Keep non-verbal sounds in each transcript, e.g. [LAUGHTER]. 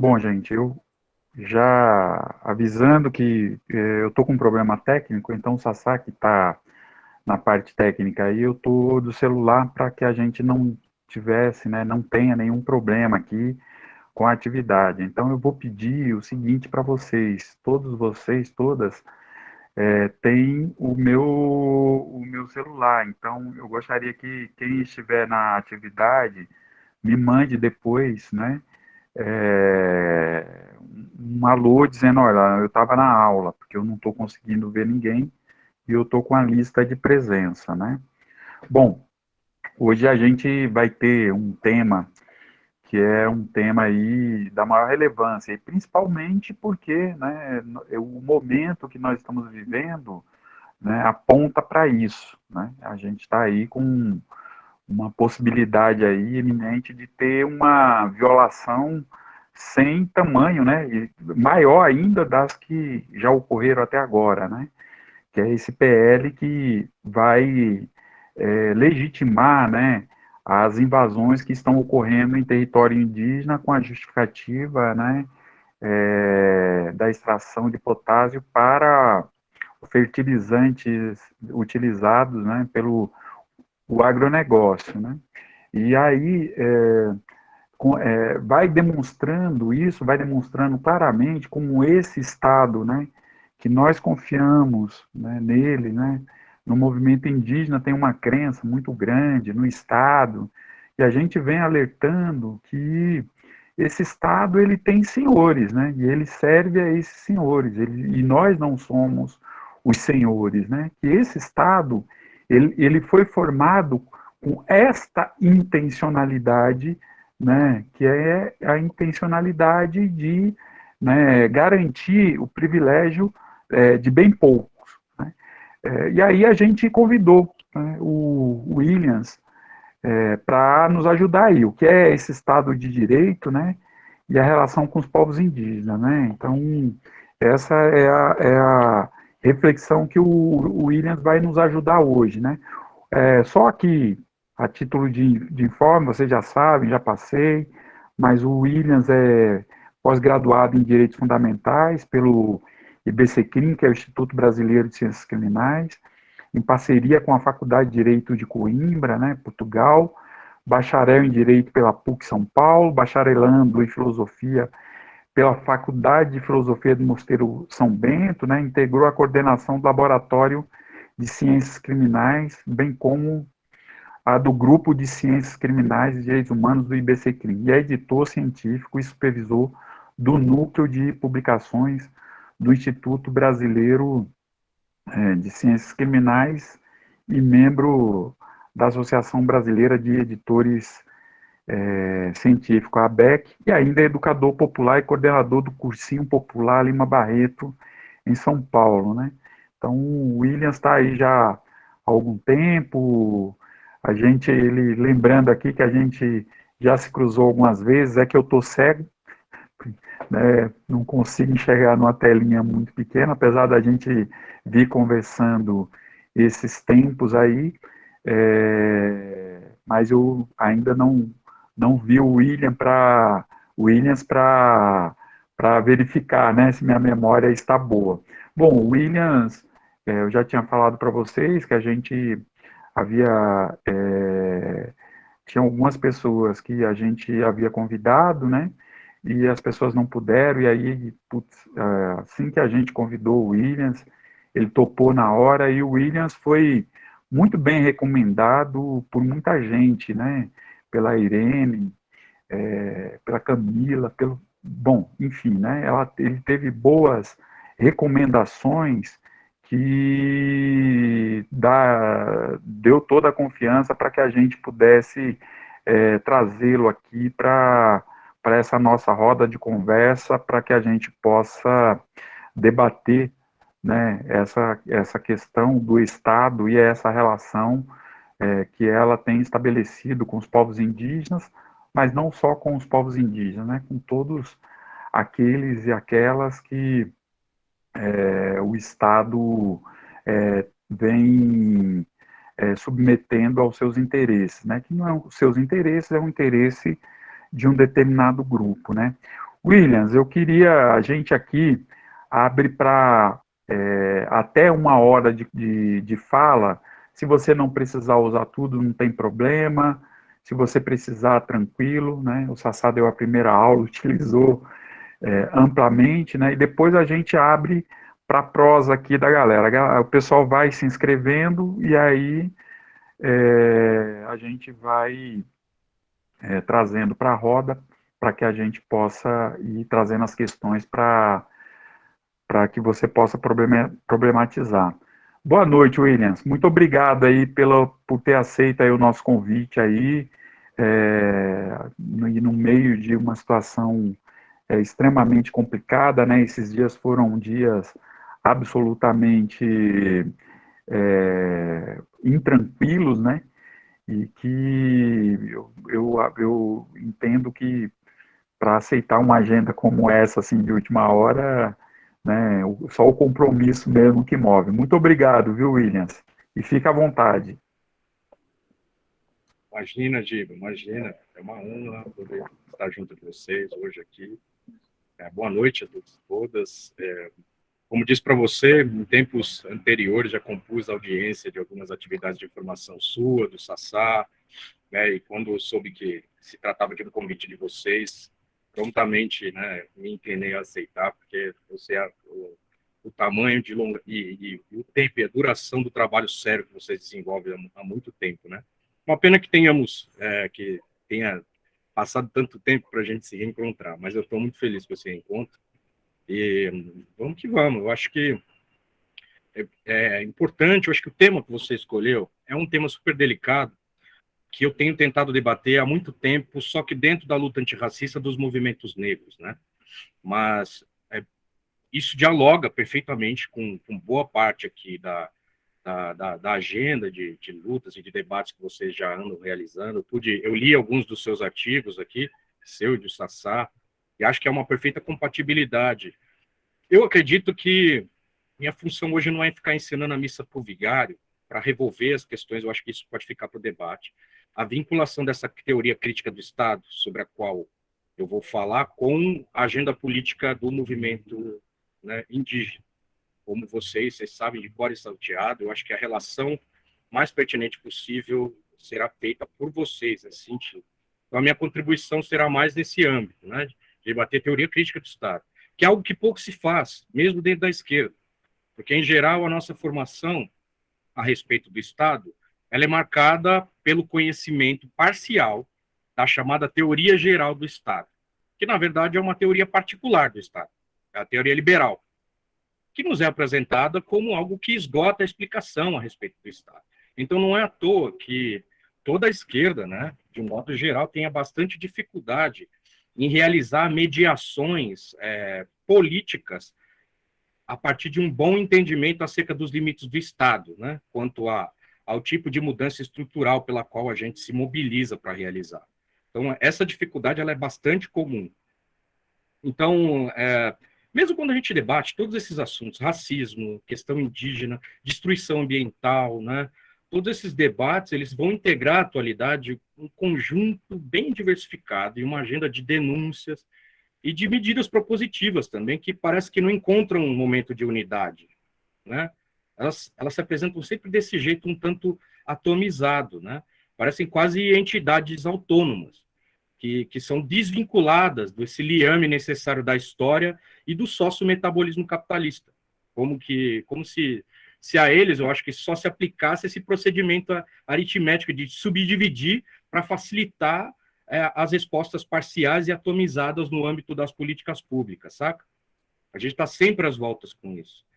Bom, gente, eu já avisando que eh, eu tô com um problema técnico, então o Sasaki está na parte técnica aí, eu tô do celular para que a gente não tivesse, né, não tenha nenhum problema aqui com a atividade. Então eu vou pedir o seguinte para vocês, todos vocês, todas, é, tem o meu, o meu celular. Então eu gostaria que quem estiver na atividade me mande depois, né, é, um alô dizendo, olha, eu estava na aula, porque eu não estou conseguindo ver ninguém e eu estou com a lista de presença, né? Bom, hoje a gente vai ter um tema que é um tema aí da maior relevância, e principalmente porque né, o momento que nós estamos vivendo né, aponta para isso. Né? A gente está aí com uma possibilidade aí iminente de ter uma violação sem tamanho, né, maior ainda das que já ocorreram até agora, né, que é esse PL que vai é, legitimar, né, as invasões que estão ocorrendo em território indígena com a justificativa, né, é, da extração de potássio para fertilizantes utilizados, né, pelo o agronegócio, né? E aí é, com, é, vai demonstrando isso, vai demonstrando claramente como esse Estado, né, que nós confiamos né, nele, né, no movimento indígena tem uma crença muito grande no Estado, e a gente vem alertando que esse Estado ele tem senhores, né, e ele serve a esses senhores, ele, e nós não somos os senhores, né, que esse Estado ele, ele foi formado com esta intencionalidade, né, que é a intencionalidade de né, garantir o privilégio é, de bem poucos. Né? É, e aí a gente convidou né, o Williams é, para nos ajudar aí, o que é esse Estado de Direito, né, e a relação com os povos indígenas, né, então essa é a, é a reflexão que o, Williams vai nos ajudar hoje, né? É, só que, a título de, de informe, vocês já sabem, já passei, mas o Williams é pós-graduado em Direitos Fundamentais pelo IBCCRIM, que é o Instituto Brasileiro de Ciências Criminais, em parceria com a Faculdade de Direito de Coimbra, né, Portugal, bacharel em Direito pela PUC São Paulo, bacharelando em Filosofia pela Faculdade de Filosofia do Mosteiro São Bento, né, integrou a coordenação do Laboratório de Ciências Criminais, bem como a do Grupo de Ciências Criminais e Direitos Humanos do IBCCRIM, e é editor científico e supervisor do Núcleo de Publicações do Instituto Brasileiro é, de Ciências Criminais e membro da Associação Brasileira de Editores é, científico, a ABEC, e ainda é educador popular e coordenador do Cursinho Popular Lima Barreto, em São Paulo, né? Então, o Williams está aí já há algum tempo, a gente, ele, lembrando aqui que a gente já se cruzou algumas vezes, é que eu estou cego, [LAUGHS] né, não consigo enxergar numa telinha muito pequena, apesar da gente vir conversando esses tempos aí, é, mas eu ainda não não vi o William Williams para verificar né, se minha memória está boa. Bom, o Williams, é, eu já tinha falado para vocês que a gente havia. É, tinha algumas pessoas que a gente havia convidado, né? E as pessoas não puderam, e aí, putz, é, assim que a gente convidou o Williams, ele topou na hora, e o Williams foi muito bem recomendado por muita gente, né? Pela Irene, é, pela Camila, pelo, bom, enfim, né, ela, ele teve boas recomendações que dá, deu toda a confiança para que a gente pudesse é, trazê-lo aqui para essa nossa roda de conversa, para que a gente possa debater né, essa, essa questão do Estado e essa relação é, que ela tem estabelecido com os povos indígenas, mas não só com os povos indígenas, né, com todos aqueles e aquelas que é, o Estado é, vem é, submetendo aos seus interesses, né, que não é os seus interesses, é o interesse de um determinado grupo, né. Williams, eu queria, a gente aqui abre para é, até uma hora de, de, de fala, se você não precisar usar tudo, não tem problema, se você precisar, tranquilo, né? O Sassá deu a primeira aula, [LAUGHS] utilizou é, amplamente, né? E depois a gente abre para prosa aqui da galera. O pessoal vai se inscrevendo e aí é, a gente vai é, trazendo para a roda para que a gente possa ir trazendo as questões para que você possa problematizar. Boa noite, Williams. Muito obrigado aí pela, por ter aceito aí o nosso convite aí, é, no, no meio de uma situação é, extremamente complicada, né? Esses dias foram dias absolutamente é, intranquilos, né? E que eu, eu, eu entendo que para aceitar uma agenda como essa, assim, de última hora, né, só o compromisso mesmo que move. Muito obrigado, viu, Williams? E fica à vontade. Imagina, Giba, imagina. É uma honra poder estar junto com vocês hoje aqui. É, boa noite a todos todas. É, como disse para você, em tempos anteriores já compus a audiência de algumas atividades de informação sua, do Sassá, né, e quando soube que se tratava de um convite de vocês, prontamente né, me inclinei a aceitar, porque a, o, o, tamanho de longa, e, e, o tempo e a duração do trabalho sério que vocês desenvolvem há, há muito tempo, né? Uma pena que tenhamos, é, que tenha passado tanto tempo para a gente se reencontrar, mas eu estou muito feliz com esse reencontro, e vamos que vamos, eu acho que é, é importante, eu acho que o tema que você escolheu é um tema super delicado, que eu tenho tentado debater há muito tempo, só que dentro da luta antirracista dos movimentos negros, né? Mas é, isso dialoga perfeitamente com, com, boa parte aqui da, da, da, da agenda de, de, lutas e de debates que vocês já andam realizando. Eu, pude, eu li alguns dos seus artigos aqui, seu e do Sassá, e acho que é uma perfeita compatibilidade. Eu acredito que minha função hoje não é ficar ensinando a missa o vigário, para revolver as questões, eu acho que isso pode ficar para o debate a vinculação dessa teoria crítica do Estado, sobre a qual eu vou falar, com a agenda política do movimento né, indígena. Como vocês, vocês sabem de cor e salteado, eu acho que a relação mais pertinente possível será feita por vocês, sentido. Então, a minha contribuição será mais nesse âmbito, né, de debater teoria crítica do Estado, que é algo que pouco se faz, mesmo dentro da esquerda, porque, em geral, a nossa formação a respeito do Estado ela é marcada pelo conhecimento parcial da chamada teoria geral do Estado, que na verdade é uma teoria particular do Estado, é a teoria liberal, que nos é apresentada como algo que esgota a explicação a respeito do Estado. Então não é à toa que toda a esquerda, né, de um modo geral, tenha bastante dificuldade em realizar mediações é, políticas a partir de um bom entendimento acerca dos limites do Estado, né, quanto a ao tipo de mudança estrutural pela qual a gente se mobiliza para realizar. Então, essa dificuldade ela é bastante comum. Então, é, mesmo quando a gente debate todos esses assuntos, racismo, questão indígena, destruição ambiental, né, todos esses debates eles vão integrar a atualidade um conjunto bem diversificado e uma agenda de denúncias e de medidas propositivas também que parece que não encontram um momento de unidade, né? Elas, elas se apresentam sempre desse jeito um tanto atomizado, né? Parecem quase entidades autônomas, que, que são desvinculadas desse liame necessário da história e do sócio-metabolismo capitalista. Como, que, como se, se a eles, eu acho que só se aplicasse esse procedimento aritmético de subdividir para facilitar é, as respostas parciais e atomizadas no âmbito das políticas públicas, saca? A gente está sempre às voltas com isso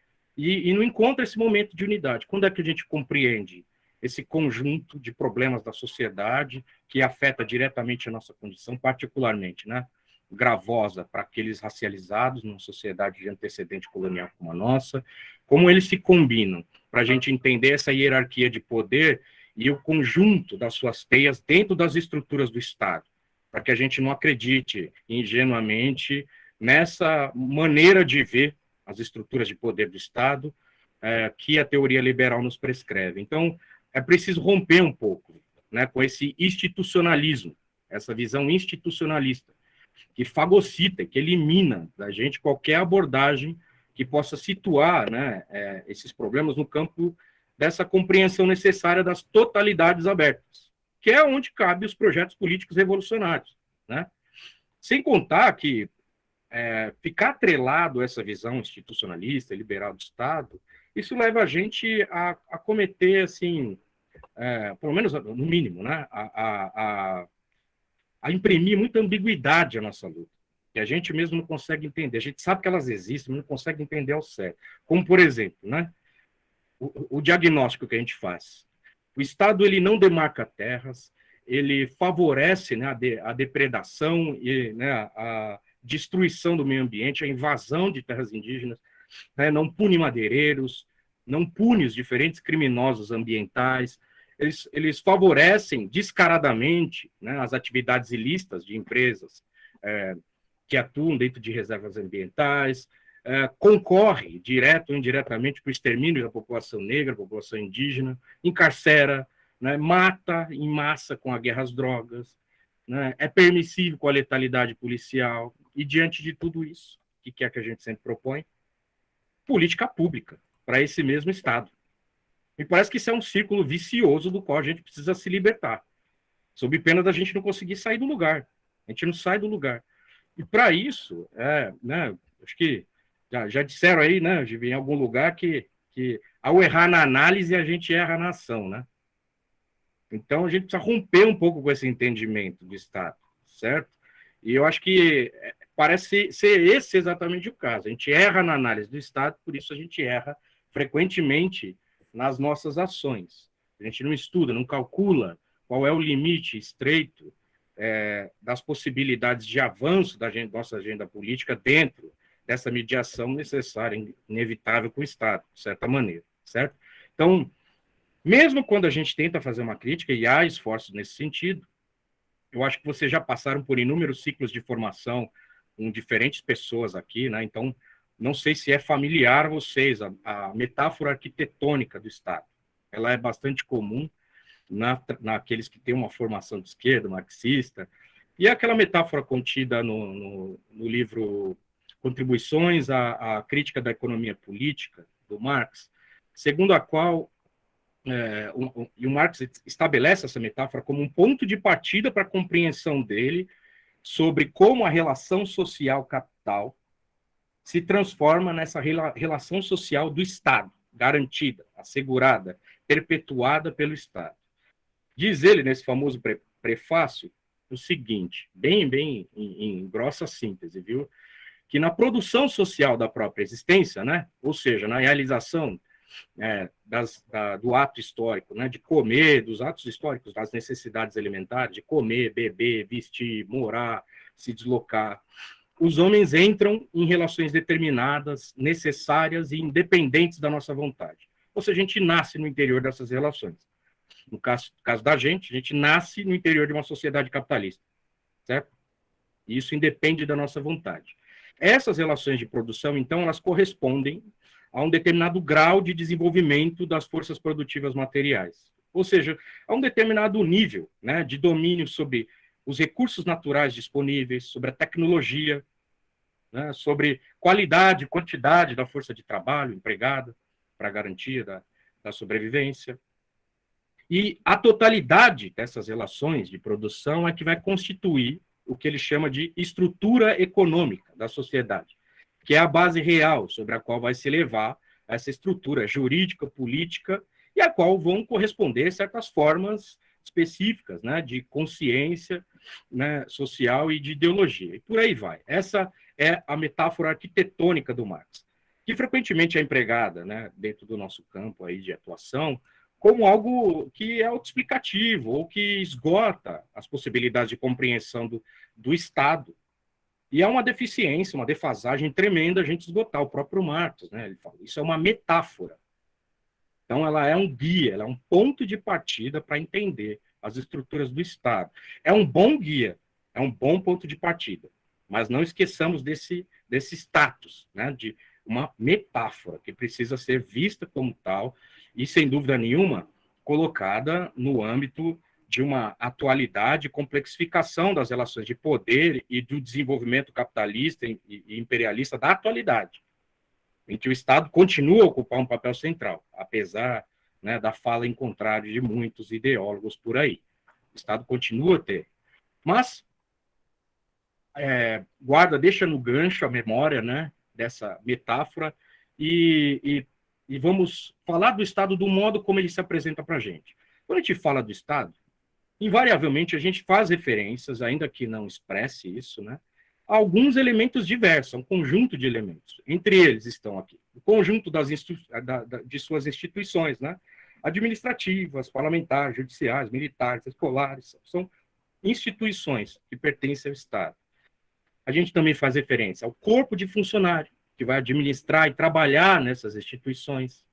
e, e não encontra esse momento de unidade. Quando é que a gente compreende esse conjunto de problemas da sociedade que afeta diretamente a nossa condição, particularmente, né? gravosa para aqueles racializados numa sociedade de antecedente colonial como a nossa, como eles se combinam para a gente entender essa hierarquia de poder e o conjunto das suas teias dentro das estruturas do Estado, para que a gente não acredite ingenuamente nessa maneira de ver as estruturas de poder do Estado, é, que a teoria liberal nos prescreve. Então, é preciso romper um pouco né, com esse institucionalismo, essa visão institucionalista, que fagocita, que elimina da gente qualquer abordagem que possa situar né, é, esses problemas no campo dessa compreensão necessária das totalidades abertas, que é onde cabe os projetos políticos revolucionários. Né? Sem contar que é, ficar atrelado a essa visão institucionalista, liberal do Estado, isso leva a gente a, a cometer, assim, é, pelo menos no mínimo, né, a, a, a, imprimir muita ambiguidade à nossa luta, que a gente mesmo não consegue entender. A gente sabe que elas existem, mas não consegue entender ao certo. Como, por exemplo, né, o, o diagnóstico que a gente faz. O Estado ele não demarca terras, ele favorece né, a, de, a depredação e né, a destruição do meio ambiente, a invasão de terras indígenas, né, não pune madeireiros, não pune os diferentes criminosos ambientais, eles, eles favorecem descaradamente né, as atividades ilícitas de empresas é, que atuam dentro de reservas ambientais, é, concorre, direto ou indiretamente, para o extermínio da população negra, população indígena, encarcera, né, mata em massa com a guerra às drogas, né, é permissivo com a letalidade policial, e diante de tudo isso, o que é que a gente sempre propõe? Política pública para esse mesmo Estado. Me parece que isso é um círculo vicioso do qual a gente precisa se libertar, sob pena da gente não conseguir sair do lugar. A gente não sai do lugar. E para isso, é, né, acho que já, já disseram aí, né, em algum lugar, que, que ao errar na análise, a gente erra na ação, né? Então, a gente precisa romper um pouco com esse entendimento do Estado, certo? E eu acho que parece ser esse exatamente o caso. A gente erra na análise do Estado, por isso a gente erra frequentemente nas nossas ações. A gente não estuda, não calcula qual é o limite estreito é, das possibilidades de avanço da nossa agenda política dentro dessa mediação necessária, inevitável com o Estado, de certa maneira, certo? Então, mesmo quando a gente tenta fazer uma crítica, e há esforços nesse sentido, eu acho que vocês já passaram por inúmeros ciclos de formação com diferentes pessoas aqui, né? Então, não sei se é familiar a vocês a, a metáfora arquitetônica do Estado. Ela é bastante comum na, naqueles que têm uma formação de esquerda, marxista, e é aquela metáfora contida no, no, no livro Contribuições à, à, Crítica da Economia Política, do Marx, segundo a qual é, um, e o Marx estabelece essa metáfora como um ponto de partida para a compreensão dele sobre como a relação social capital se transforma nessa rela, relação social do Estado, garantida, assegurada, perpetuada pelo Estado. Diz ele nesse famoso pre, prefácio o seguinte, bem, bem em, em grossa síntese, viu? que na produção social da própria existência, né, ou seja, na realização é, das, da, do ato histórico, né, de comer, dos atos históricos, das necessidades alimentares, de comer, beber, vestir, morar, se deslocar, os homens entram em relações determinadas, necessárias e independentes da nossa vontade. Ou seja, a gente nasce no interior dessas relações. No caso, caso da gente, a gente nasce no interior de uma sociedade capitalista, certo? E isso independe da nossa vontade. Essas relações de produção, então, elas correspondem a um determinado grau de desenvolvimento das forças produtivas materiais. Ou seja, a um determinado nível né, de domínio sobre os recursos naturais disponíveis, sobre a tecnologia, né, sobre qualidade, quantidade da força de trabalho empregada para garantia da, da sobrevivência. E a totalidade dessas relações de produção é que vai constituir o que ele chama de estrutura econômica da sociedade, que é a base real sobre a qual vai se levar essa estrutura jurídica, política, e a qual vão corresponder certas formas específicas né, de consciência né, social e de ideologia. E por aí vai. Essa é a metáfora arquitetônica do Marx, que frequentemente é empregada né, dentro do nosso campo aí de atuação como algo que é autoexplicativo ou que esgota as possibilidades de compreensão do, do Estado. E é uma deficiência, uma defasagem tremenda a gente esgotar. O próprio Marx, né, ele fala, isso é uma metáfora. Então, ela é um guia, ela é um ponto de partida para entender as estruturas do Estado. É um bom guia, é um bom ponto de partida. Mas não esqueçamos desse, desse status, né, de uma metáfora que precisa ser vista como tal e, sem dúvida nenhuma, colocada no âmbito de uma atualidade, complexificação das relações de poder e do desenvolvimento capitalista e imperialista da atualidade, em que o Estado continua a ocupar um papel central, apesar né, da fala em contrário de muitos ideólogos por aí. O Estado continua a ter. Mas, é, guarda, deixa no gancho a memória né, dessa metáfora e, e, e vamos falar do Estado do modo como ele se apresenta para a gente. Quando a gente fala do Estado, invariavelmente a gente faz referências, ainda que não expresse isso, né, a alguns elementos diversos, um conjunto de elementos. Entre eles estão aqui o conjunto das da, da, de suas instituições, né, administrativas, parlamentares, judiciais, militares, escolares, são instituições que pertencem ao Estado. A gente também faz referência ao corpo de funcionário que vai administrar e trabalhar nessas instituições,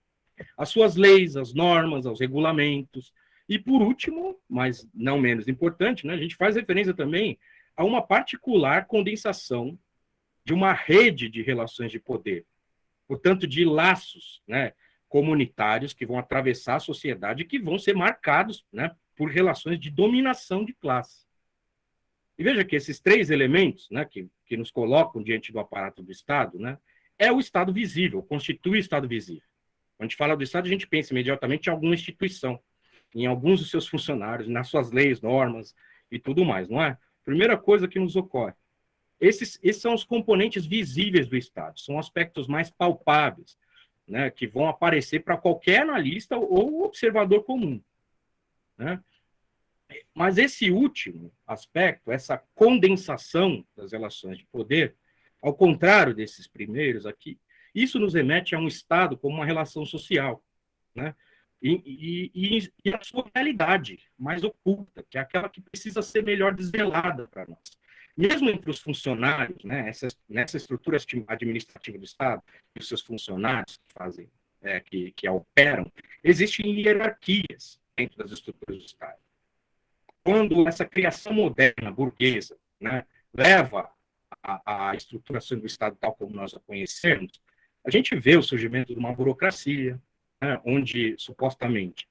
as suas leis, as normas, aos regulamentos, e por último, mas não menos importante, né, a gente faz referência também a uma particular condensação de uma rede de relações de poder, portanto, de laços né, comunitários que vão atravessar a sociedade e que vão ser marcados né, por relações de dominação de classe. E veja que esses três elementos né, que, que nos colocam diante do aparato do Estado né, é o Estado visível, constitui o Estado visível. Quando a gente fala do Estado, a gente pensa imediatamente em alguma instituição em alguns dos seus funcionários, nas suas leis, normas e tudo mais, não é? Primeira coisa que nos ocorre. Esses, esses são os componentes visíveis do Estado, são aspectos mais palpáveis, né, que vão aparecer para qualquer analista ou observador comum. Né? Mas esse último aspecto, essa condensação das relações de poder, ao contrário desses primeiros aqui, isso nos remete a um Estado como uma relação social, né? E, e, e, a sua realidade mais oculta, que é aquela que precisa ser melhor desvelada para nós. Mesmo entre os funcionários, né, essa, nessa estrutura administrativa do Estado, e os seus funcionários que fazem, é, que, que operam, existem hierarquias dentro das estruturas do Estado. Quando essa criação moderna, burguesa, né, leva a, a estruturação do Estado tal como nós a conhecemos, a gente vê o surgimento de uma burocracia, né, onde supostamente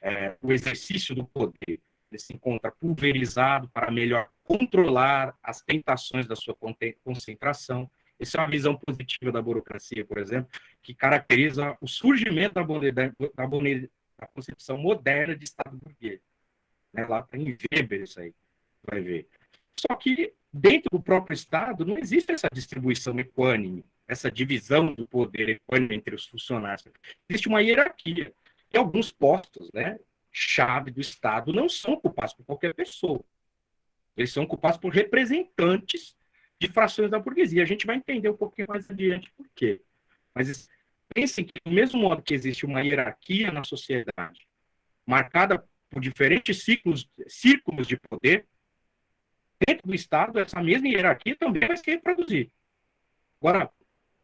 é, o exercício do poder se encontra pulverizado para melhor controlar as tentações da sua concentração. Essa é uma visão positiva da burocracia, por exemplo, que caracteriza o surgimento da, da, da concepção moderna de Estado burguês. Né, lá tem Weber isso aí, vai ver. Só que dentro do próprio Estado não existe essa distribuição equânime essa divisão do poder entre os funcionários. Existe uma hierarquia. E alguns postos, né, chave do Estado, não são ocupados por qualquer pessoa. Eles são ocupados por representantes de frações da burguesia. A gente vai entender um pouquinho mais adiante por quê. Mas pensem que, do mesmo modo que existe uma hierarquia na sociedade, marcada por diferentes ciclos, círculos de poder, dentro do Estado, essa mesma hierarquia também vai se reproduzir. Agora,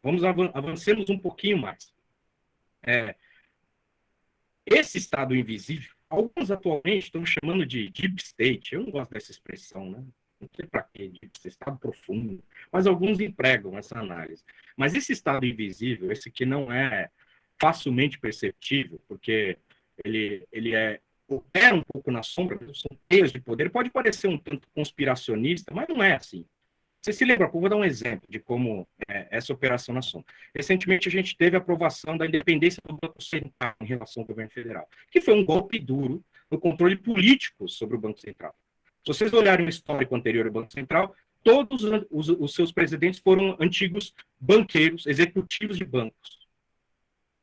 Vamos avancemos um pouquinho mais. É, esse estado invisível, alguns atualmente estão chamando de deep state. Eu não gosto dessa expressão, né? Não sei para quê, deep state, estado profundo. Mas alguns empregam essa análise. Mas esse estado invisível, esse que não é facilmente perceptível, porque ele, ele é opera um pouco na sombra, são teias de poder, pode parecer um tanto conspiracionista, mas não é assim. Você se lembra? vou dar um exemplo de como é essa operação na sombra. Recentemente, a gente teve a aprovação da independência do Banco Central em relação ao governo federal, que foi um golpe duro no controle político sobre o Banco Central. Se vocês olharem o histórico anterior do Banco Central, todos os, os seus presidentes foram antigos banqueiros, executivos de bancos.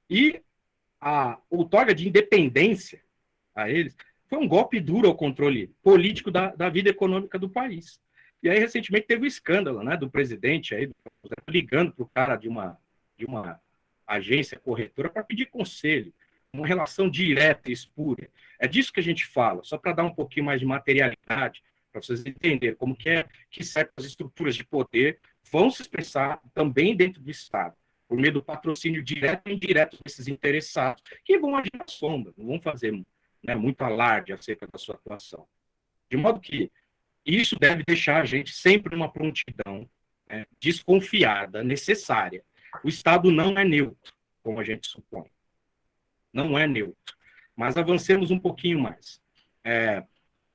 E a outorga de independência a eles foi um golpe duro ao controle político da, da vida econômica do país. E aí, recentemente, teve o um escândalo né, do presidente aí, ligando para o cara de uma, de uma agência corretora para pedir conselho, uma relação direta e espúria. É disso que a gente fala, só para dar um pouquinho mais de materialidade, para vocês entenderem como que é que certas estruturas de poder vão se expressar também dentro do Estado, por meio do patrocínio direto e indireto desses interessados, que vão agir na sombra, não vão fazer né, muito alarde acerca da sua atuação. De modo que isso deve deixar a gente sempre numa prontidão né, desconfiada, necessária. O Estado não é neutro, como a gente supõe. Não é neutro. Mas avancemos um pouquinho mais. É,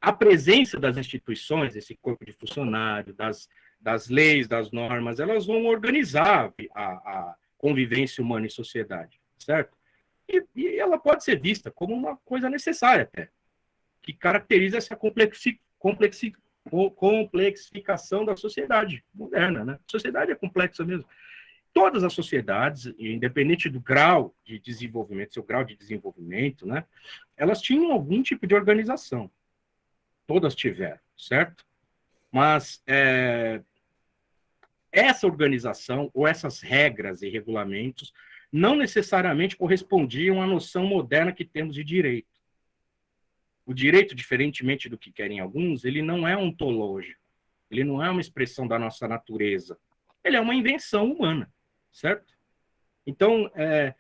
a presença das instituições, esse corpo de funcionário, das, das leis, das normas, elas vão organizar a, a convivência humana em sociedade, certo? E, e, ela pode ser vista como uma coisa necessária até, que caracteriza essa complexi, complexi, complexificação da sociedade moderna, né? A sociedade é complexa mesmo. Todas as sociedades, independente do grau de desenvolvimento, seu grau de desenvolvimento, né? Elas tinham algum tipo de organização. Todas tiveram, certo? Mas é, essa organização ou essas regras e regulamentos não necessariamente correspondiam à noção moderna que temos de direito. O direito, diferentemente do que querem alguns, ele não é ontológico, ele não é uma expressão da nossa natureza, ele é uma invenção humana, certo? Então, é,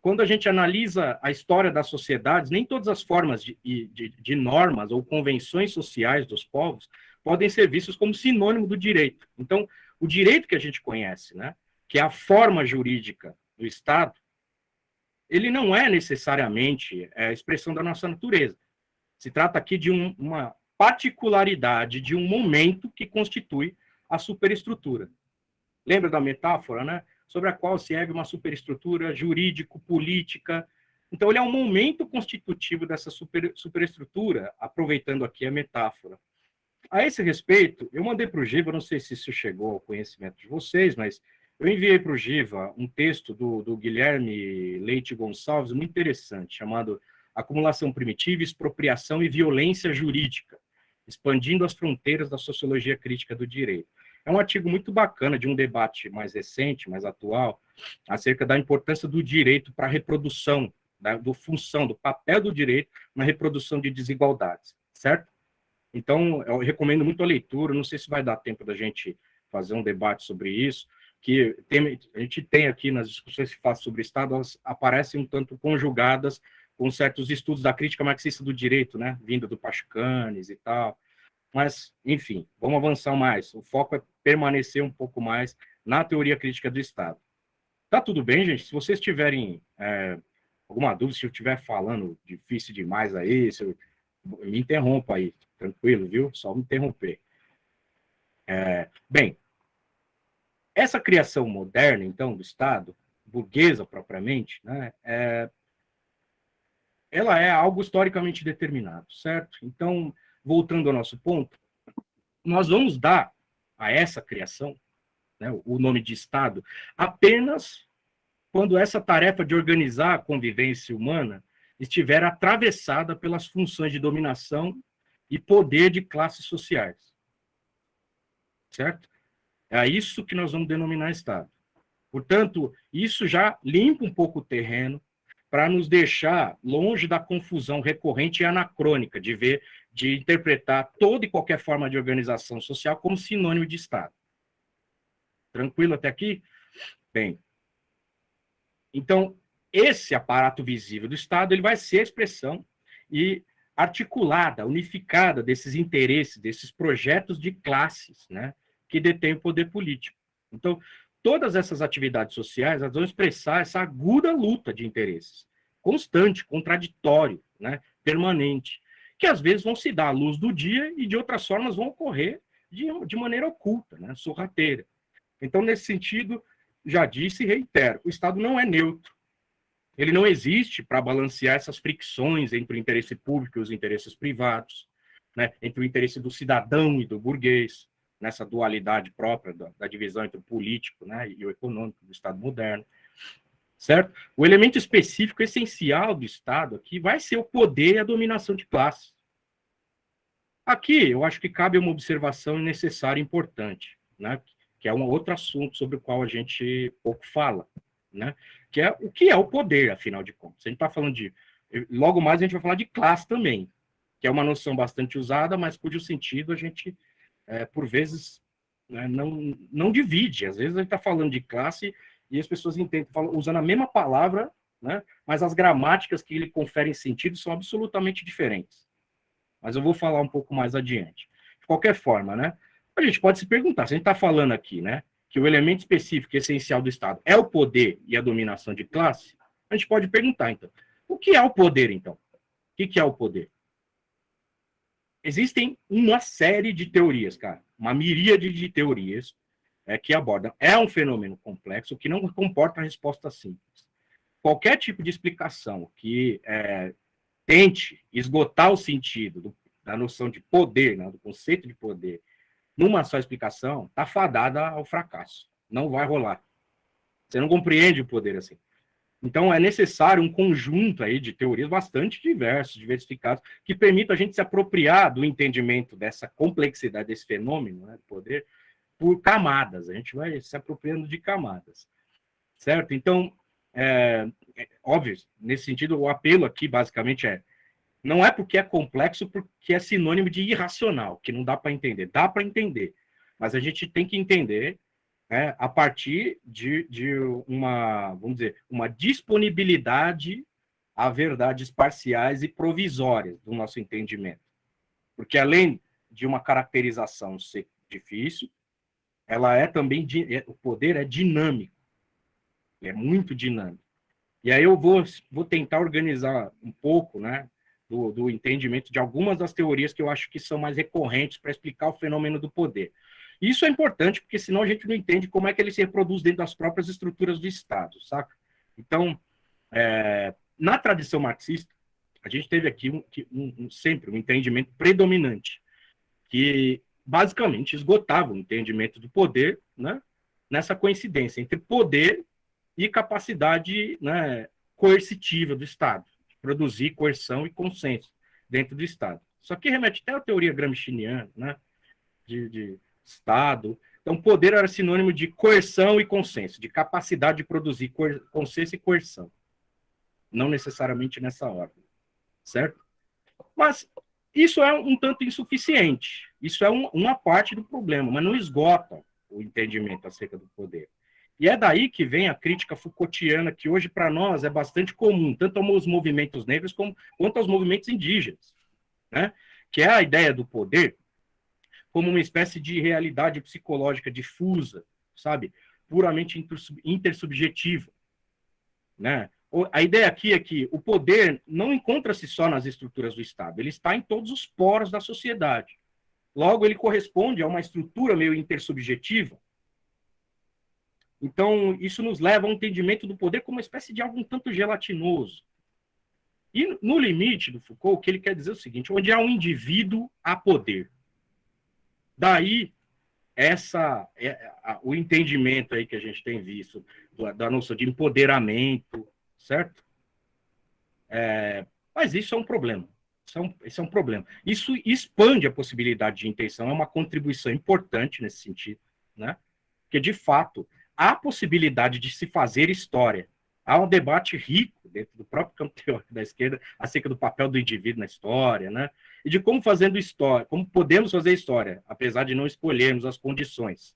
quando a gente analisa a história das sociedades, nem todas as formas de, de, de normas ou convenções sociais dos povos podem ser vistos como sinônimo do direito. Então, o direito que a gente conhece, né, que é a forma jurídica do Estado, ele não é necessariamente é, a expressão da nossa natureza. Se trata aqui de um, uma particularidade de um momento que constitui a superestrutura. Lembra da metáfora, né? Sobre a qual se ergue uma superestrutura jurídico-política. Então, ele é um momento constitutivo dessa super, superestrutura, aproveitando aqui a metáfora. A esse respeito, eu mandei para o Giva, não sei se isso chegou ao conhecimento de vocês, mas eu enviei para o Giva um texto do, do Guilherme Leite Gonçalves, muito interessante, chamado Acumulação Primitiva, Expropriação e Violência Jurídica, expandindo as fronteiras da sociologia crítica do direito. É um artigo muito bacana de um debate mais recente, mais atual, acerca da importância do direito para a reprodução, da do função, do papel do direito na reprodução de desigualdades, certo? Então, eu recomendo muito a leitura, não sei se vai dar tempo da gente fazer um debate sobre isso, que tem, a gente tem aqui nas discussões que faz sobre Estado, elas aparecem um tanto conjugadas com certos estudos da crítica marxista do direito, né, vinda do Pachucanes e tal, mas, enfim, vamos avançar mais, o foco é permanecer um pouco mais na teoria crítica do Estado. Tá tudo bem, gente? Se vocês tiverem é, alguma dúvida, se eu estiver falando difícil demais aí, se eu, me interrompa aí, tranquilo, viu? Só me interromper. É, bem, essa criação moderna, então, do Estado, burguesa propriamente, né, é, ela é algo historicamente determinado, certo? Então, voltando ao nosso ponto, nós vamos dar a essa criação né, o nome de Estado apenas quando essa tarefa de organizar a convivência humana estiver atravessada pelas funções de dominação e poder de classes sociais. Certo? É isso que nós vamos denominar Estado. Portanto, isso já limpa um pouco o terreno para nos deixar longe da confusão recorrente e anacrônica de ver, de interpretar toda e qualquer forma de organização social como sinônimo de Estado. Tranquilo até aqui? Bem, então, esse aparato visível do Estado ele vai ser a expressão e articulada, unificada desses interesses, desses projetos de classes, né, que detêm o poder político. Então, todas essas atividades sociais elas vão expressar essa aguda luta de interesses, constante, contraditório, né, permanente, que às vezes vão se dar à luz do dia e de outras formas vão ocorrer de, de maneira oculta, né, sorrateira. Então, nesse sentido, já disse e reitero, o Estado não é neutro, ele não existe para balancear essas fricções entre o interesse público e os interesses privados, né, entre o interesse do cidadão e do burguês, nessa dualidade própria da, da divisão entre o político né, e o econômico do Estado moderno, certo? O elemento específico essencial do Estado aqui vai ser o poder e a dominação de classes. Aqui, eu acho que cabe uma observação necessária e importante, né, que é um outro assunto sobre o qual a gente pouco fala, né? Que é o que é o poder, afinal de contas. A gente está falando de. Logo mais a gente vai falar de classe também, que é uma noção bastante usada, mas cujo sentido a gente, é, por vezes, né, não, não divide. Às vezes a gente está falando de classe e as pessoas entendem, falam, usando a mesma palavra, né, mas as gramáticas que lhe conferem sentido são absolutamente diferentes. Mas eu vou falar um pouco mais adiante. De qualquer forma, né, a gente pode se perguntar, se a gente está falando aqui, né, que o elemento específico e essencial do Estado é o poder e a dominação de classe, a gente pode perguntar, então, o que é o poder, então? O que é o poder? Existem uma série de teorias, cara, uma miríade de teorias é, que abordam. É um fenômeno complexo que não comporta resposta simples. Qualquer tipo de explicação que é, tente esgotar o sentido do, da noção de poder, né, do conceito de poder, numa só explicação, está fadada ao fracasso. Não vai rolar. Você não compreende o poder assim. Então, é necessário um conjunto aí de teorias bastante diversos, diversificados, que permitam a gente se apropriar do entendimento dessa complexidade desse fenômeno, né, poder, por camadas. A gente vai se apropriando de camadas, certo? Então, é, é, óbvio, nesse sentido, o apelo aqui, basicamente, é não é porque é complexo, porque é sinônimo de irracional, que não dá para entender. Dá para entender, mas a gente tem que entender né, a partir de, de uma, vamos dizer, uma disponibilidade a verdades parciais e provisórias do nosso entendimento. Porque além de uma caracterização ser difícil, ela é também, é, o poder é dinâmico, é muito dinâmico. E aí eu vou, vou tentar organizar um pouco, né, do, do entendimento de algumas das teorias que eu acho que são mais recorrentes para explicar o fenômeno do poder. Isso é importante, porque senão a gente não entende como é que ele se reproduz dentro das próprias estruturas do Estado, saca? Então, é, na tradição marxista, a gente teve aqui um, um, sempre um entendimento predominante, que basicamente esgotava o entendimento do poder né, nessa coincidência entre poder e capacidade né, coercitiva do Estado, de produzir coerção e consenso dentro do Estado. Isso aqui remete até à teoria gramsciana, né, de, de Estado. Então, poder era sinônimo de coerção e consenso, de capacidade de produzir consenso e coerção. Não necessariamente nessa ordem, certo? Mas isso é um tanto insuficiente. Isso é um, uma parte do problema, mas não esgota o entendimento acerca do poder. E é daí que vem a crítica Foucaultiana, que hoje para nós é bastante comum, tanto aos movimentos negros como, quanto aos movimentos indígenas, né? que é a ideia do poder como uma espécie de realidade psicológica difusa, sabe? Puramente intersubjetiva. Né? A ideia aqui é que o poder não encontra-se só nas estruturas do Estado, ele está em todos os poros da sociedade. Logo, ele corresponde a uma estrutura meio intersubjetiva. Então, isso nos leva a um entendimento do poder como uma espécie de algo um tanto gelatinoso. E no limite do Foucault, o que ele quer dizer é o seguinte: onde há um indivíduo, há poder. Daí, essa, é, o entendimento aí que a gente tem visto da noção de empoderamento, certo? É, mas isso é um problema. Isso é um, isso é um problema. Isso expande a possibilidade de intenção, é uma contribuição importante nesse sentido, né? Porque, de fato, há possibilidade de se fazer história. Há um debate rico dentro do próprio campo [LAUGHS] teórico da esquerda acerca do papel do indivíduo na história, né? e de como fazendo história, como podemos fazer história, apesar de não escolhermos as condições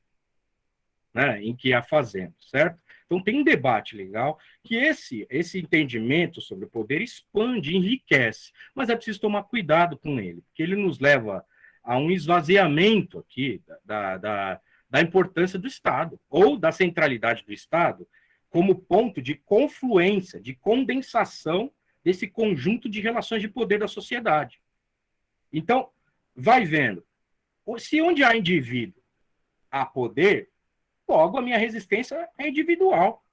né, em que a fazemos, certo? Então tem um debate legal que esse esse entendimento sobre o poder expande, enriquece, mas é preciso tomar cuidado com ele, porque ele nos leva a um esvaziamento aqui da, da, da importância do Estado ou da centralidade do Estado como ponto de confluência, de condensação desse conjunto de relações de poder da sociedade. Então, vai vendo. Se onde há indivíduo há poder, logo a minha resistência é individual.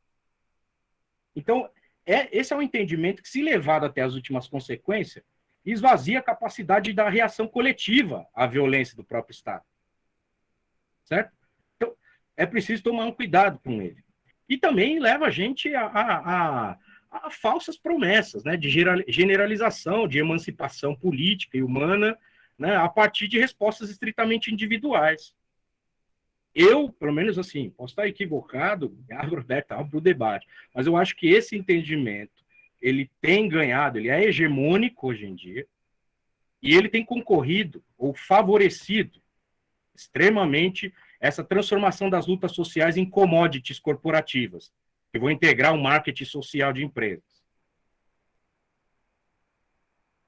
Então, é, esse é um entendimento que, se levado até as últimas consequências, esvazia a capacidade da reação coletiva à violência do próprio Estado. Certo? Então, é preciso tomar um cuidado com ele. E também leva a gente a, a, a a falsas promessas né, de generalização, de emancipação política e humana, né, a partir de respostas estritamente individuais. Eu, pelo menos assim, posso estar equivocado, abro aberta para o debate, mas eu acho que esse entendimento ele tem ganhado, ele é hegemônico hoje em dia, e ele tem concorrido ou favorecido extremamente essa transformação das lutas sociais em commodities corporativas, eu vou integrar o marketing social de empresas.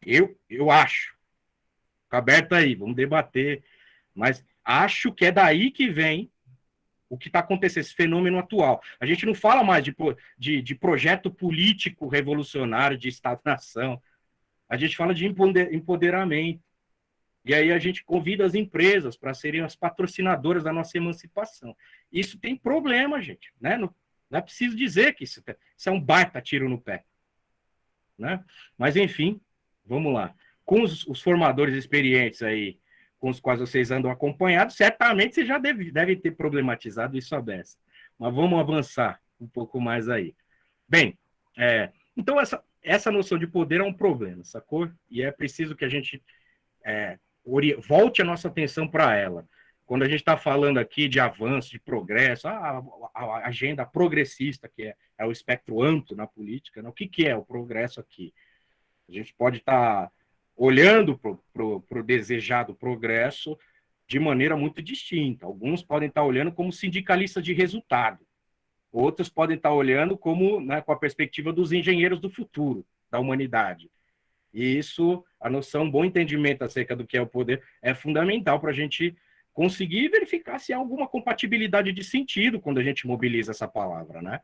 Eu, eu acho. Fica aberto aí, vamos debater. Mas acho que é daí que vem o que está acontecendo, esse fenômeno atual. A gente não fala mais de, de, de projeto político revolucionário de Estado-nação. A gente fala de empoderamento. E aí a gente convida as empresas para serem as patrocinadoras da nossa emancipação. Isso tem problema, gente. Né? Não, não é preciso dizer que isso, isso é um baita tiro no pé. Né? Mas, enfim, vamos lá. Com os, os, formadores experientes aí, com os quais vocês andam acompanhados, certamente você já deve, deve ter problematizado isso a beça. Mas vamos avançar um pouco mais aí. Bem, é, então essa, essa noção de poder é um problema, sacou? E é preciso que a gente é, volte a nossa atenção para ela. Quando a gente está falando aqui de avanço, de progresso, a, a, a agenda progressista, que é, é, o espectro amplo na política, né? o que, que é o progresso aqui? A gente pode estar tá olhando para o desejado progresso de maneira muito distinta. Alguns podem estar tá olhando como sindicalistas de resultado, outros podem estar tá olhando como né, com a perspectiva dos engenheiros do futuro da humanidade. E isso, a noção, bom entendimento acerca do que é o poder, é fundamental para a gente conseguir verificar se há alguma compatibilidade de sentido quando a gente mobiliza essa palavra, né?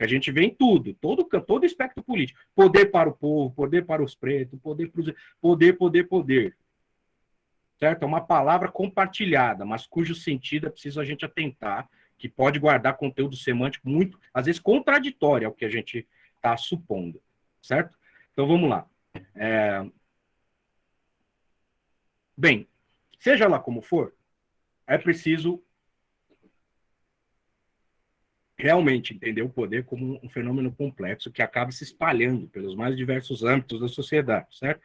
A gente vê em tudo, todo todo espectro político. Poder para o povo, poder para os pretos, poder para os... Poder, poder, poder. Certo? É uma palavra compartilhada, mas cujo sentido é preciso a gente atentar, que pode guardar conteúdo semântico muito, às vezes, contraditório ao que a gente está supondo. Certo? Então, vamos lá. É... Bem, seja lá como for, é preciso realmente entender o poder como um fenômeno complexo que acaba se espalhando pelos mais diversos âmbitos da sociedade, certo?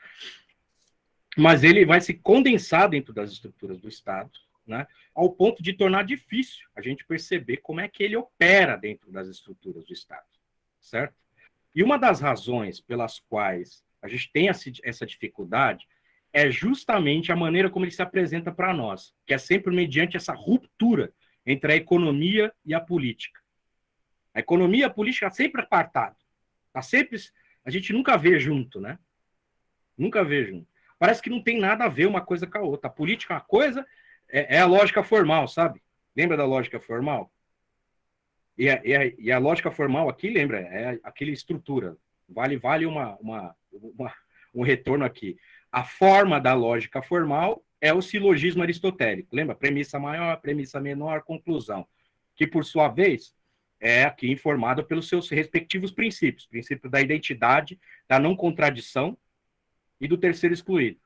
Mas ele vai se condensar dentro das estruturas do Estado, né, ao ponto de tornar difícil a gente perceber como é que ele opera dentro das estruturas do Estado, certo? E uma das razões pelas quais a gente tem essa dificuldade é justamente a maneira como ele se apresenta para nós, que é sempre mediante essa ruptura entre a economia e a política. A economia e a política sempre apartado. Tá sempre, a gente nunca vê junto, né? Nunca vê junto. Parece que não tem nada a ver uma coisa com a outra. A política é uma coisa, é, é a lógica formal, sabe? Lembra da lógica formal? E a, e, a, e a, lógica formal aqui, lembra, é aquela estrutura. Vale, vale uma, uma, uma, um retorno aqui. A forma da lógica formal é o silogismo aristotélico. Lembra? Premissa maior, premissa menor, conclusão. Que, por sua vez, é aqui informada pelos seus respectivos princípios. Princípio da identidade, da não contradição e do terceiro excluído.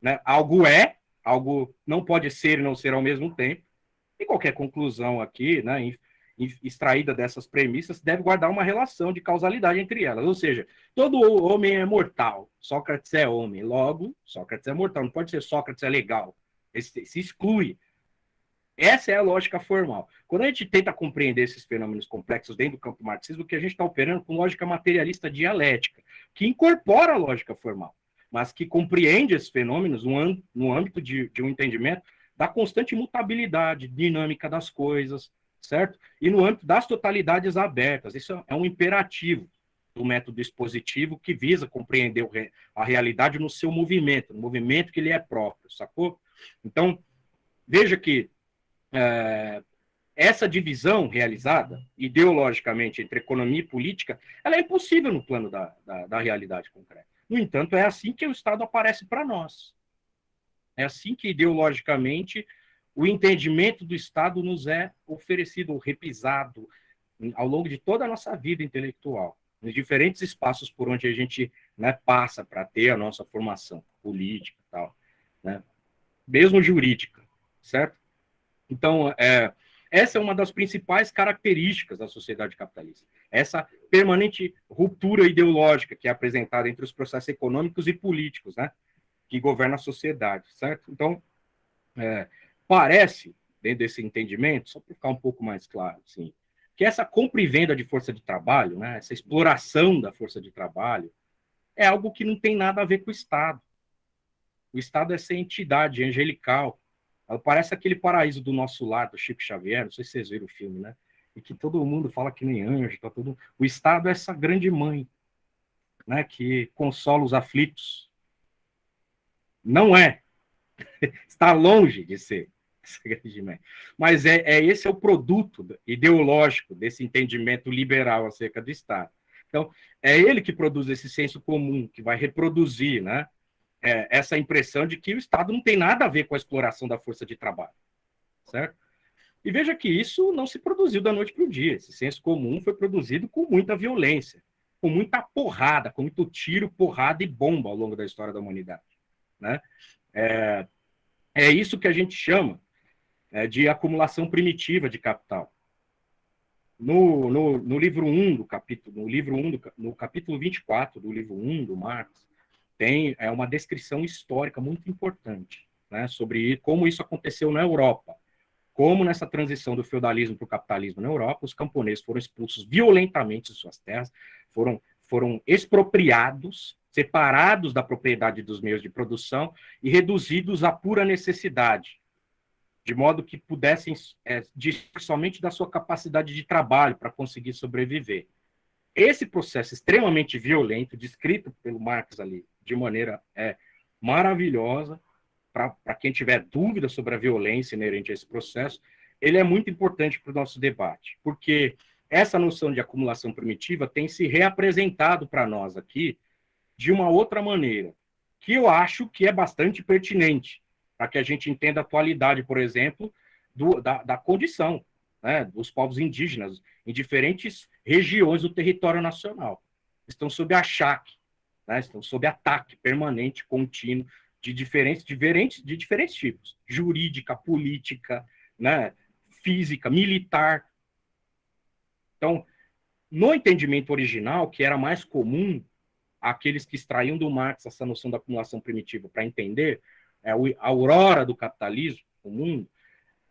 Né? Algo é, algo não pode ser e não ser ao mesmo tempo. E qualquer conclusão aqui, né, extraída dessas premissas deve guardar uma relação de causalidade entre elas. Ou seja, todo homem é mortal, Sócrates é homem, logo, Sócrates é mortal, não pode ser Sócrates é legal. Esse, se exclui. Essa é a lógica formal. Quando a gente tenta compreender esses fenômenos complexos dentro do campo marxismo, que a gente está operando com lógica materialista dialética, que incorpora a lógica formal, mas que compreende esses fenômenos no, no âmbito de, de um entendimento da constante mutabilidade dinâmica das coisas, certo? E no âmbito das totalidades abertas, isso é um imperativo do método expositivo que visa compreender a realidade no seu movimento, no movimento que lhe é próprio, sacou? Então, veja que é, essa divisão realizada, ideologicamente, entre economia e política, ela é impossível no plano da, da, da realidade concreta. No entanto, é assim que o Estado aparece para nós. É assim que, ideologicamente, o entendimento do Estado nos é oferecido, repisado ao longo de toda a nossa vida intelectual, nos diferentes espaços por onde a gente né, passa para ter a nossa formação política e tal, né? mesmo jurídica, certo? Então, é, essa é uma das principais características da sociedade capitalista. Essa permanente ruptura ideológica que é apresentada entre os processos econômicos e políticos, né? Que governam a sociedade, certo? Então, é, parece, dentro desse entendimento, só para ficar um pouco mais claro, assim, que essa compra e venda de força de trabalho, né, essa exploração da força de trabalho, é algo que não tem nada a ver com o Estado. O Estado é essa entidade angelical. Ela parece aquele paraíso do nosso lar, do Chico Xavier, não sei se vocês viram o filme, né? E que todo mundo fala que nem anjo, tá todo... O Estado é essa grande mãe, né, que consola os aflitos. Não é. [LAUGHS] Está longe de ser. Mas é, é esse é o produto ideológico desse entendimento liberal acerca do Estado. Então, é ele que produz esse senso comum, que vai reproduzir né, é, essa impressão de que o Estado não tem nada a ver com a exploração da força de trabalho, certo? E veja que isso não se produziu da noite para o dia. Esse senso comum foi produzido com muita violência, com muita porrada, com muito tiro, porrada e bomba ao longo da história da humanidade. Né? É, é isso que a gente chama é, de acumulação primitiva de capital. No, no, no, livro 1 do capítulo, no livro 1 do, no capítulo 24 do livro 1 do Marx, tem é, uma descrição histórica muito importante né, sobre como isso aconteceu na Europa como nessa transição do feudalismo para o capitalismo na Europa, os camponeses foram expulsos violentamente de suas terras, foram, foram expropriados, separados da propriedade dos meios de produção e reduzidos à pura necessidade, de modo que pudessem é, somente da sua capacidade de trabalho para conseguir sobreviver. Esse processo extremamente violento, descrito pelo Marx ali de maneira é, maravilhosa, para quem tiver dúvida sobre a violência inerente a esse processo, ele é muito importante para o nosso debate, porque essa noção de acumulação primitiva tem se reapresentado para nós aqui de uma outra maneira, que eu acho que é bastante pertinente, para que a gente entenda a atualidade, por exemplo, do, da, da condição né, dos povos indígenas em diferentes regiões do território nacional. Estão sob achaque, né, estão sob ataque permanente, contínuo de diferentes, diferentes, de diferentes tipos, jurídica, política, né, física, militar. Então, no entendimento original, que era mais comum aqueles que extraíam do Marx essa noção da acumulação primitiva para entender é, a aurora do capitalismo, o mundo,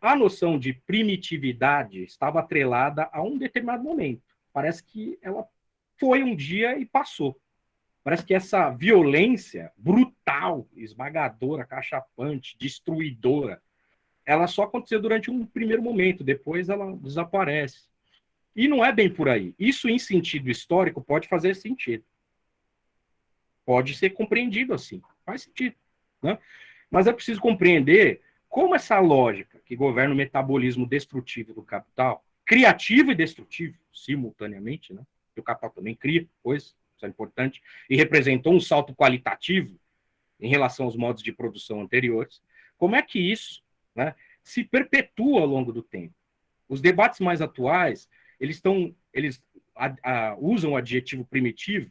a noção de primitividade estava atrelada a um determinado momento. Parece que ela foi um dia e passou. Parece que essa violência brutal, esmagadora, cachapante, destruidora, ela só aconteceu durante um primeiro momento, depois ela desaparece. E não é bem por aí. Isso, em sentido histórico, pode fazer sentido. Pode ser compreendido assim. Faz sentido. Né? Mas é preciso compreender como essa lógica que governa o metabolismo destrutivo do capital, criativo e destrutivo, simultaneamente, né? que o capital também cria, pois isso é importante, e representou um salto qualitativo em relação aos modos de produção anteriores. Como é que isso né, se perpetua ao longo do tempo? Os debates mais atuais, eles estão, eles a, a, usam o adjetivo primitivo,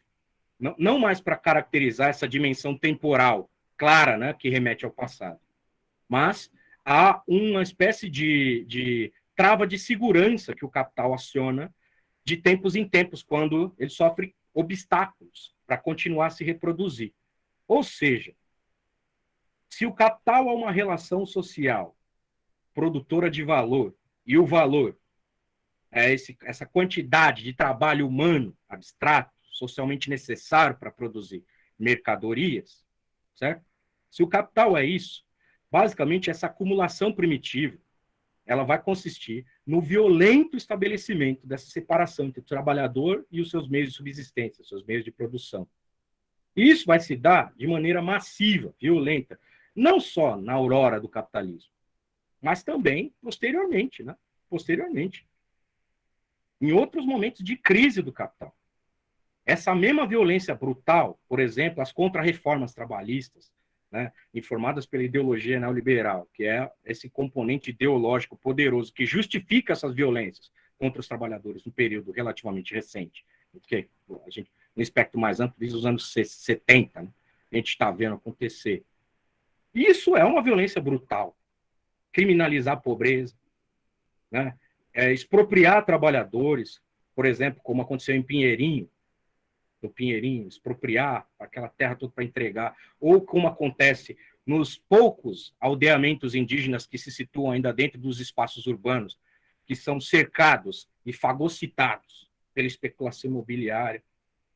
não, não mais para caracterizar essa dimensão temporal clara, né, que remete ao passado, mas há uma espécie de, de trava de segurança que o capital aciona de tempos em tempos, quando ele sofre obstáculos para continuar a se reproduzir. Ou seja, se o capital é uma relação social produtora de valor e o valor é esse, essa quantidade de trabalho humano abstrato, socialmente necessário para produzir mercadorias, certo? Se o capital é isso, basicamente essa acumulação primitiva, ela vai consistir no violento estabelecimento dessa separação entre o trabalhador e os seus meios de subsistência, os seus meios de produção. Isso vai se dar de maneira massiva, violenta, não só na aurora do capitalismo, mas também posteriormente, né? Posteriormente. Em outros momentos de crise do capital. Essa mesma violência brutal, por exemplo, as contrarreformas trabalhistas, né, informadas pela ideologia neoliberal, que é esse componente ideológico poderoso que justifica essas violências contra os trabalhadores no período relativamente recente, porque a gente, no espectro mais amplo, desde os anos 70, né, a gente está vendo acontecer. Isso é uma violência brutal. Criminalizar a pobreza, né, é, expropriar trabalhadores, por exemplo, como aconteceu em Pinheirinho, do Pinheirinho, expropriar aquela terra toda para entregar, ou como acontece nos poucos aldeamentos indígenas que se situam ainda dentro dos espaços urbanos, que são cercados e fagocitados pela especulação imobiliária,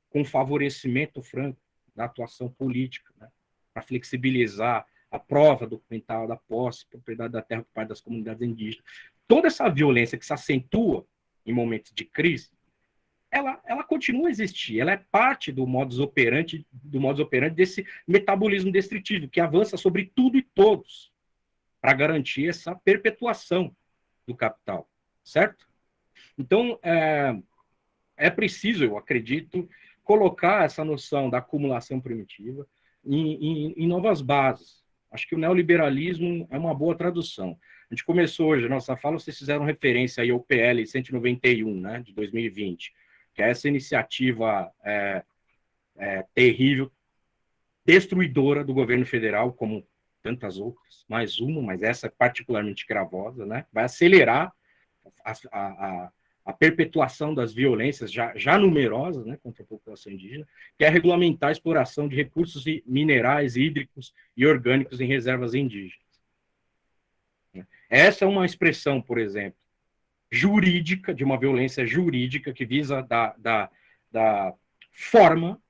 com favorecimento franco da atuação política, né, para flexibilizar a prova documental da posse, propriedade da terra por parte das comunidades indígenas. Toda essa violência que se acentua em momentos de crise, ela, ela continua a existir, ela é parte do modus operandi, do modus operandi desse metabolismo destrutivo, que avança sobre tudo e todos, para garantir essa perpetuação do capital, certo? Então, é, é preciso, eu acredito, colocar essa noção da acumulação primitiva em, em, em novas bases. Acho que o neoliberalismo é uma boa tradução. A gente começou hoje a nossa fala, vocês fizeram referência aí ao PL 191, né, de 2020, que é essa iniciativa é, é, terrível, destruidora do governo federal, como tantas outras, mais uma, mas essa particularmente gravosa, né, vai acelerar a, a, a perpetuação das violências já, já numerosas né, contra a população indígena, que é regulamentar a exploração de recursos minerais, hídricos e orgânicos em reservas indígenas. Essa é uma expressão, por exemplo, jurídica, de uma violência jurídica que visa dar, da forma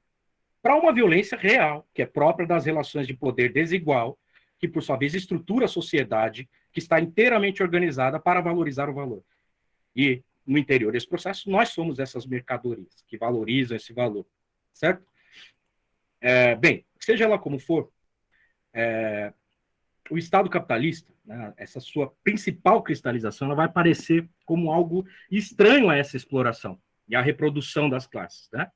para uma violência real, que é própria das relações de poder desigual, que, por sua vez, estrutura a sociedade que está inteiramente organizada para valorizar o valor. E, no interior desse processo, nós somos essas mercadorias que valorizam esse valor, certo? É, bem, seja ela como for, é, o Estado capitalista, né, essa sua principal cristalização, ela vai aparecer como algo estranho a essa exploração e a reprodução das classes. Né?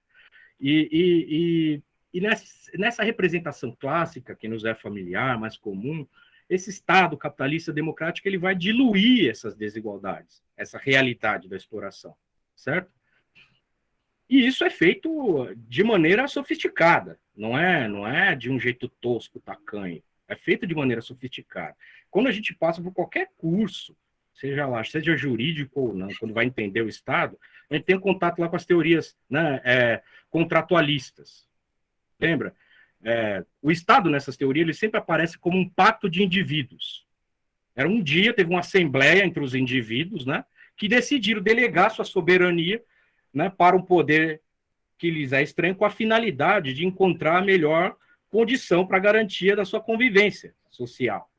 E, e, e, e nessa, nessa, representação clássica, que nos é familiar, mais comum, esse Estado capitalista democrático ele vai diluir essas desigualdades, essa realidade da exploração, certo? E isso é feito de maneira sofisticada, não é, não é de um jeito tosco, tacanho é feita de maneira sofisticada. Quando a gente passa por qualquer curso, seja lá, seja jurídico ou não, quando vai entender o Estado, a gente tem contato lá com as teorias né, é, contratualistas. Lembra? É, o Estado, nessas teorias, ele sempre aparece como um pacto de indivíduos. Era um dia, teve uma assembleia entre os indivíduos, né, que decidiram delegar sua soberania né, para um poder que lhes é estranho, com a finalidade de encontrar a melhor condição para garantia da sua convivência social.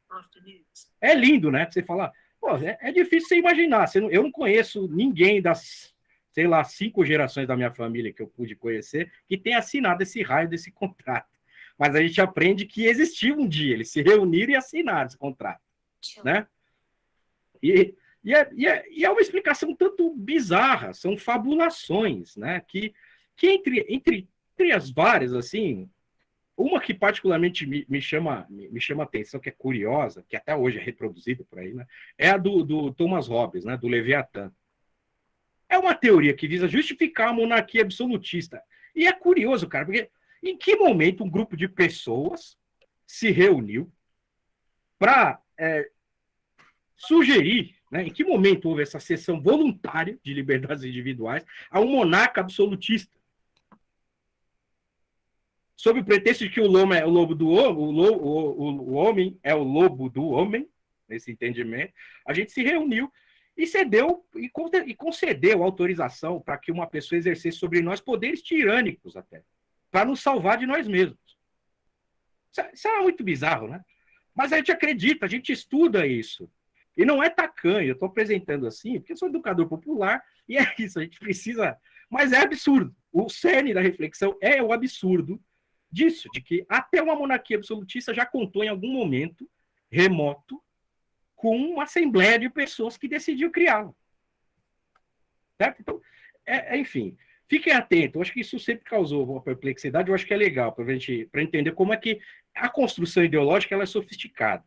É lindo, né? Você falar, é, é, difícil você imaginar. Você não, eu não conheço ninguém das, sei lá, cinco gerações da minha família que eu pude conhecer que tenha assinado esse raio desse [LAUGHS] contrato. Mas a gente aprende que existiu um dia, eles se reuniram e assinaram esse contrato, né? E, e, é, e, é, e é uma explicação tanto bizarra, são fabulações, né? Que, que entre, entre, entre as várias, assim, uma que particularmente me, me chama me, chama atenção, que é curiosa, que até hoje é reproduzida por aí, né? é a do, do Thomas Hobbes, né? do Leviatã. É uma teoria que visa justificar a monarquia absolutista. E é curioso, cara, porque em que momento um grupo de pessoas se reuniu para é, sugerir, né, em que momento houve essa sessão voluntária de liberdades individuais a um monarca absolutista? Sob o pretexto de que o lobo é o lobo do homem, o, o, o, o homem é o lobo do homem, nesse entendimento, a gente se reuniu e cedeu e concedeu autorização para que uma pessoa exercesse sobre nós poderes tirânicos até, para nos salvar de nós mesmos. Isso é muito bizarro, né? Mas a gente acredita, a gente estuda isso. E não é tacanho, eu estou apresentando assim, porque eu sou educador popular, e é isso, a gente precisa. Mas é absurdo. O cerne da reflexão é o absurdo disso, de que até uma monarquia absolutista já contou em algum momento remoto com uma assembleia de pessoas que decidiu criá-lo. Certo? Então, é, é, enfim, fiquem atentos. Eu acho que isso sempre causou uma perplexidade. Eu acho que é legal para gente para entender como é que a construção ideológica ela é sofisticada.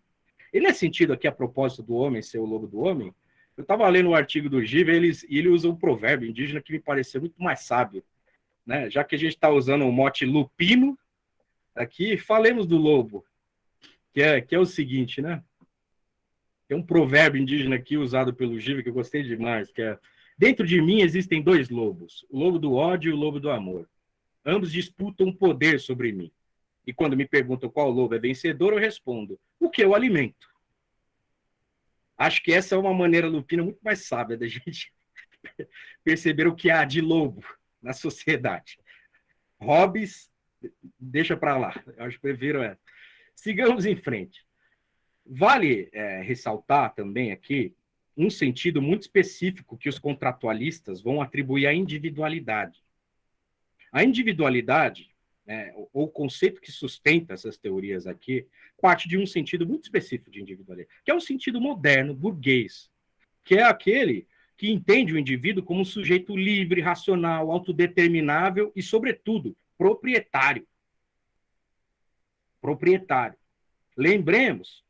E nesse sentido aqui, a propósito do homem ser o lobo do homem, eu estava lendo um artigo do Giva e ele, ele usa um provérbio indígena que me pareceu muito mais sábio. Né? Já que a gente está usando o mote lupino, aqui, falemos do lobo, que é, que é o seguinte, né? Tem um provérbio indígena aqui usado pelo Giva que eu gostei demais, que é Dentro de mim existem dois lobos, o lobo do ódio e o lobo do amor. Ambos disputam poder sobre mim. E quando me perguntam qual lobo é vencedor, eu respondo: o que eu alimento. Acho que essa é uma maneira lupina muito mais sábia da [LAUGHS] gente perceber o que há de lobo na sociedade. Hobbes deixa para lá. Eu acho que prefiro essa. Sigamos em frente. Vale é, ressaltar também aqui um sentido muito específico que os contratualistas vão atribuir à individualidade. A individualidade, né, ou o conceito que sustenta essas teorias aqui, parte de um sentido muito específico de individualidade, que é um sentido moderno, burguês, que é aquele que entende o indivíduo como um sujeito livre, racional, autodeterminável e, sobretudo, proprietário. proprietário. Lembremos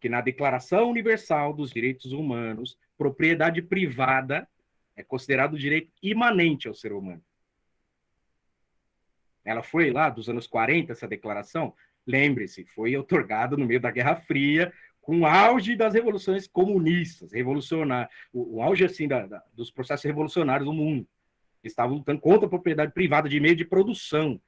que na Declaração Universal dos Direitos Humanos, propriedade privada é considerado direito imanente ao ser humano. Ela foi lá dos anos 40, essa declaração? Lembre-se, foi otorgada no meio da Guerra Fria, com o auge das revoluções comunistas, revolucionárias, o, o auge assim da, da, dos processos revolucionários no mundo. Estavam lutando contra a propriedade privada de meio de produção,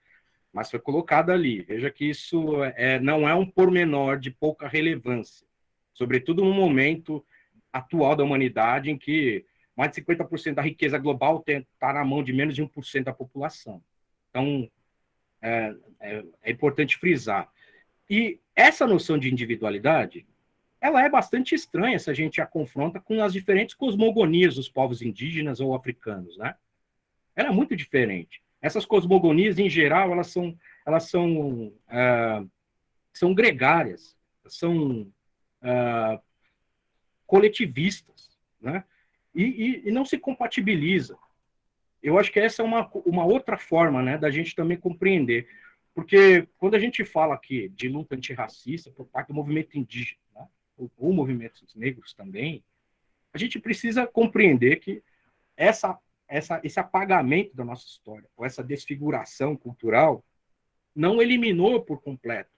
mas foi colocada ali. Veja que isso é, não é um pormenor de pouca relevância, sobretudo no momento atual da humanidade, em que mais de 50% da riqueza global está na mão de menos de 1% da população. Então, é, é, é importante frisar. E essa noção de individualidade, ela é bastante estranha se a gente a confronta com as diferentes cosmogonias dos povos indígenas ou africanos, né? Ela é muito diferente. Essas cosmogonias, em geral, elas são, elas são, uh, são gregárias, são uh, coletivistas, né? E, e, e, não se compatibiliza. Eu acho que essa é uma, uma outra forma né, da gente também compreender. Porque quando a gente fala aqui de luta antirracista por parte do movimento indígena, né, ou, ou movimentos negros também, a gente precisa compreender que essa essa, esse apagamento da nossa história, ou essa desfiguração cultural, não eliminou por completo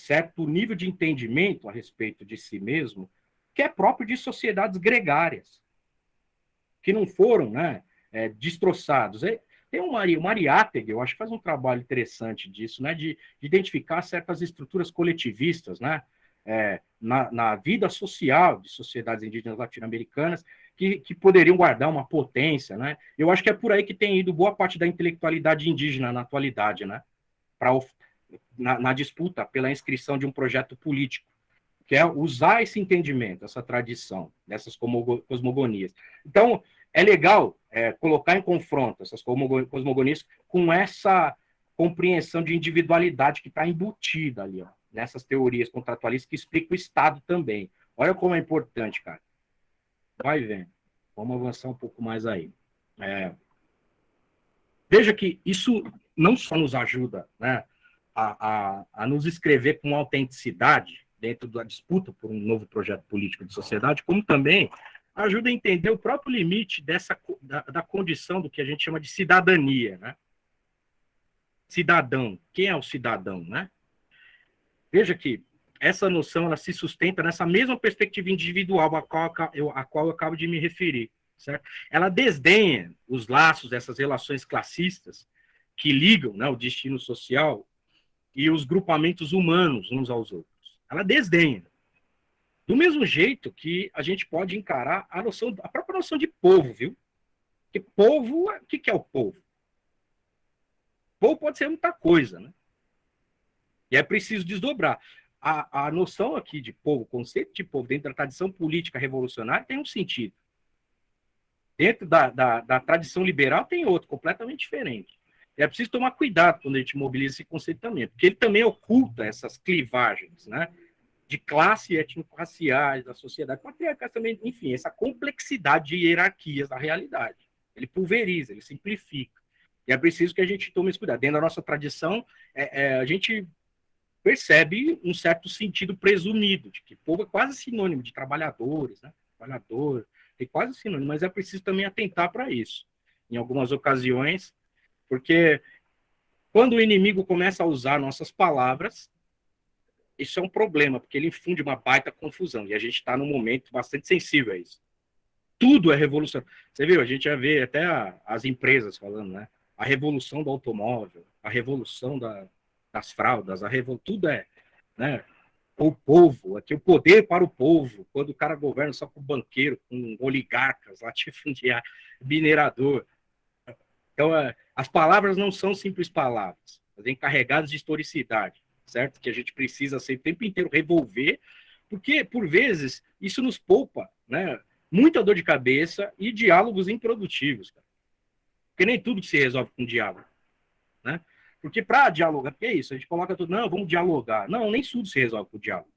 certo nível de entendimento a respeito de si mesmo, que é próprio de sociedades gregárias, que não foram né, é, destroçados. É, tem um Mari, Mariátegui, eu acho que faz um trabalho interessante disso, né, de, de identificar certas estruturas coletivistas né, é, na, na vida social de sociedades indígenas latino-americanas, que, que poderiam guardar uma potência, né? Eu acho que é por aí que tem ido boa parte da intelectualidade indígena na atualidade, né? Para na, na, disputa pela inscrição de um projeto político, que é usar esse entendimento, essa tradição, dessas cosmogonias. Então, é legal é, colocar em confronto essas cosmogonias com essa compreensão de individualidade que está embutida ali, ó, nessas teorias contratualistas que explicam o Estado também. Olha como é importante, cara vai vendo. Vamos avançar um pouco mais aí. É, veja que isso não só nos ajuda né, a, a, a nos escrever com autenticidade dentro da disputa por um novo projeto político de sociedade, como também ajuda a entender o próprio limite dessa da, da condição do que a gente chama de cidadania, né? Cidadão, quem é o cidadão, né? Veja que essa noção ela se sustenta nessa mesma perspectiva individual a qual eu, a qual eu acabo de me referir. Certo? Ela desdenha os laços dessas relações classistas que ligam né, o destino social e os grupamentos humanos uns aos outros. Ela desdenha. Do mesmo jeito que a gente pode encarar a noção, a própria noção de povo, viu? Que povo, o que, que é o povo? Povo pode ser muita coisa, né? E é preciso desdobrar a, a noção aqui de povo, o conceito de povo dentro da tradição política revolucionária tem um sentido. Dentro da, da, da tradição liberal tem outro, completamente diferente. É preciso tomar cuidado quando a gente mobiliza esse conceito também, porque ele também oculta essas clivagens, né? De classe étnico-raciais, da sociedade patriarcal também, enfim, essa complexidade de hierarquias da realidade. Ele pulveriza, ele simplifica. E é preciso que a gente tome esse cuidado. Dentro da nossa tradição, é, é, a gente percebe um certo sentido presumido, de que povo é quase sinônimo de trabalhadores, né? Trabalhador, é quase sinônimo, mas é preciso também atentar para isso, em algumas ocasiões, porque quando o inimigo começa a usar nossas palavras, isso é um problema, porque ele infunde uma baita confusão, e a gente está num momento bastante sensível a isso. Tudo é revolução. Você viu, a gente já vê até a, as empresas falando, né? A revolução do automóvel, a revolução da, das fraldas, a revolta, tudo é, né? O povo, aqui o poder para o povo, quando o cara governa só com banqueiro, com oligarcas, latifundiário, [LAUGHS] minerador. Então, é, as palavras não são simples palavras, vêm carregadas de historicidade, certo? Que a gente precisa ser o tempo inteiro revolver, porque, por vezes, isso nos poupa, né? Muita dor de cabeça e diálogos improdutivos, cara. Porque nem tudo se resolve com diálogo, né? Porque para dialogar, porque é isso, a gente coloca tudo, não, vamos dialogar. Não, nem tudo se resolve com o diálogo.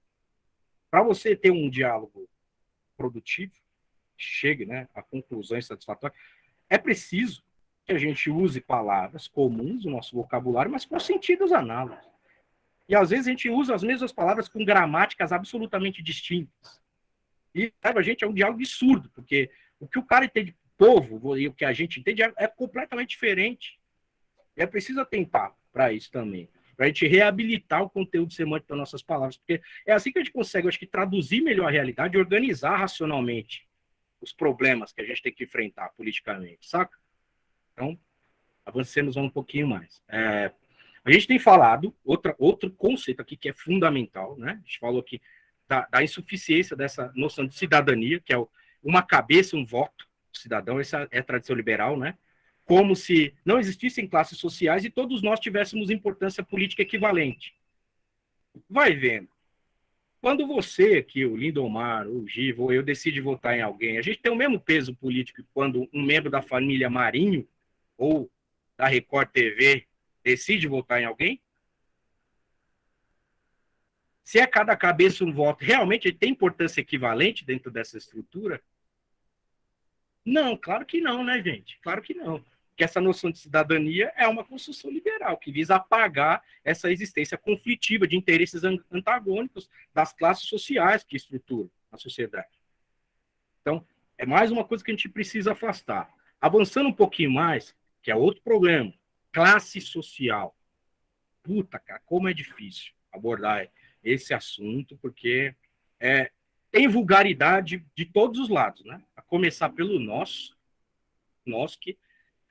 Para você ter um diálogo produtivo, chegue né, a conclusões satisfatórias, é preciso que a gente use palavras comuns no nosso vocabulário, mas com sentidos análogos. E às vezes a gente usa as mesmas palavras com gramáticas absolutamente distintas. E sabe, a gente é um diálogo absurdo, porque o que o cara entende povo e o que a gente entende é, é completamente diferente. E é preciso atentar para isso também, para a gente reabilitar o conteúdo semântico das nossas palavras, porque é assim que a gente consegue, acho que, traduzir melhor a realidade e organizar racionalmente os problemas que a gente tem que enfrentar politicamente, saca? Então, avancemos um pouquinho mais. É, a gente tem falado, outra, outro conceito aqui que é fundamental, né? A gente falou aqui da, da insuficiência dessa noção de cidadania, que é o, uma cabeça, um voto cidadão, essa é a tradição liberal, né? Como se não existissem classes sociais e todos nós tivéssemos importância política equivalente. Vai vendo. Quando você, aqui, o Lindomar, o Givo, eu decide votar em alguém, a gente tem o mesmo peso político quando um membro da família Marinho ou da Record TV decide votar em alguém? Se é cada cabeça um voto, realmente tem importância equivalente dentro dessa estrutura? Não, claro que não, né, gente? Claro que não. Que essa noção de cidadania é uma construção liberal que visa apagar essa existência conflitiva de interesses antagônicos das classes sociais que estruturam a sociedade. Então, é mais uma coisa que a gente precisa afastar. Avançando um pouquinho mais, que é outro problema, classe social. Puta, cara, como é difícil abordar esse assunto, porque é, tem vulgaridade de todos os lados, né? A começar pelo nosso, nós que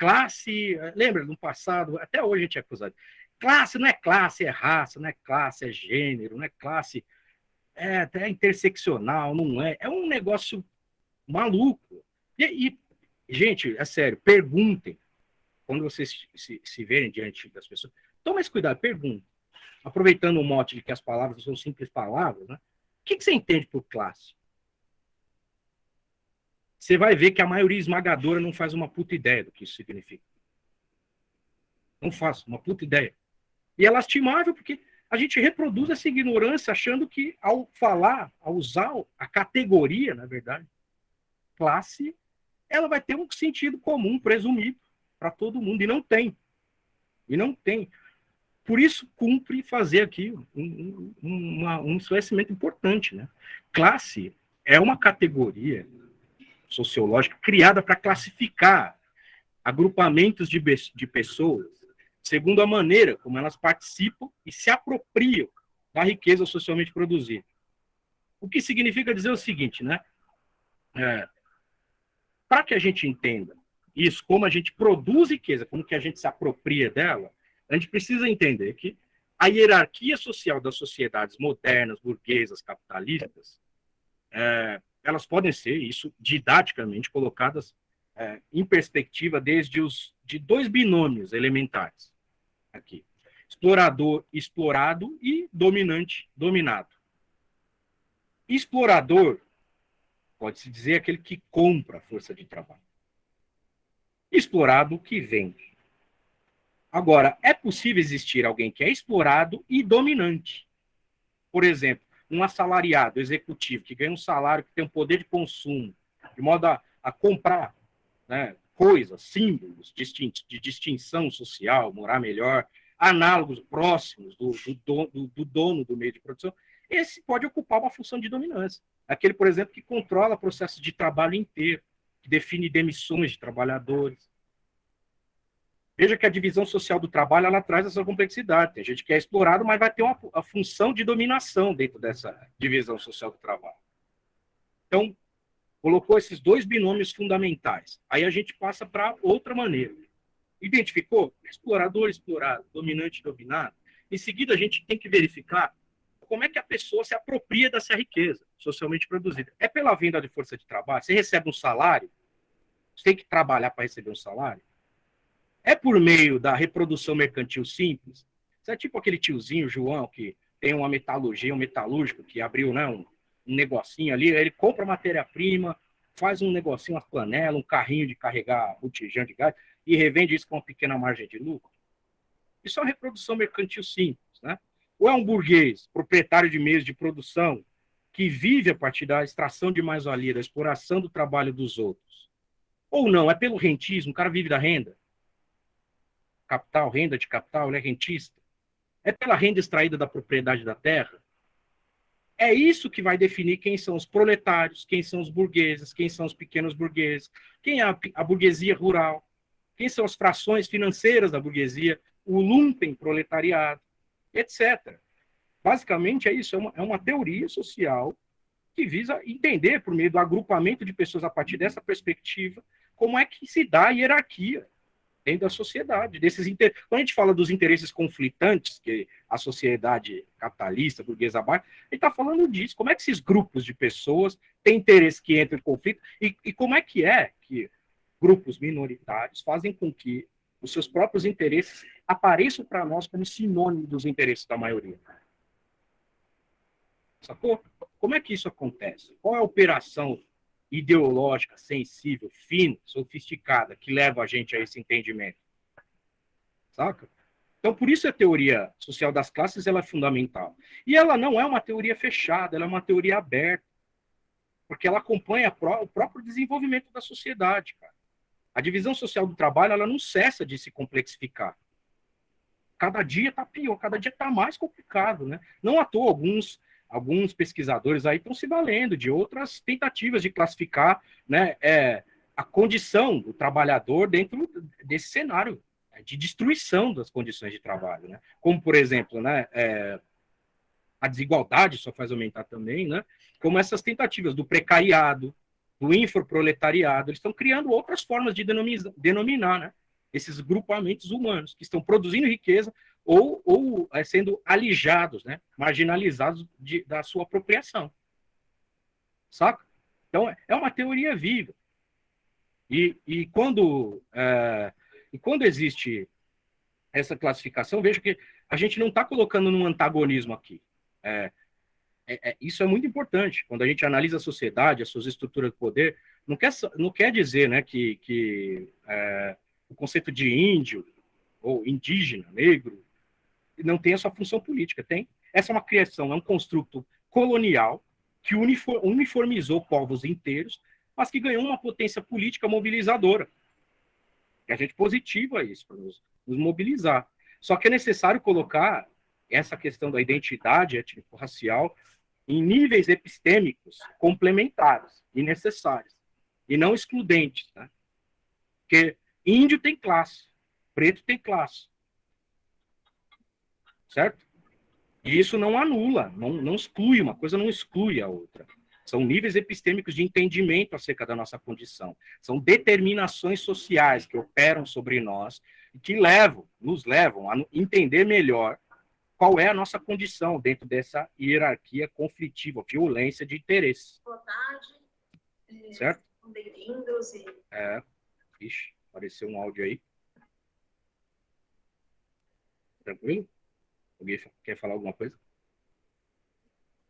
classe, lembra no passado, até hoje a gente é acusado. Classe não é classe, é raça, não é classe, é gênero, não é classe, é até interseccional, não é. É um negócio maluco. E, e gente, é sério, perguntem quando vocês se, se verem diante das pessoas. Tome esse cuidado, perguntem. Aproveitando o mote de que as palavras são simples palavras, né? O que, que você entende por classe? Você vai ver que a maioria esmagadora não faz uma puta ideia do que isso significa. Não faz uma puta ideia. E é lastimável porque a gente reproduz essa ignorância achando que ao falar, ao usar a categoria, na verdade, classe, ela vai ter um sentido comum presumido para todo mundo. E não tem. E não tem. Por isso, cumpre fazer aqui um, um, um esclarecimento importante. Né? Classe é uma categoria sociológica criada para classificar agrupamentos de, de pessoas segundo a maneira como elas participam e se apropriam da riqueza socialmente produzida. O que significa dizer o seguinte, né? É, para que a gente entenda isso, como a gente produz riqueza, como que a gente se apropria dela, a gente precisa entender que a hierarquia social das sociedades modernas, burguesas, capitalistas, é, elas podem ser, isso didaticamente, colocadas é, em perspectiva desde os de dois binômios elementares aqui: explorador, explorado e dominante, dominado. Explorador pode-se dizer aquele que compra a força de trabalho. Explorado que vende. Agora, é possível existir alguém que é explorado e dominante. Por exemplo, um assalariado executivo que ganha um salário que tem um poder de consumo, de modo a, a comprar né, coisas, símbolos de distinção social, morar melhor, análogos próximos do, do, do, do dono do meio de produção, esse pode ocupar uma função de dominância. Aquele, por exemplo, que controla processos de trabalho inteiro, que define demissões de trabalhadores, Veja que a divisão social do trabalho ela traz essa complexidade. Tem gente que é explorado, mas vai ter uma a função de dominação dentro dessa divisão social do trabalho. Então, colocou esses dois binômios fundamentais. Aí a gente passa para outra maneira. Identificou? Explorador, explorado, dominante, dominado. Em seguida, a gente tem que verificar como é que a pessoa se apropria dessa riqueza socialmente produzida. É pela venda de força de trabalho? Você recebe um salário? Você tem que trabalhar para receber um salário? É por meio da reprodução mercantil simples. Você é tipo aquele tiozinho, João, que tem uma metalurgia, um metalúrgico que abriu né, um, um negocinho ali, ele compra matéria-prima, faz um negocinho, uma panela, um carrinho de carregar botijão de gás e revende isso com uma pequena margem de lucro. Isso é uma reprodução mercantil simples, né? Ou é um burguês, proprietário de meios de produção, que vive a partir da extração de mais-valia, da exploração do trabalho dos outros. Ou não, é pelo rentismo, o cara vive da renda capital, renda de capital, ele é rentista. É pela renda extraída da propriedade da terra? É isso que vai definir quem são os proletários, quem são os burgueses, quem são os pequenos burgueses, quem é a, a burguesia rural, quem são as frações financeiras da burguesia, o lumpen proletariado, etc. Basicamente é isso, é uma, é uma teoria social que visa entender, por meio do agrupamento de pessoas a partir dessa perspectiva, como é que se dá a hierarquia dentro da sociedade. Desses inter... Quando a gente fala dos interesses conflitantes que a sociedade capitalista, burguesa baixa, a gente está falando disso. Como é que esses grupos de pessoas têm interesse que entram em conflito e, e como é que é que grupos minoritários fazem com que os seus próprios interesses apareçam para nós como sinônimo dos interesses da maioria. Sacou? Como é que isso acontece? Qual é a operação ideológica, sensível, fina, sofisticada, que leva a gente a esse entendimento. Saca? Então, por isso a teoria social das classes ela é fundamental. E ela não é uma teoria fechada, ela é uma teoria aberta. Porque ela acompanha o próprio desenvolvimento da sociedade, cara. A divisão social do trabalho, ela não cessa de se complexificar. Cada dia está pior, cada dia está mais complicado, né? Não à toa, alguns alguns pesquisadores aí estão se valendo de outras tentativas de classificar né, é, a condição do trabalhador dentro desse cenário né, de destruição das condições de trabalho, né? Como, por exemplo, né, é, a desigualdade só faz aumentar também, né? Como essas tentativas do precariado, do infoproletariado, eles estão criando outras formas de denominar, denominar né, esses grupamentos humanos que estão produzindo riqueza ou, ou é, sendo alijados, né, marginalizados de, da sua apropriação. Saca? Então, é uma teoria viva. E, e, quando, é, e quando existe essa classificação, veja que a gente não está colocando num antagonismo aqui. É, é, é, isso é muito importante. Quando a gente analisa a sociedade, as suas estruturas de poder, não quer, não quer dizer né, que, que é, o conceito de índio ou indígena, negro, não tem a sua função política, tem. Essa é uma criação, é um construto colonial que uniformizou povos inteiros, mas que ganhou uma potência política mobilizadora. E a gente positiva isso, para nos, nos mobilizar. Só que é necessário colocar essa questão da identidade étnico-racial em níveis epistêmicos complementares e necessários, e não excludentes. Né? Porque índio tem classe, preto tem classe, certo? E isso não anula, não, não exclui, uma coisa não exclui a outra. São níveis epistêmicos de entendimento acerca da nossa condição. São determinações sociais que operam sobre nós e que levam, nos levam a entender melhor qual é a nossa condição dentro dessa hierarquia conflitiva, violência de interesses. Boa tarde. É, certo? Bem-vindos. E... É. Ixi, apareceu um áudio aí. Tranquilo? Alguém quer falar alguma coisa?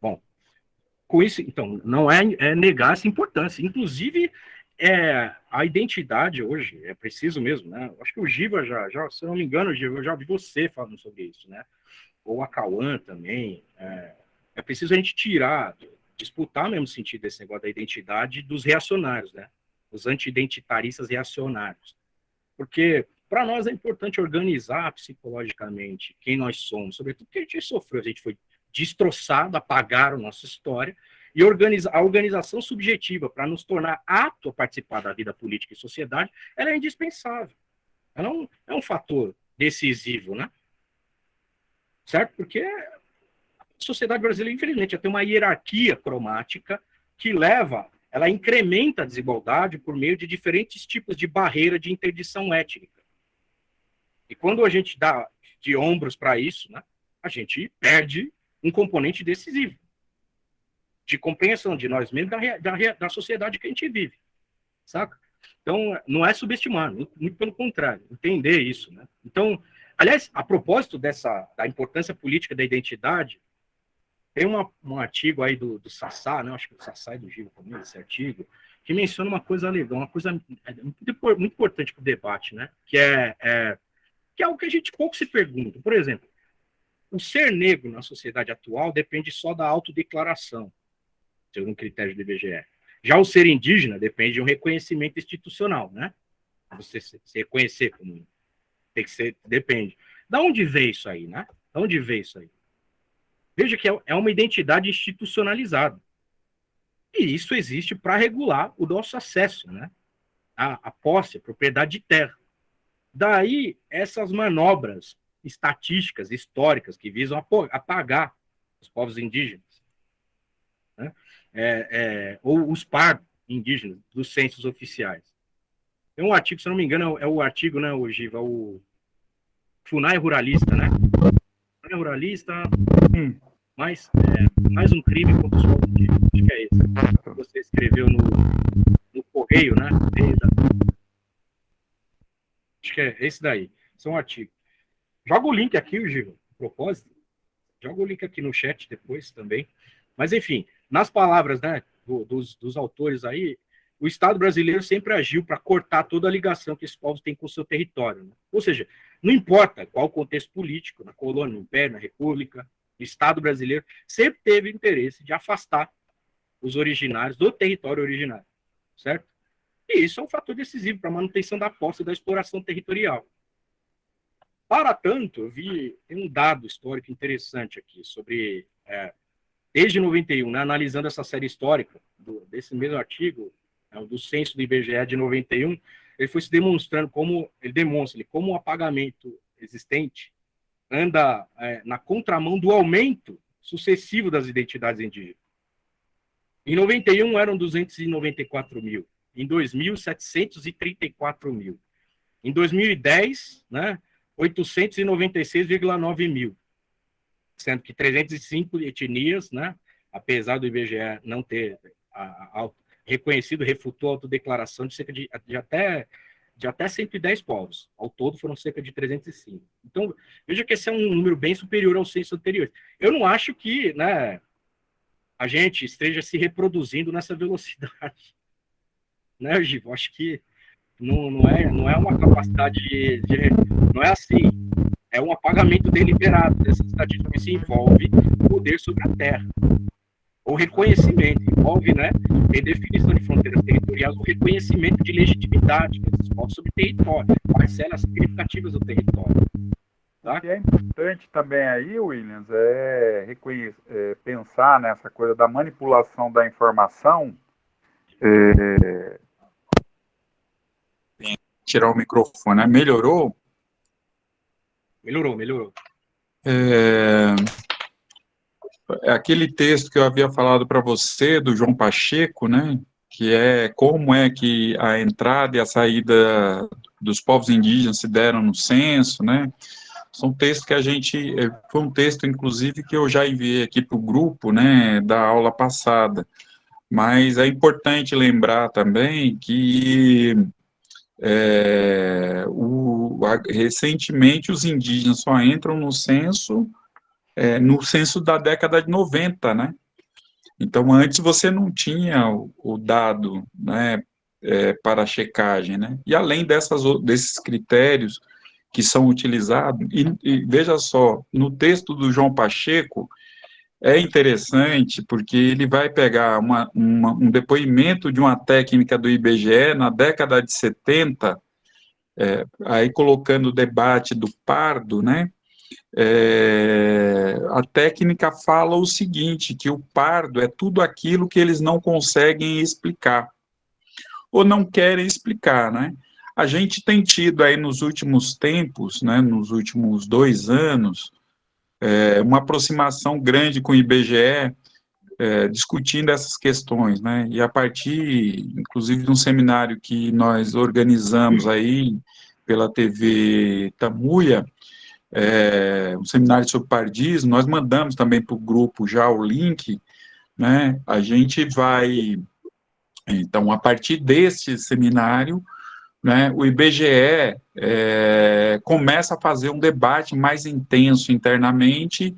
Bom, com isso, então, não é, é negar essa importância. Inclusive, é, a identidade hoje, é preciso mesmo, né? Acho que o Giva já, já, se não me engano, Giva, eu já vi você falando sobre isso, né? Ou a Cauã também. É, é preciso a gente tirar, disputar mesmo sentido desse negócio da identidade dos reacionários, né? Os anti-identitaristas reacionários. Porque para nós é importante organizar psicologicamente quem nós somos, sobretudo porque a gente sofreu, a gente foi destroçado, apagaram nossa história, e organiza, a organização subjetiva para nos tornar apto a participar da vida política e sociedade, ela é indispensável. Ela é um, é um fator decisivo, né? Certo? Porque a sociedade brasileira, infelizmente, tem uma hierarquia cromática que leva, ela incrementa a desigualdade por meio de diferentes tipos de barreira de interdição étnica. E quando a gente dá de ombros para isso, né, a gente perde um componente decisivo de compreensão de nós mesmos, da, da, da sociedade que a gente vive, saca? Então, não é subestimar, muito, pelo contrário, entender isso, né? Então, aliás, a propósito dessa, da importância política da identidade, tem uma, um artigo aí do, do Sassá, né? acho que o Sassá e do Gil também, esse artigo, que menciona uma coisa legal, uma coisa é, muito, muito importante para o debate, né? Que é, é que é algo que a gente pouco se pergunta. Por exemplo, o ser negro na sociedade atual depende só da autodeclaração, segundo o critério do IBGE. Já o ser indígena depende de um reconhecimento institucional, né? Você se reconhecer como tem que ser, depende. Da onde veio isso aí, né? Onde vê isso aí? Veja que é, é uma identidade institucionalizada. E isso existe para regular o nosso acesso, né? A, a posse, a propriedade de terra. Daí, essas manobras estatísticas, históricas, que visam apagar os povos indígenas, né? é, é, ou os pardos indígenas dos censos oficiais. Tem um artigo, se não me engano, é o artigo, né, o Giva, o FUNAI Ruralista, né? FUNAI Ruralista, hum, mais, é, mais um crime contra os povos indígenas, acho que é esse. Você escreveu no, no Correio, né? Acho que é esse daí. Esse é um artigo. Joga o link aqui, Giva, propósito. Joga o link aqui no chat depois também. Mas, enfim, nas palavras né, do, dos, dos autores aí, o Estado brasileiro sempre agiu para cortar toda a ligação que esses povos têm com o seu território. Né? Ou seja, não importa qual o contexto político, na colônia, no império, na república, o Estado brasileiro sempre teve interesse de afastar os originários do território originário, certo? E isso é um fator decisivo para a manutenção da posse da exploração territorial. Para tanto, eu vi um dado histórico interessante aqui sobre é, desde 91, né, analisando essa série histórica do, desse mesmo artigo, é, do censo do IBGE de 91, ele foi se demonstrando como ele demonstra como o apagamento existente anda é, na contramão do aumento sucessivo das identidades indígenas. Em 91 eram 294 mil, em 2000 734 mil, em 2010, né, 896,9 mil, sendo que 305 etnias, né, apesar do IBGE não ter a, a, reconhecido, refutou a autodeclaração de cerca de, de, até, de até 110 povos. Ao todo foram cerca de 305. Então, veja que esse é um número bem superior ao censo anterior. Eu não acho que né, a gente esteja se reproduzindo nessa velocidade. Né, Givo? Acho que não, não, é, não é uma capacidade de, de, Não é assim. É um apagamento deliberado dessa estatística que se envolve poder sobre a terra. O reconhecimento envolve, né, em definição de fronteiras territoriais, o reconhecimento de legitimidade desses povos sobre território, parcelas significativas do território. Tá? O que é importante também aí, Williams, é, é pensar nessa coisa da manipulação da informação é, tirar o microfone, né? melhorou? Melhorou, melhorou. É, é, aquele texto que eu havia falado para você, do João Pacheco, né, que é como é que a entrada e a saída dos povos indígenas se deram no censo, né, são textos que a gente, é, foi um texto, inclusive, que eu já enviei aqui para o grupo, né, da aula passada, mas é importante lembrar também que é, o, recentemente os indígenas só entram no censo, é, no censo da década de 90, né? Então, antes você não tinha o, o dado, né, é, para checagem, né? E além dessas, desses critérios que são utilizados, e, e veja só, no texto do João Pacheco, é interessante porque ele vai pegar uma, uma, um depoimento de uma técnica do IBGE na década de 70, é, aí colocando o debate do pardo, né? É, a técnica fala o seguinte, que o pardo é tudo aquilo que eles não conseguem explicar, ou não querem explicar, né? A gente tem tido aí nos últimos tempos, né, nos últimos dois anos, é, uma aproximação grande com o IBGE, é, discutindo essas questões, né, e a partir, inclusive, de um seminário que nós organizamos aí pela TV Tamuia, é, um seminário sobre pardismo, nós mandamos também para o grupo já o link, né, a gente vai, então, a partir desse seminário, né, o IBGE é, começa a fazer um debate mais intenso internamente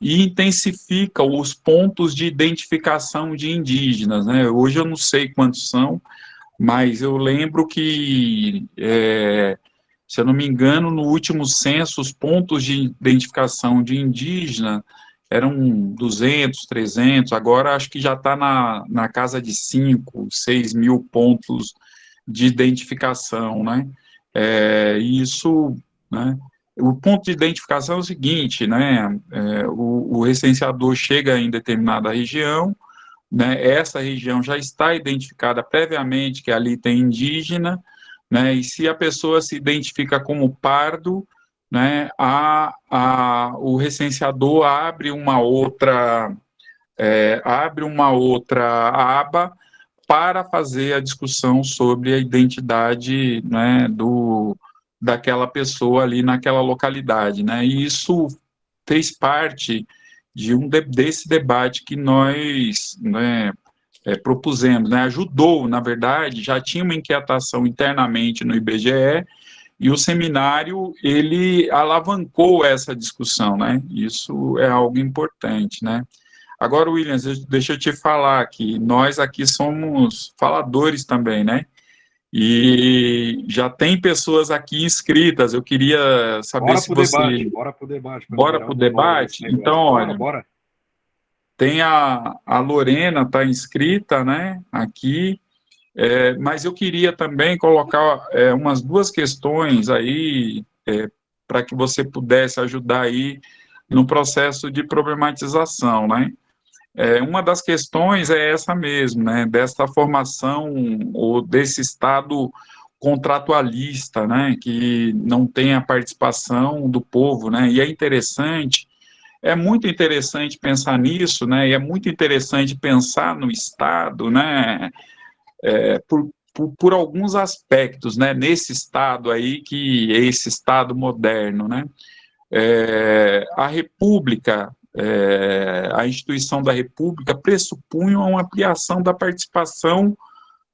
e intensifica os pontos de identificação de indígenas. Né? Hoje eu não sei quantos são, mas eu lembro que, é, se eu não me engano, no último censo, os pontos de identificação de indígena eram 200, 300, agora acho que já está na, na casa de 5, 6 mil pontos de identificação, né? É, isso, né? o ponto de identificação é o seguinte, né, é, o, o recenseador chega em determinada região, né, essa região já está identificada previamente que ali tem indígena, né, e se a pessoa se identifica como pardo, né, a, a, o recenseador abre uma outra é, abre uma outra aba para fazer a discussão sobre a identidade né, do, daquela pessoa ali naquela localidade, né? E isso fez parte de um de, desse debate que nós né, é, propusemos, né? Ajudou, na verdade, já tinha uma inquietação internamente no IBGE e o seminário ele alavancou essa discussão, né? Isso é algo importante, né? Agora, Williams, deixa eu te falar que nós aqui somos faladores também, né? E já tem pessoas aqui inscritas. Eu queria saber bora se você. Debate, bora para o debate. Bora para o debate? Então, olha. Bora, bora. Tem a, a Lorena, está inscrita, né? Aqui. É, mas eu queria também colocar é, umas duas questões aí é, para que você pudesse ajudar aí no processo de problematização, né? É, uma das questões é essa mesmo, né, dessa formação ou desse Estado contratualista, né, que não tem a participação do povo, né, e é interessante, é muito interessante pensar nisso, né, e é muito interessante pensar no Estado, né, é, por, por, por, alguns aspectos, né, nesse Estado aí, que é esse Estado moderno, né, é, a República, é, a instituição da República pressupunha uma ampliação da participação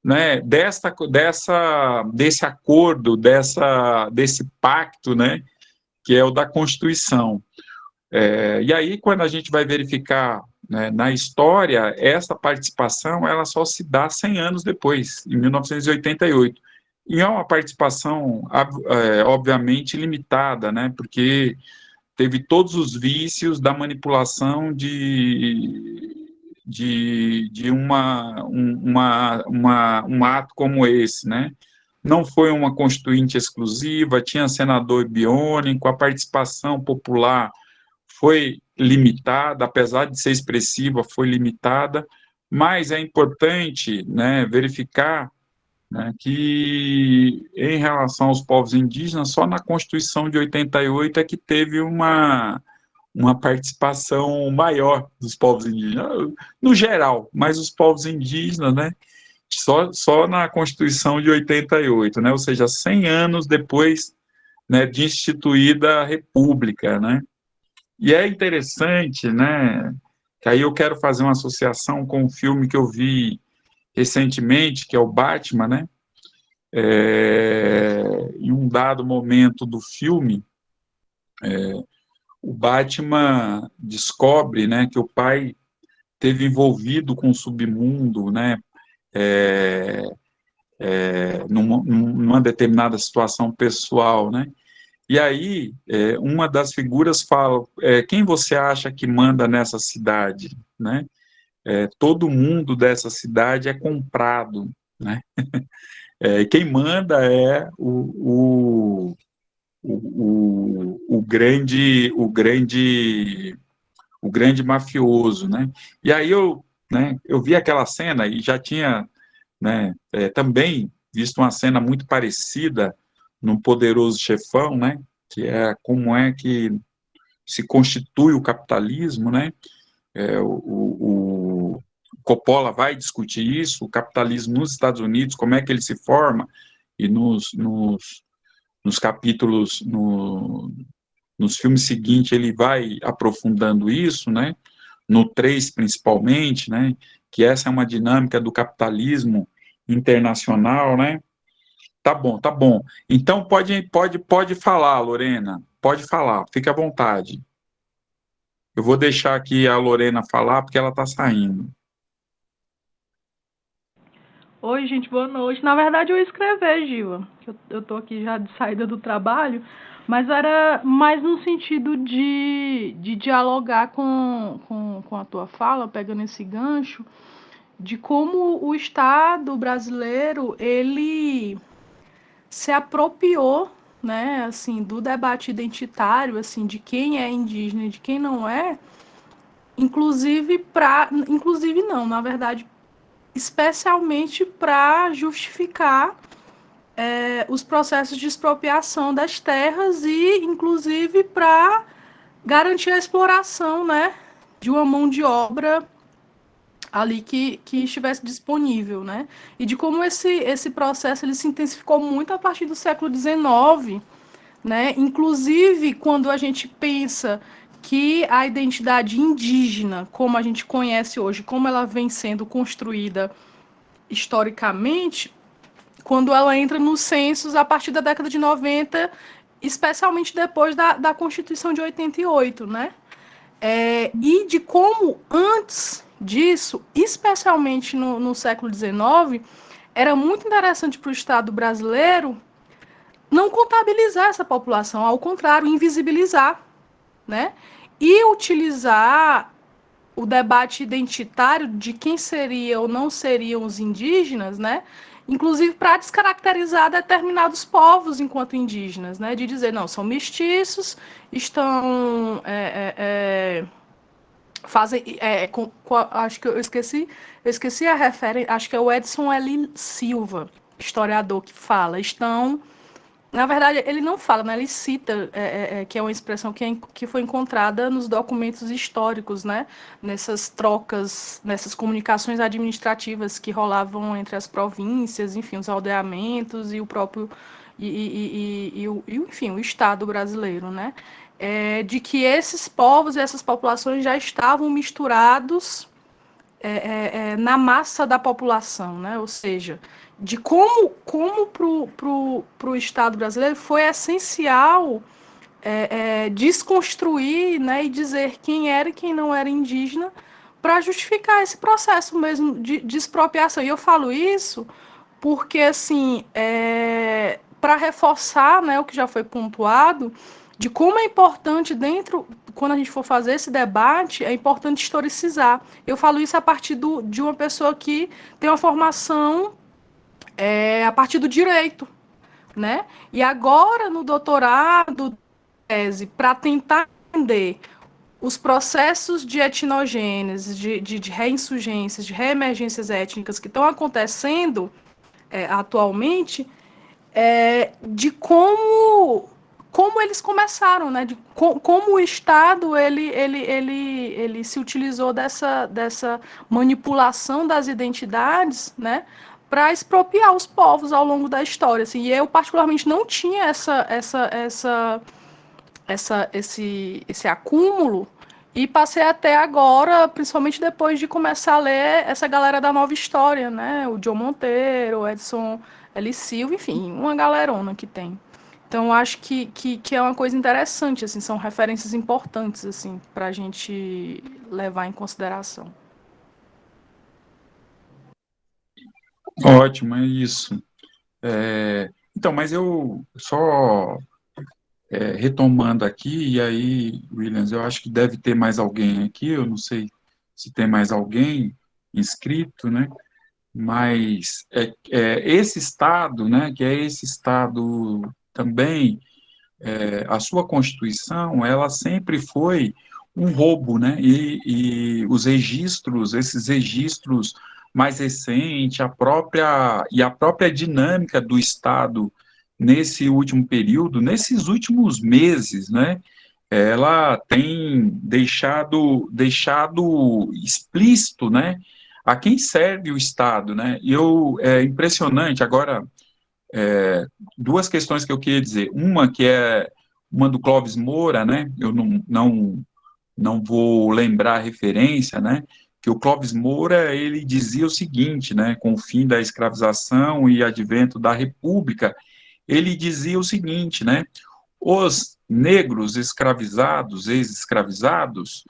né, dessa, dessa, desse acordo, dessa, desse pacto, né, que é o da Constituição. É, e aí, quando a gente vai verificar né, na história, essa participação ela só se dá 100 anos depois, em 1988. E é uma participação, é, obviamente, limitada, né, porque teve todos os vícios da manipulação de, de, de uma, uma, uma, um ato como esse, né? Não foi uma constituinte exclusiva, tinha senador biônico, a participação popular foi limitada, apesar de ser expressiva, foi limitada, mas é importante né, verificar né, que em relação aos povos indígenas, só na Constituição de 88 é que teve uma, uma participação maior dos povos indígenas, no geral, mas os povos indígenas, né, só, só na Constituição de 88, né, ou seja, 100 anos depois né, de instituída a República, né, e é interessante, né, que aí eu quero fazer uma associação com um filme que eu vi recentemente, que é o Batman, né? É, em um dado momento do filme, é, o Batman descobre, né, que o pai teve envolvido com o submundo, né, é, é, numa, numa, determinada situação pessoal, né, e aí é, uma das figuras fala, é, quem você acha que manda nessa cidade, né, é, todo mundo dessa cidade é comprado, né? [LAUGHS] É, quem manda é o, o, o, o, grande o grande o grande mafioso, né? E aí eu, né? Eu vi aquela cena e já tinha, né? É, também visto uma cena muito parecida no Poderoso Chefão, né? Que é como é que se constitui o capitalismo, né? É, o, o, Coppola vai discutir isso, o capitalismo nos Estados Unidos, como é que ele se forma, e nos, nos, nos capítulos, no, nos filmes seguintes, ele vai aprofundando isso, né? No 3, principalmente, né? Que essa é uma dinâmica do capitalismo internacional, né? Tá bom, tá bom. Então pode, pode, pode falar, Lorena. Pode falar, fique à vontade. Eu vou deixar aqui a Lorena falar, porque ela está saindo. Oi, gente, boa noite. Na verdade, eu ia escrever, Giva. Eu, eu tô aqui já de saída do trabalho, mas era mais no sentido de, de dialogar com, com, com a tua fala, pegando esse gancho, de como o Estado brasileiro, ele se apropriou né, assim, do debate identitário, assim, de quem é indígena e de quem não é, inclusive para, inclusive não, na verdade, especialmente para justificar é, os processos de expropriação das terras e, inclusive, para garantir a exploração, né, de uma mão de obra ali que, que estivesse disponível, né? E de como esse, esse processo ele se intensificou muito a partir do século XIX, né? Inclusive quando a gente pensa que a identidade indígena, como a gente conhece hoje, como ela vem sendo construída historicamente, quando ela entra nos censos a partir da década de 90, especialmente depois da, da Constituição de 88, né? É, e de como antes disso, especialmente no, no século XIX, era muito interessante para o Estado brasileiro não contabilizar essa população, ao contrário, invisibilizar, né? E utilizar o debate identitário de quem seriam ou não seriam os indígenas, né? Inclusive para descaracterizar determinados povos enquanto indígenas, né? De dizer, não, são mestiços, estão. É, é, é fazem é, com, com, acho que eu esqueci eu esqueci a referência acho que é o Edson L Silva historiador que fala estão na verdade ele não fala né ele cita é, é, é que é uma expressão que, é, que foi encontrada nos documentos históricos né nessas trocas nessas comunicações administrativas que rolavam entre as províncias enfim os aldeamentos e o próprio e, e, e, e, e enfim o estado brasileiro né é, de que esses povos e essas populações já estavam misturados é na massa da população, né? ou seja, de como, como para o Estado brasileiro foi essencial é, é, desconstruir né, e dizer quem era e quem não era indígena para justificar esse processo mesmo de, de, expropriação. E eu falo isso porque, assim, para reforçar né, o que já foi pontuado, de como é importante dentro, quando a gente for fazer esse debate, é importante historicizar. Eu falo isso a partir do, de uma pessoa que tem uma formação é, a partir do direito, né? E agora no doutorado, tese, para tentar entender os processos de etnogênese, de, de, de reinsurgências, de reemergências étnicas que estão acontecendo é, atualmente, é, de como como eles começaram, né? De co como o Estado ele, ele, ele, ele se utilizou dessa, dessa manipulação das identidades, né? Para expropriar os povos ao longo da história. Assim. E eu, particularmente, não tinha essa, essa, essa, essa, esse, esse acúmulo e passei até agora, principalmente depois de começar a ler essa galera da nova história, né? O John Monteiro, o Edson L. Silva, enfim, uma galerona que tem. Então, acho que, que, que, é uma coisa interessante, assim, são referências importantes, assim, para a gente levar em consideração. Ótimo, é isso. É, então, mas eu só é, retomando aqui, e aí, Williams, eu acho que deve ter mais alguém aqui, eu não sei se tem mais alguém inscrito, né? Mas é, é esse estado, né, que é esse estado também é, a sua Constituição, ela sempre foi um roubo, né? E, e, os registros, esses registros mais recentes, a própria e a própria dinâmica do Estado nesse último período, nesses últimos meses, né? Ela tem deixado deixado explícito, né? A quem serve o Estado, né? E eu é impressionante agora é, duas questões que eu queria dizer. Uma que é uma do Clóvis Moura, né? Eu não, não, não vou lembrar a referência, né? Que o Clóvis Moura, ele dizia o seguinte, né? Com o fim da escravização e advento da República, ele dizia o seguinte, né? Os negros escravizados, ex-escravizados,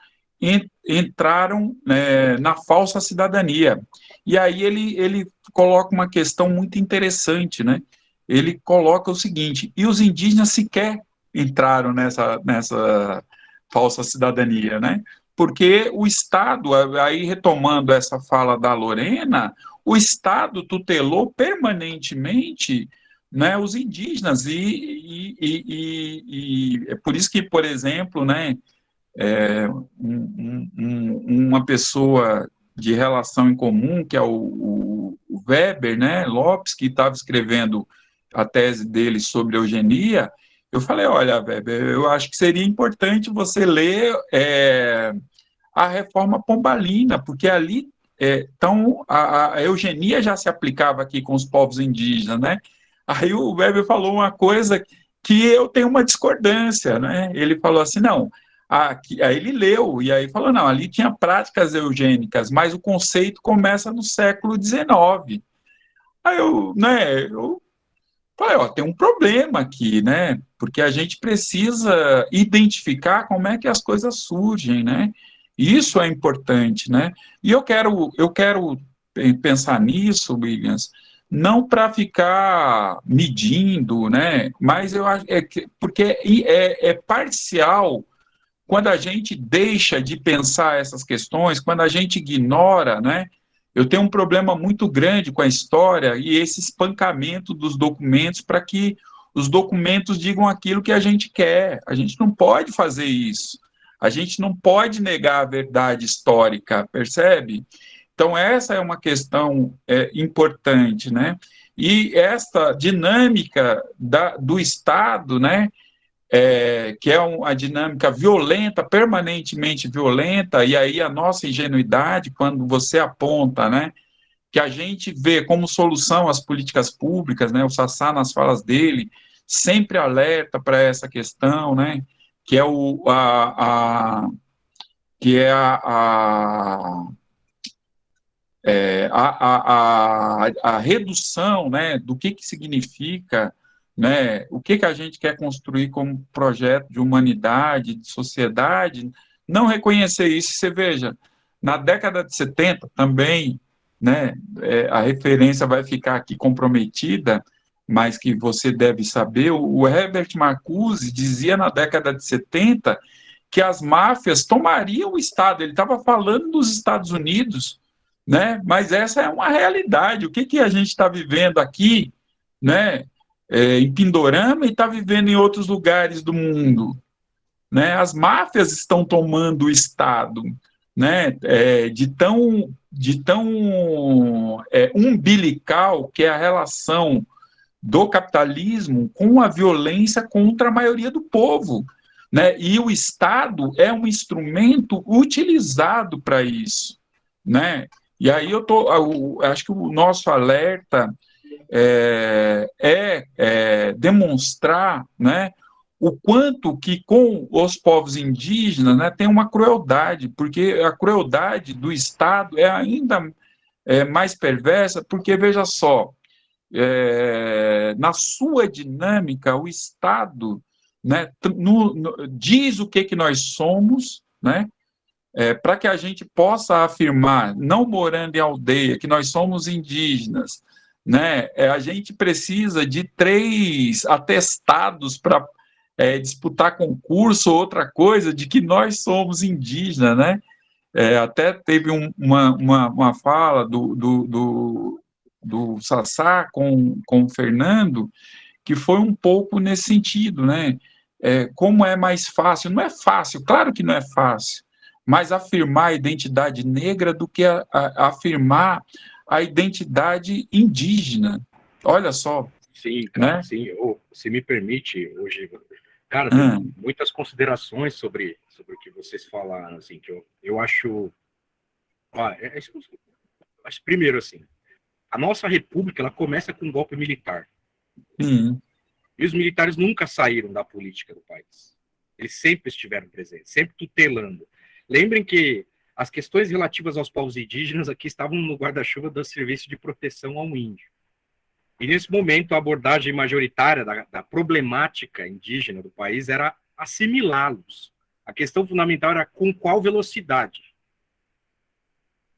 entraram né, na falsa cidadania. E aí ele, ele coloca uma questão muito interessante, né? Ele coloca o seguinte: e os indígenas sequer entraram nessa, nessa falsa cidadania, né? Porque o Estado, aí retomando essa fala da Lorena, o Estado tutelou permanentemente né, os indígenas. E, e, e, e, é por isso que, por exemplo, né, é, um, um, uma pessoa de relação em comum, que é o, o Weber né, Lopes, que estava escrevendo a tese dele sobre eugenia, eu falei, olha, Weber, eu acho que seria importante você ler é, a reforma pombalina, porque ali é, então, a, a, eugenia já se aplicava aqui com os povos indígenas, né? Aí o Weber falou uma coisa que eu tenho uma discordância, né? Ele falou assim, não, aqui, aí ele leu, e aí falou, não, ali tinha práticas eugênicas, mas o conceito começa no século XIX. Aí eu, né, eu falei, ó, tem um problema aqui, né? Porque a gente precisa identificar como é que as coisas surgem, né? Isso é importante, né? E eu quero, eu quero pensar nisso, Williams, não para ficar medindo, né? Mas eu acho é que, porque é, é parcial quando a gente deixa de pensar essas questões, quando a gente ignora, né? Eu tenho um problema muito grande com a história e esse espancamento dos documentos para que os documentos digam aquilo que a gente quer. A gente não pode fazer isso. A gente não pode negar a verdade histórica, percebe? Então, essa é uma questão é, importante, né? E essa dinâmica da, do Estado, né, é, que é uma dinâmica violenta, permanentemente violenta, e aí a nossa ingenuidade, quando você aponta, né, que a gente vê como solução as políticas públicas, né, o Sassá nas falas dele, sempre alerta para essa questão, né, que é o a, a que é a, a é, a, a, a, a, redução né, do que, que significa, né, o que, que a gente quer construir como projeto de humanidade, de sociedade, não reconhecer isso. Você veja, na década de 70 também, né, é, a referência vai ficar aqui comprometida, mas que você deve saber, o Herbert Marcuse dizia na década de 70 que as máfias tomariam o Estado, ele estava falando dos Estados Unidos, né? mas essa é uma realidade, o que, que a gente está vivendo aqui, né? É, em Pindorama e está vivendo em outros lugares do mundo, né? as máfias estão tomando o Estado, né? É, de tão, de tão é, umbilical que é a relação do capitalismo com a violência contra a maioria do povo. Né? E o Estado é um instrumento utilizado para isso. Né? E aí eu tô, acho que o nosso alerta é, é, é demonstrar né, o quanto que com os povos indígenas né, tem uma crueldade, porque a crueldade do Estado é ainda é, mais perversa, porque veja só, é, na sua dinâmica, o Estado né, no, no, diz o que, que nós somos, né, é, para que a gente possa afirmar, não morando em aldeia, que nós somos indígenas, né, é, a gente precisa de três atestados para é, disputar concurso ou outra coisa de que nós somos indígenas, né? É, até teve um, uma, uma, uma, fala do, do, do, do Sassá com, com o Fernando, que foi um pouco nesse sentido, né? É, como é mais fácil? Não é fácil, claro que não é fácil, mas afirmar a identidade negra do que a, a, afirmar a identidade indígena. Olha só. Sim, cara, né? sim. Oh, se me permite, hoje, cara, tem hum. muitas considerações sobre, sobre o que vocês falaram, assim, que eu, eu acho. Ah, é, é, primeiro, assim, a nossa república ela começa com um golpe militar. Uhum. E os militares nunca saíram da política do país. Eles sempre estiveram presentes, sempre tutelando. Lembrem que as questões relativas aos povos indígenas aqui estavam no guarda-chuva do Serviço de Proteção ao Índio. E nesse momento, a abordagem majoritária da, da problemática indígena do país era assimilá-los. A questão fundamental era com qual velocidade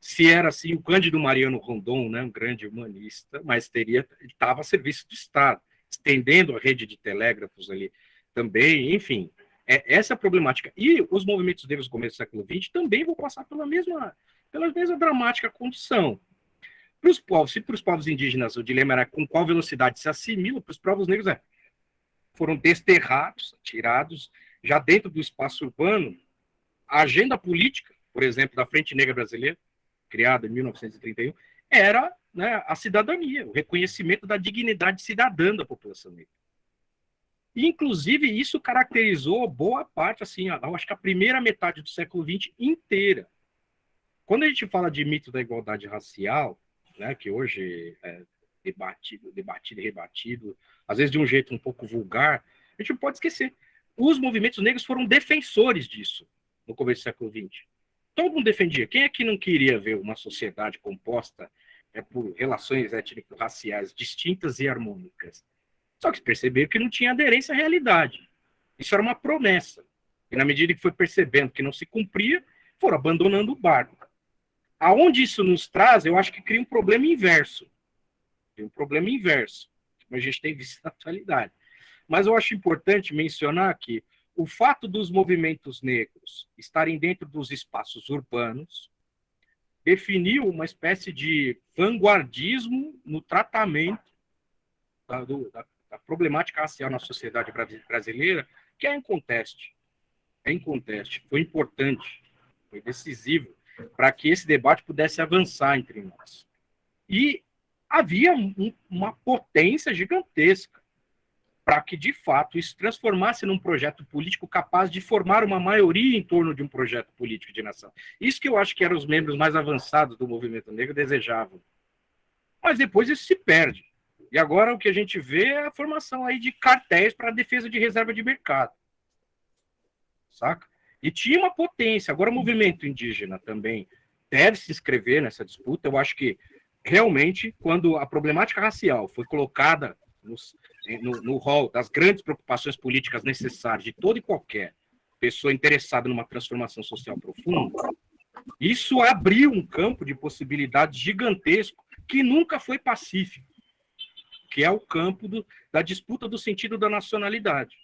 se era assim o Cândido Mariano Rondon, né, um grande humanista, mas teria estava a serviço do Estado, estendendo a rede de telégrafos ali também, enfim, é essa é a problemática. E os movimentos negros do começo do século XX também vão passar pela mesma pela mesma dramática condição. Para os povos, se para os povos indígenas o dilema era com qual velocidade se assimila, para os povos negros é, foram desterrados, tirados, já dentro do espaço urbano, a agenda política, por exemplo, da Frente Negra Brasileira, criada em 1931, era né, a cidadania, o reconhecimento da dignidade cidadã da população negra. Inclusive, isso caracterizou boa parte, assim, acho que a primeira metade do século XX inteira. Quando a gente fala de mito da igualdade racial, né, que hoje é debatido, debatido e rebatido, às vezes de um jeito um pouco vulgar, a gente não pode esquecer. Os movimentos negros foram defensores disso no começo do século XX. Todo mundo defendia. Quem é que não queria ver uma sociedade composta é, por relações étnico-raciais distintas e harmônicas? Só que perceberam que não tinha aderência à realidade. Isso era uma promessa. E na medida que foi percebendo que não se cumpria, foram abandonando o barco. Aonde isso nos traz, eu acho que cria um problema inverso. Tem um problema inverso, como a gente tem visto na atualidade. Mas eu acho importante mencionar que o fato dos movimentos negros estarem dentro dos espaços urbanos definiu uma espécie de vanguardismo no tratamento da, do, da, da problemática racial na sociedade brasileira, que é inconteste. É inconteste. Foi importante, foi decisivo para que esse debate pudesse avançar entre nós. E havia um, uma potência gigantesca para que, de fato, isso transformasse num projeto político capaz de formar uma maioria em torno de um projeto político de nação. Isso que eu acho que eram os membros mais avançados do movimento negro desejavam. Mas depois isso se perde. E agora o que a gente vê é a formação aí de cartéis para defesa de reserva de mercado. Saca? E tinha uma potência. Agora o movimento indígena também deve se inscrever nessa disputa. Eu acho que realmente, quando a problemática racial foi colocada nos, no, no rol das grandes preocupações políticas necessárias de toda e qualquer pessoa interessada numa transformação social profunda, isso abriu um campo de possibilidades gigantesco que nunca foi pacífico que é o campo do, da disputa do sentido da nacionalidade.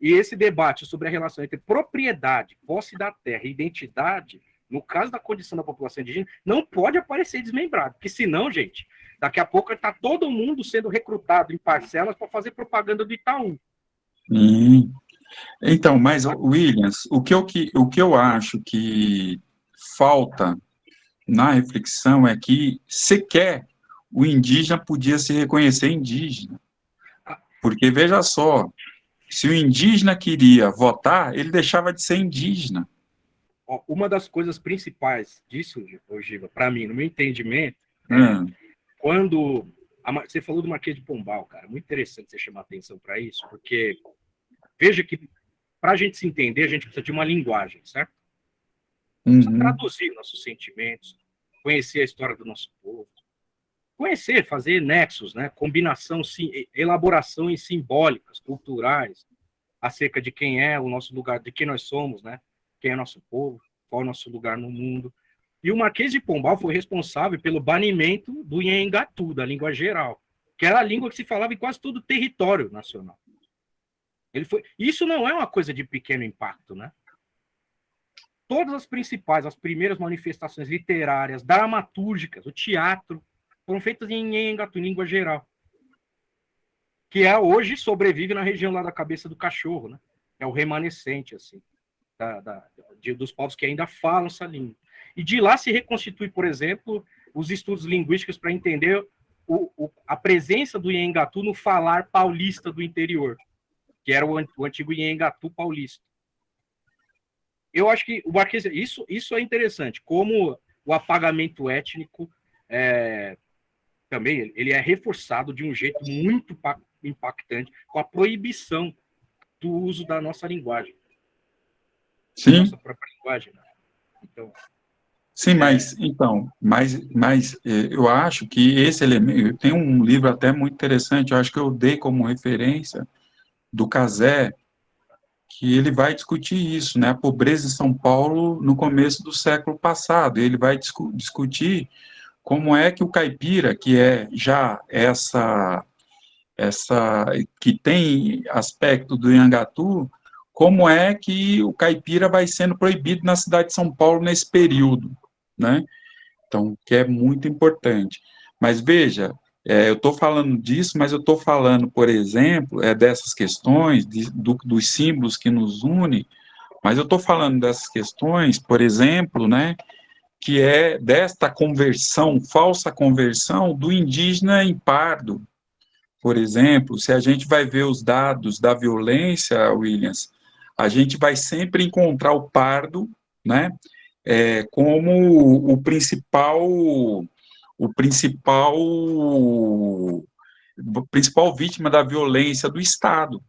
E esse debate sobre a relação entre propriedade, posse da terra e identidade, no caso da condição da população indígena, não pode aparecer desmembrado, porque senão, gente, daqui a pouco está todo mundo sendo recrutado em parcelas para fazer propaganda do Itaú. Hum. Então, mas, Williams, o que, eu, o que eu acho que falta na reflexão é que sequer o indígena podia se reconhecer indígena. Porque, veja só, se o indígena queria votar, ele deixava de ser indígena. Uma das coisas principais disso, Giva, para mim, no meu entendimento, hum. é quando. A, você falou do Marquês de Pombal, cara, muito interessante você chamar atenção para isso, porque veja que para a gente se entender, a gente precisa de uma linguagem, certo? Precisa uhum. traduzir nossos sentimentos, conhecer a história do nosso povo, conhecer, fazer nexos, né? combinação, sim, elaborações simbólicas, culturais, acerca de quem é o nosso lugar, de quem nós somos, né? quem é nosso povo, qual é o nosso lugar no mundo. E o Marquês de Pombal foi responsável pelo banimento do Nhengatu, da língua geral, que era a língua que se falava em quase todo o território nacional. Ele foi... Isso não é uma coisa de pequeno impacto, né? Todas as principais, as primeiras manifestações literárias, dramatúrgicas, o teatro, feitas em Engatu, língua geral. Que é hoje sobrevive na região lá da cabeça do cachorro, né? É o remanescente, assim, da, da, de, dos povos que ainda falam essa língua. E de lá se reconstitui, por exemplo, os estudos linguísticos para entender o, o, a presença do Iengatu no falar paulista do interior, que era o, o antigo Iengatu paulista. Eu acho que o Marquês, isso, isso é interessante, como o apagamento étnico é, também ele é reforçado de um jeito muito impactante com a proibição do uso da nossa linguagem. Sim. Nossa própria linguagem. Né? Então, Sim, é... mas então, mas, mas é, eu acho que esse elemento tem um livro até muito interessante, eu acho que eu dei como referência do Casé, que ele vai discutir isso, né? A pobreza em São Paulo no começo do século passado. Ele vai discu discutir como é que o caipira, que é já essa, essa que tem aspecto do Iangatu, como é que o caipira vai sendo proibido na cidade de São Paulo nesse período, né? Então, que é muito importante. Mas veja, é, eu estou falando disso, mas eu estou falando, por exemplo, é, dessas questões, de, do, dos símbolos que nos unem, mas eu estou falando dessas questões, por exemplo, né, que é desta conversão, falsa conversão do indígena em pardo. Por exemplo, se a gente vai ver os dados da violência, Williams, a gente vai sempre encontrar o pardo, né, é, como o principal o principal principal vítima da violência do Estado,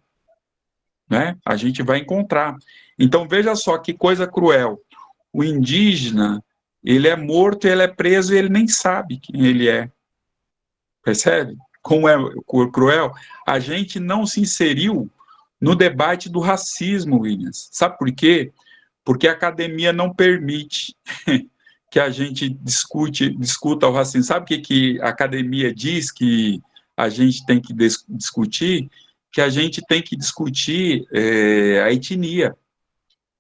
né? A gente vai encontrar. Então veja só que coisa cruel. O indígena ele é morto, ele é preso e ele nem sabe quem ele é. Percebe? Como é cruel? A gente não se inseriu no debate do racismo, Williams. Sabe por quê? Porque a academia não permite [LAUGHS] que a gente discute, discuta o racismo. Sabe o que, que a academia diz que a gente tem que discutir? Que a gente tem que discutir é, a etnia.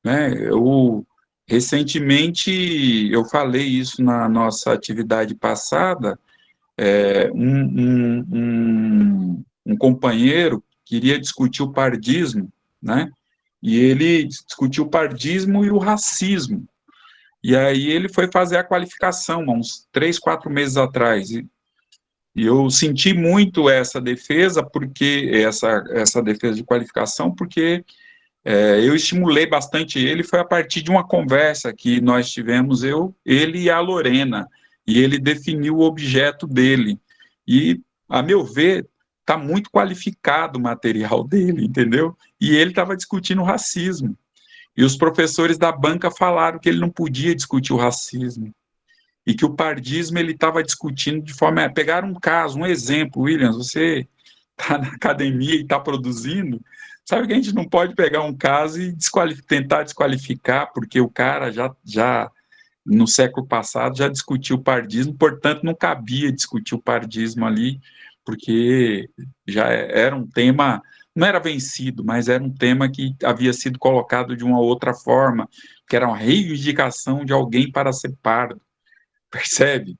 Né? Eu, recentemente, eu falei isso na nossa atividade passada, é, um, um, um, um companheiro queria discutir o pardismo, né? E ele discutiu o pardismo e o racismo. E aí ele foi fazer a qualificação, uns três, quatro meses atrás. E, e eu senti muito essa defesa, porque essa, essa defesa de qualificação, porque é, eu estimulei bastante ele, foi a partir de uma conversa que nós tivemos, eu, ele e a Lorena, e ele definiu o objeto dele. E, a meu ver, está muito qualificado o material [LAUGHS] dele, entendeu? E ele estava discutindo racismo. E os professores da banca falaram que ele não podia discutir o racismo e que o pardismo ele estava discutindo de forma. Pegaram um caso, um exemplo, Williams, você está na academia e está produzindo, sabe que a gente não pode pegar um caso e tentar desqualificar, porque o cara já, já no século passado já discutiu o pardismo, portanto não cabia discutir o pardismo ali, porque já era um tema não era vencido, mas era um tema que havia sido colocado de uma outra forma, que era uma reivindicação de alguém para ser pardo, [LAUGHS] percebe?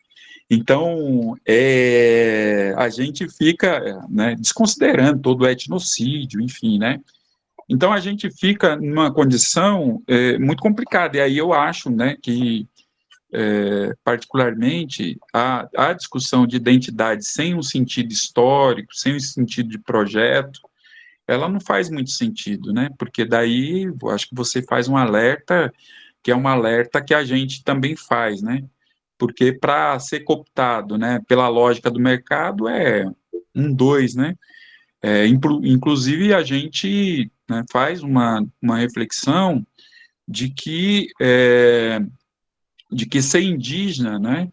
Então, é, a gente fica né, desconsiderando todo o etnocídio, enfim, né? Então, a gente fica numa condição é, muito complicada, e aí eu acho né, que, é, particularmente, a, a discussão de identidade sem um sentido histórico, sem um sentido de projeto, ela não faz muito sentido, né? Porque daí, acho que você faz um alerta, que é um alerta que a gente também faz, né? Porque para ser cooptado, né, pela lógica do mercado, é um, dois, né? É, inclusive, a gente né, faz uma, uma reflexão de que, é, de que ser indígena, né,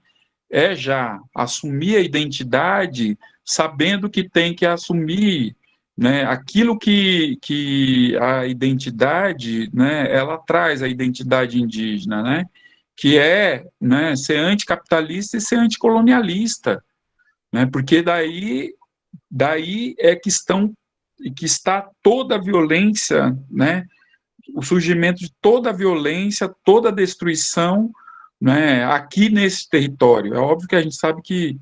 é já assumir a identidade sabendo que tem que assumir né, aquilo que, que a identidade, né, ela traz a identidade indígena, né, que é né, ser anticapitalista e ser anticolonialista, né, porque daí, daí é que, estão, que está toda a violência, né, o surgimento de toda a violência, toda a destruição né, aqui nesse território. É óbvio que a gente sabe que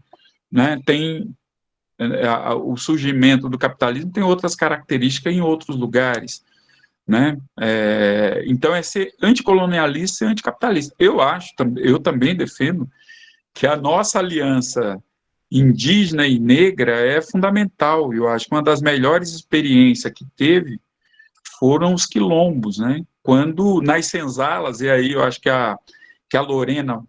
né, tem, é, o surgimento do capitalismo tem outras características em outros lugares, né? É, então é ser anticolonialista e anticapitalista. Eu acho, eu também defendo que a nossa aliança indígena e negra é fundamental. Eu acho que uma das melhores experiências que teve foram os quilombos, né? Quando nas senzalas, e aí eu acho que a, que a Lorena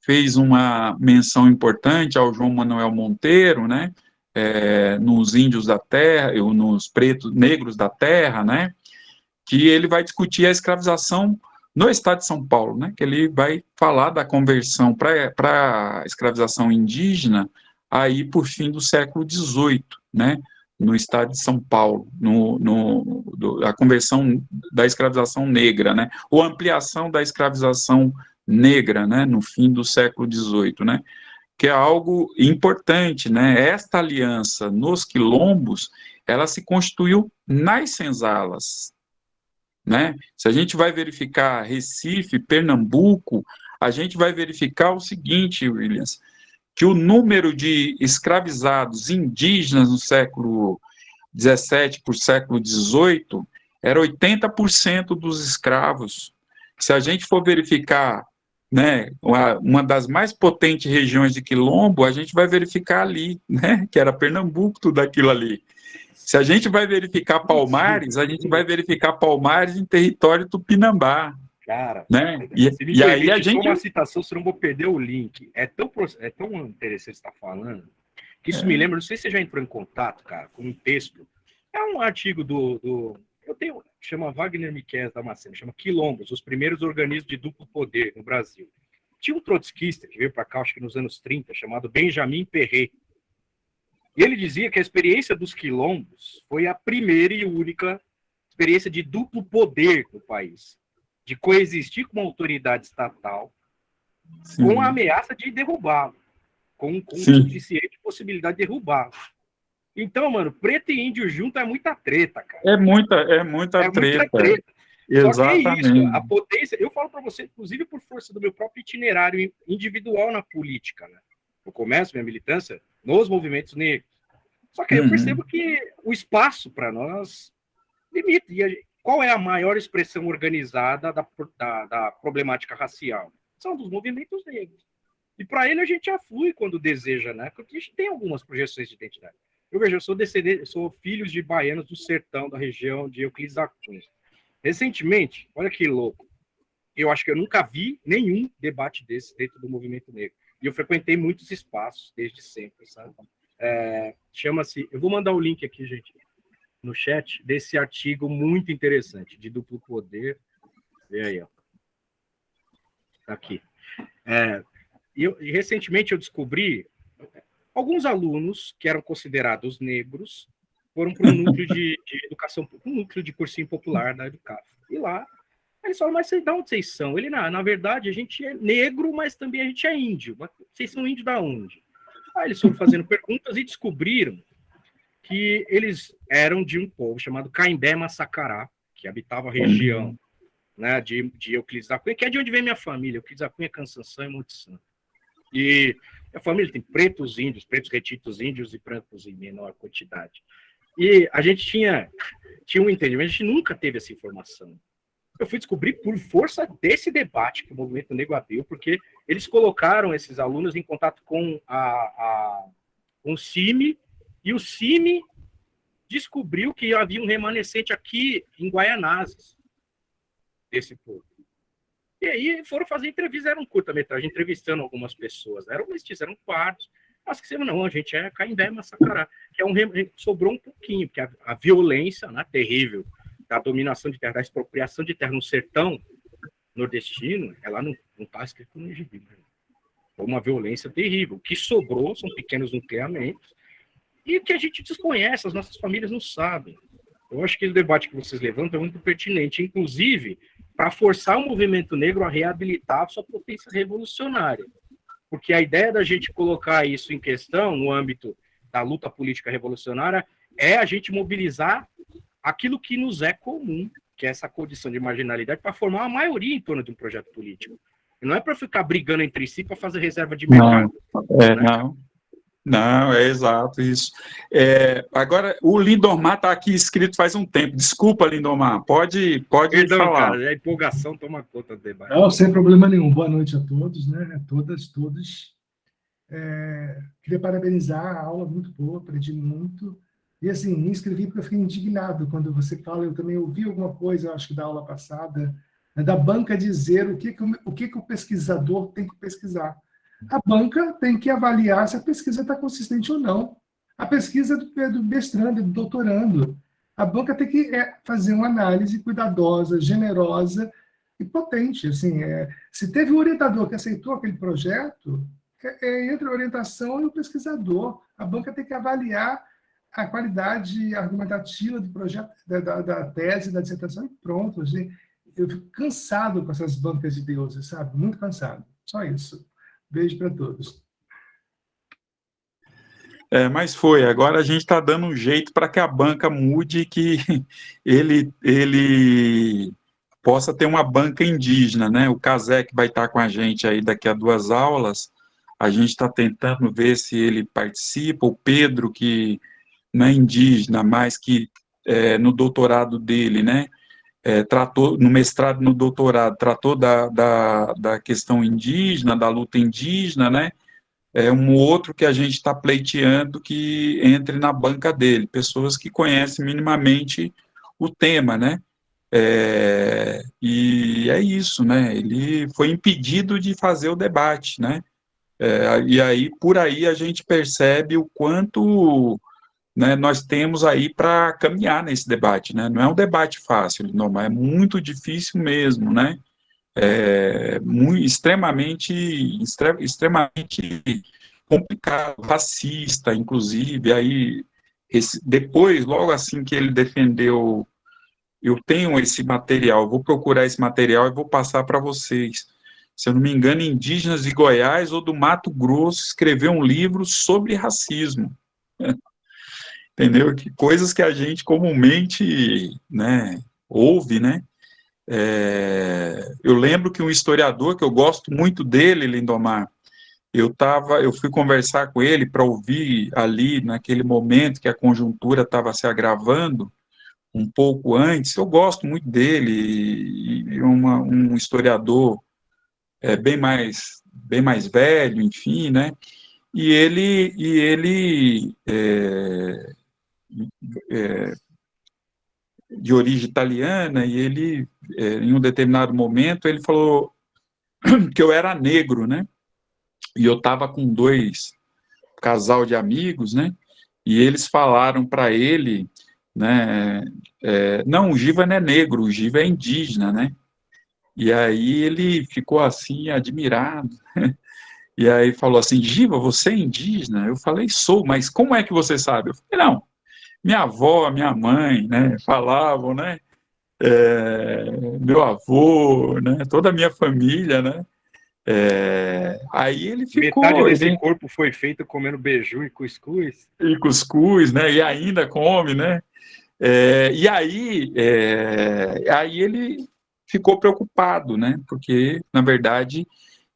fez uma menção importante ao João Manuel Monteiro, né? é, nos índios da terra, nos pretos, negros da terra, né, que ele vai discutir a escravização no estado de São Paulo, né, que ele vai falar da conversão para a escravização indígena aí por fim do século XVIII, né, no estado de São Paulo, no, no do, a conversão da escravização negra, né, ou ampliação da escravização negra, né, no fim do século XVIII, né, que é algo importante, né? Esta aliança nos quilombos, ela se constituiu nas senzalas, né? Se a gente vai verificar Recife, Pernambuco, a gente vai verificar o seguinte, Williams, que o número de escravizados indígenas no século 17 por século 18 era 80% dos escravos. Se a gente for verificar né, uma, das mais potentes regiões de quilombo, a gente vai verificar ali, né, que era Pernambuco, tudo aquilo ali. Se a gente vai verificar Palmares, a gente vai verificar Palmares em território tupinambá. Cara, né? e, e aí a gente. Só uma citação, senão vou perder o link. É tão, é tão interessante estar falando, que isso é. me lembra, não sei se você já entrou em contato, cara, com um texto. É um artigo do. do eu tenho, chama Wagner Miquel Damasceno, chama Quilombos, os primeiros organismos de duplo poder no Brasil. Tinha um trotskista que veio para cá, acho que nos anos 30, chamado Benjamin Perret. E ele dizia que a experiência dos quilombos foi a primeira e única experiência de duplo poder no país, de coexistir com uma autoridade estatal Sim. com a ameaça de derrubá-lo, com, com suficiente possibilidade de derrubá-lo. Então, mano, preto e índio junto é muita treta, cara. É muita, é muita é treta. Muita treta. Exatamente. Só que é isso, a potência, eu falo para você, inclusive por força do meu próprio itinerário individual na política, né? Eu começo minha militância nos movimentos negros. Só que aí eu uhum. percebo que o espaço para nós limita. E a, qual é a maior expressão organizada da, da, da problemática racial? São dos movimentos negros. E para ele a gente já flui quando deseja, né? Porque a gente tem algumas projeções de identidade. Eu vejo, eu sou descendente, sou filho de baianos do sertão, da região de Euclides da Cunha. Recentemente, olha que louco, eu acho que eu nunca vi nenhum debate desse dentro do movimento negro. E eu frequentei muitos espaços desde sempre, sabe? É, Chama-se. Eu vou mandar o link aqui, gente, no chat, desse artigo muito interessante, de duplo poder. Vê aí, ó. Tá aqui. É, eu, e recentemente eu descobri alguns alunos que eram considerados negros foram para um núcleo de, de, educação, um núcleo de cursinho popular da Educaf. E lá, eles falam, mas de onde vocês são? Ele, na, na verdade, a gente é negro, mas também a gente é índio. Mas vocês são índio da onde? Aí eles foram fazendo perguntas e descobriram que eles eram de um povo chamado Caimbé Massacará, que habitava a região né, de, de Euclides da Cunha, que é de onde vem minha família, Euclides da Cunha, Cansanção e Monte Santo. E a família tem pretos índios, pretos retitos índios e brancos em menor quantidade. E a gente tinha, tinha um entendimento, a gente nunca teve essa informação. Eu fui descobrir por força desse debate que o movimento negro abriu, porque eles colocaram esses alunos em contato com a, a, com o CIMI, e o CIMI descobriu que havia um remanescente aqui em Guaianazes, desse povo. E aí foram fazer entrevista, era um curta-metragem, entrevistando algumas pessoas. Eram mestiços, eram quartos. Mas que não, a gente é Caimbé Massacará, que é um sobrou um pouquinho, porque a, a violência né, terrível da dominação de terra, da expropriação de terra no sertão nordestino, ela não está escrito no gibi. Né? Foi uma violência terrível. O que sobrou são pequenos nucleamentos e que a gente desconhece, as nossas famílias não sabem. Eu acho que o debate que vocês levantam é muito pertinente, inclusive para forçar o movimento negro a reabilitar a sua potência revolucionária porque a ideia da gente colocar isso em questão no âmbito da luta política revolucionária é a gente mobilizar aquilo que nos é comum, que é essa condição de marginalidade, para formar uma maioria em torno de um projeto político. Não é para ficar brigando entre si para fazer reserva de mercado. Não, é, né? não. Não, é exato isso. É, agora, o Lindomar está aqui escrito faz um tempo. Desculpa, Lindomar, pode, pode Perdão, falar. Cara, a empolgação toma conta do debate. Não, sem problema nenhum. Boa noite a todos, né? Todas, todos. É, queria parabenizar a aula, muito boa, aprendi muito. E, assim, me inscrevi porque eu fiquei indignado quando você fala, eu também ouvi alguma coisa, acho que da aula passada, né, da banca dizer o que, que, o, que, que o pesquisador tem que pesquisar. A banca tem que avaliar se a pesquisa está consistente ou não. A pesquisa do, do mestrando, do doutorando. A banca tem que é, fazer uma análise cuidadosa, generosa e potente. Assim, é, se teve um orientador que aceitou aquele projeto, é, é, entre a orientação e o pesquisador. A banca tem que avaliar a qualidade argumentativa do projeto, da, da, tese, da dissertação e pronto. Eu fico cansado com essas bancas de deuses, sabe? Muito cansado. Só isso. Beijo para todos. É, mas foi, agora a gente está dando um jeito para que a banca mude, que [LAUGHS] ele, ele possa ter uma banca indígena, né? O Casec vai estar com a gente aí daqui a duas aulas, a gente está tentando ver se ele participa, o Pedro, que não é indígena, mas que é, no doutorado dele, né, é, tratou, no mestrado no doutorado, tratou da, da, da questão indígena, da luta indígena, né, é um outro que a gente está pleiteando que entre na banca dele, pessoas que conhecem minimamente o tema, né, é, e é isso, né, ele foi impedido de fazer o debate, né, é, e aí, por aí, a gente percebe o quanto né, nós temos aí para caminhar nesse debate, né? Não é um debate fácil, não, é muito difícil mesmo, né? É muito, extremamente, extremamente complicado, racista, inclusive, aí, esse, depois, logo assim que ele defendeu, eu tenho esse material, vou procurar esse material e vou passar para vocês, se eu não me engano, indígenas de Goiás ou do Mato Grosso, escreveu um livro sobre racismo, entendeu? Que coisas que a gente comumente, né, ouve, né? É, eu lembro que um historiador que eu gosto muito dele, Lindomar, eu tava, eu fui conversar com ele para ouvir ali naquele momento que a conjuntura estava se agravando um pouco antes. Eu gosto muito dele e, uma, um historiador é, bem mais bem mais velho, enfim, né? E ele e ele é, é, de origem italiana, e ele, é, em um determinado momento, ele falou [CLEARS THROAT] que eu era negro, né? E eu estava com dois casal de amigos, né? E eles falaram para ele, né? É, não, o Giva não é negro, o Giva é indígena, né? E aí ele ficou assim, admirado. [LAUGHS] E aí falou assim, Giva, você é indígena? Eu falei, sou, mas como é que você sabe? Eu falei, não, minha avó, minha mãe, né, falavam, né, é, meu avô, né, toda a minha família, né, é, aí ele ficou... Metade desse ele, corpo foi feito comendo beiju e cuscuz. E cuscuz, né, e ainda come, né, é, e aí, é, aí ele ficou preocupado, né, porque, na verdade,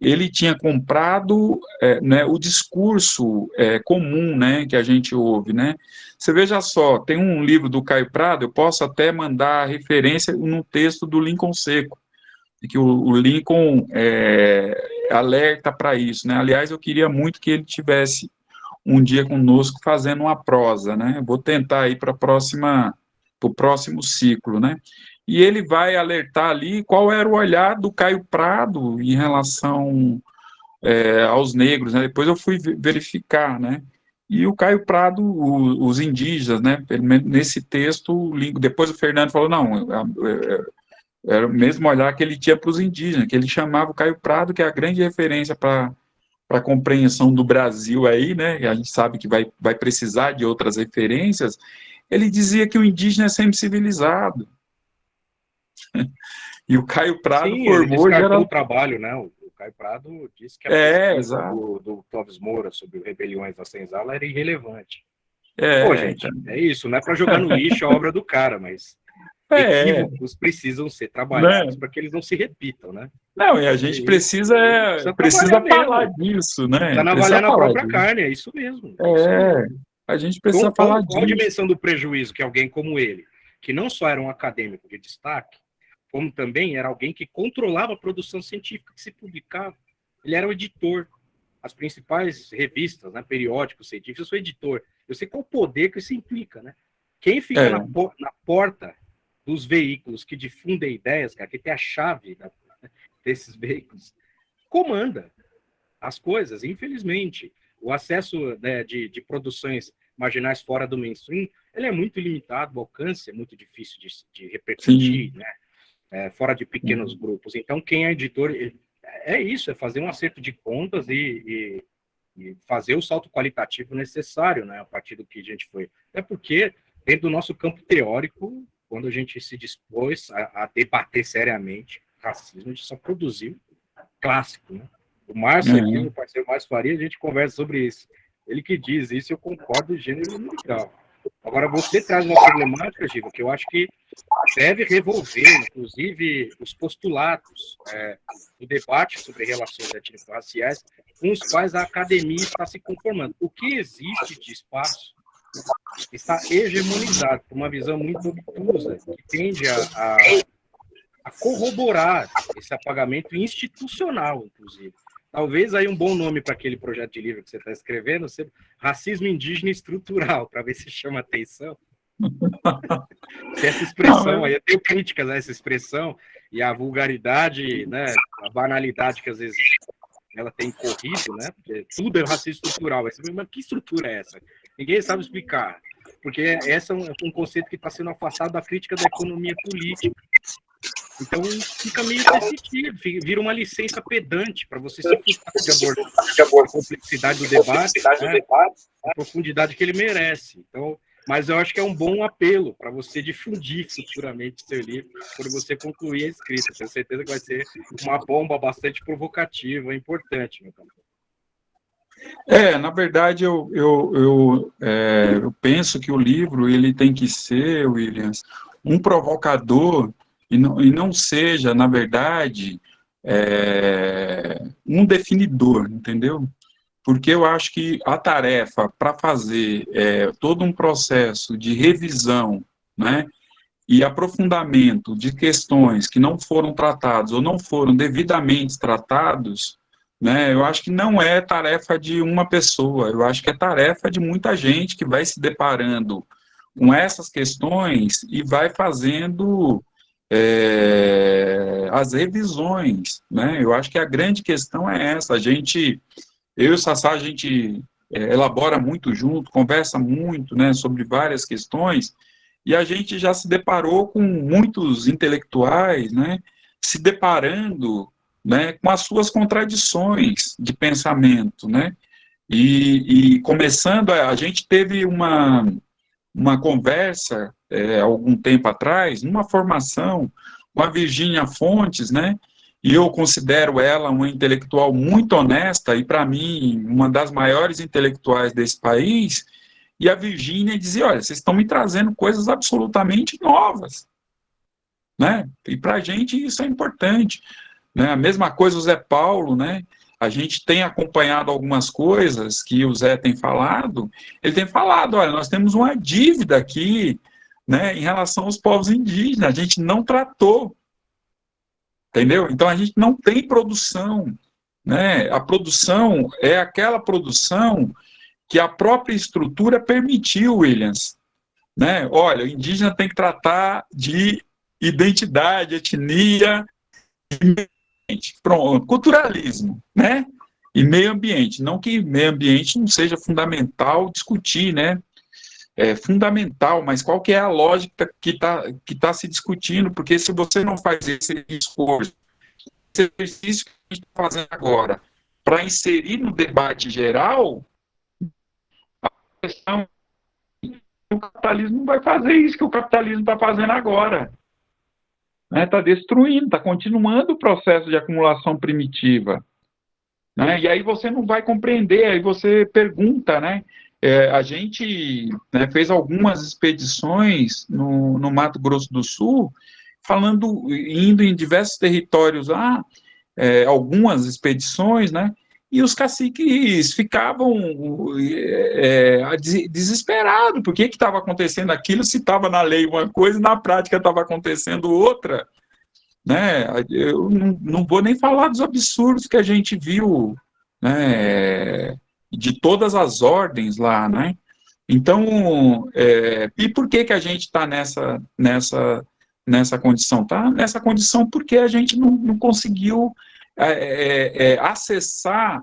ele tinha comprado é, né, o discurso é, comum né, que a gente ouve. Né? Você veja só, tem um livro do Caio Prado, eu posso até mandar referência no texto do Lincoln Seco, que o, o Lincoln é, alerta para isso. Né? Aliás, eu queria muito que ele tivesse um dia conosco fazendo uma prosa. Né? Vou tentar aí para o próximo ciclo, né? E ele vai alertar ali qual era o olhar do Caio Prado em relação é, aos negros, né? Depois eu fui verificar, né? E o Caio Prado, o, os indígenas, né? Nesse texto, depois o Fernando falou, não, é, é, era o mesmo olhar que ele tinha para os indígenas, que ele chamava o Caio Prado, que é a grande referência para para a compreensão do Brasil aí, né, a gente sabe que vai, vai precisar de outras referências, ele dizia que o indígena é sempre civilizado, [LAUGHS] e o Caio Prado Sim, formou era... o trabalho, né? O, Caio Prado disse que a é, exato. do, do Clóvis Moura sobre rebeliões na senzala era irrelevante. É, Pô, gente, então... é isso, não é para jogar no lixo a obra do cara, mas [LAUGHS] é. equívocos precisam ser trabalhados para que eles não se repitam, né? Não, e a gente e, precisa, precisa, precisa falar disso, né? Está navalhar na própria disso. carne, é isso mesmo. É, a gente precisa qual, falar qual, disso. Qual a dimensão do prejuízo que alguém como ele, que não só era um acadêmico de destaque, como também era alguém que controlava a produção científica que se publicava. Ele era o editor. As principais revistas, né, periódicos científicos, eu sou editor. Eu sei qual o poder que isso implica, né? Quem fica é. na, na, porta dos veículos que difundem ideias, cara, que tem a chave da, desses veículos, comanda as coisas, infelizmente. O acesso né, de, de produções marginais fora do mainstream, ele é muito limitado, o alcance é muito difícil de, de repercutir, Sim. né? É, fora de pequenos uhum. grupos. Então, quem é editor, é isso, é fazer um acerto de contas e, e, e, fazer o salto qualitativo necessário, né, a partir do que a gente foi. É porque, dentro do nosso campo teórico, quando a gente se dispôs a, a debater seriamente racismo, a gente só produziu clássico, né? O Márcio aqui, uhum. o parceiro Márcio Faria, a gente conversa sobre isso. Ele que diz isso, eu concordo gênero grau. Agora, você traz uma problemática, Giva, que eu acho que deve revolver, inclusive, os postulados é, do debate sobre relações étnico-raciais com os quais a academia está se conformando. O que existe de espaço está hegemonizado por uma visão muito obtusa, que tende a, a, a corroborar esse apagamento institucional, inclusive. Talvez aí um bom nome para aquele projeto de livro que você está escrevendo seja Racismo Indígena Estrutural, [LAUGHS] para ver se chama atenção. [LAUGHS] se essa expressão, aí eu tenho críticas a essa expressão e a vulgaridade, né, a banalidade que às vezes ela tem corrido, né, porque tudo é racismo estrutural. Mas que estrutura é essa? Ninguém sabe explicar. Porque essa é um, um conceito que está sendo afastado da crítica da economia política. Então fica meio sentido, vira uma licença pedante para você se abordar a complexidade do debate, né, a profundidade que ele merece. Então, mas eu acho que é um bom apelo para você difundir futuramente seu livro, quando você concluir a escrita. Tenho certeza que vai ser uma bomba bastante provocativa, importante. É, na verdade, eu, eu, eu, é, eu penso que o livro ele tem que ser, Williams, um provocador e não, e não seja, na verdade, é, um definidor, entendeu? Porque eu acho que a tarefa para fazer é, todo um processo de revisão, né, e aprofundamento de questões que não foram tratadas ou não foram devidamente tratados, né, eu acho que não é tarefa de uma pessoa, eu acho que é tarefa de muita gente que vai se deparando com essas questões e vai fazendo é, as revisões, né? Eu acho que a grande questão é essa, a gente, eu e o Sassá, a gente é, elabora muito junto, conversa muito, né, sobre várias questões, e a gente já se deparou com muitos intelectuais, né, se deparando né, com as suas contradições de pensamento, né, e, e começando, a, gente teve uma, uma conversa, é, algum tempo atrás, numa formação com a Virgínia Fontes, né, e eu considero ela uma intelectual muito honesta, e para mim, uma das maiores intelectuais desse país, e a Virgínia dizia, olha, vocês estão me trazendo coisas absolutamente novas, né, e para a gente isso é importante. Né? A mesma coisa o Zé Paulo, né? A gente tem acompanhado algumas coisas que o Zé tem falado. Ele tem falado, olha, nós temos uma dívida aqui, né, em relação aos povos indígenas. A gente não tratou, entendeu? Então a gente não tem produção, né? A produção é aquela produção que a própria estrutura permitiu, Williams. Né? Olha, o indígena tem que tratar de identidade, etnia, Pronto, culturalismo, né? E meio ambiente. Não que meio ambiente não seja fundamental discutir, né? É fundamental, mas qual que é a lógica que está que tá se discutindo? Porque se você não faz esse esforço, esse exercício que a gente está fazendo agora, para inserir no debate geral, a questão o capitalismo não vai fazer isso que o capitalismo está fazendo agora está né, tá destruindo, está continuando o processo de acumulação primitiva. Né, e aí você não vai compreender, aí você pergunta, né? É, a gente né, fez algumas expedições no, no, Mato Grosso do Sul, falando, indo em diversos territórios lá, é, algumas expedições, né? E os caciques ficavam é, é desesperados, por que estava acontecendo aquilo se estava na lei uma coisa e na prática estava acontecendo outra. Né? Eu não, não vou nem falar dos absurdos que a gente viu né, de todas as ordens lá, né? Então, é, e por que, que a gente está nessa, nessa, nessa condição? Tá nessa condição porque a gente não, não conseguiu é, é, é, acessar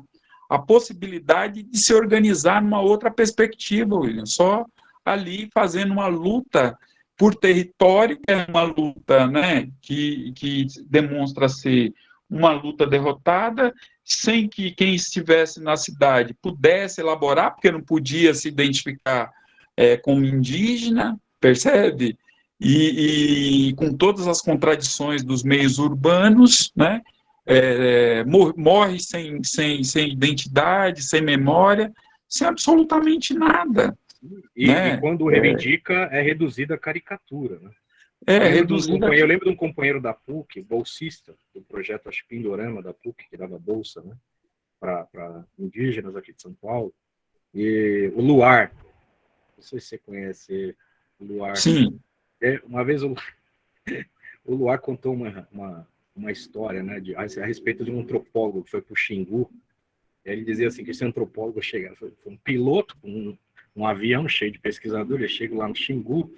a possibilidade de se organizar numa outra perspectiva, William, só ali fazendo uma luta por território, que é uma luta né, que, que demonstra ser uma luta derrotada, sem que quem estivesse na cidade pudesse elaborar, porque não podia se identificar é, como indígena, percebe? E, e, com todas as contradições dos meios urbanos, né? é, morre sem, sem, sem identidade, sem memória, sem absolutamente nada. E, né? e quando reivindica, é, é reduzida a caricatura. Né? É, eu, lembro reduzida. Um eu lembro de um companheiro da PUC, bolsista, do projeto acho, Pindorama da PUC, que dava bolsa né, para indígenas aqui de São Paulo, e o Luar. Não sei se você conhece o Luar. Sim. É, uma vez o, [LAUGHS] o Luar contou uma, uma, uma história né, de, a, a respeito de um antropólogo que foi para o Xingu. Ele dizia assim que esse antropólogo chegava, foi, foi um piloto um, um, avião cheio de pesquisadores, chega lá no Xingu,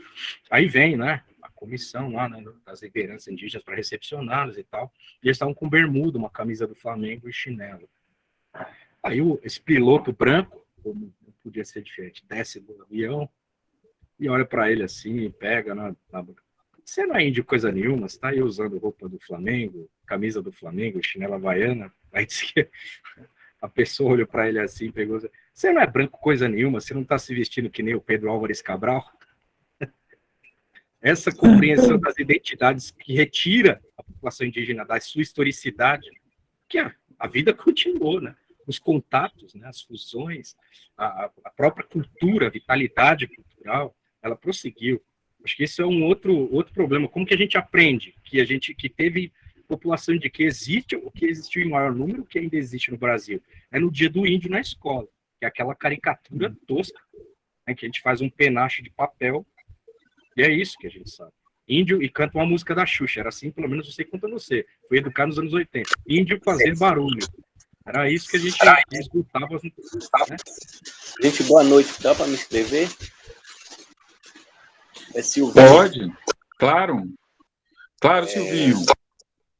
aí vem, né, comissão lá né, das lideranças indígenas para recepcioná-los e tal, e eles estavam com bermuda, uma camisa do Flamengo e chinelo. Aí o, esse piloto branco, como não podia ser diferente, desce do avião e olha para ele assim, pega na, na você não é índio coisa nenhuma, você está aí usando roupa do Flamengo, camisa do Flamengo, chinela havaiana. Aí disse que a pessoa olhou para ele assim, pegou, você não é branco coisa nenhuma, você não está se vestindo que nem o Pedro Álvares Cabral? Essa compreensão das identidades que retira a população indígena da sua historicidade, que a, a vida continuou, né? Os contatos, né? as fusões, a, a própria cultura, a vitalidade cultural, ela prosseguiu. Acho que esse é um outro, outro problema. Como que a gente aprende que a gente que teve população de que existe o que existiu em maior número que ainda existe no Brasil? É no dia do índio na escola, que é aquela caricatura tosca, né, que a gente faz um penacho de papel, e é isso que a gente sabe. Índio e canta uma música da Xuxa, era assim, pelo menos eu sei quanto você. Foi educado nos anos 80. Índio fazer barulho. Era isso que a gente escutava. Né? Gente, boa noite. Dá para me inscrever? É Silvinho. Pode, claro. Claro, é... Silvinho.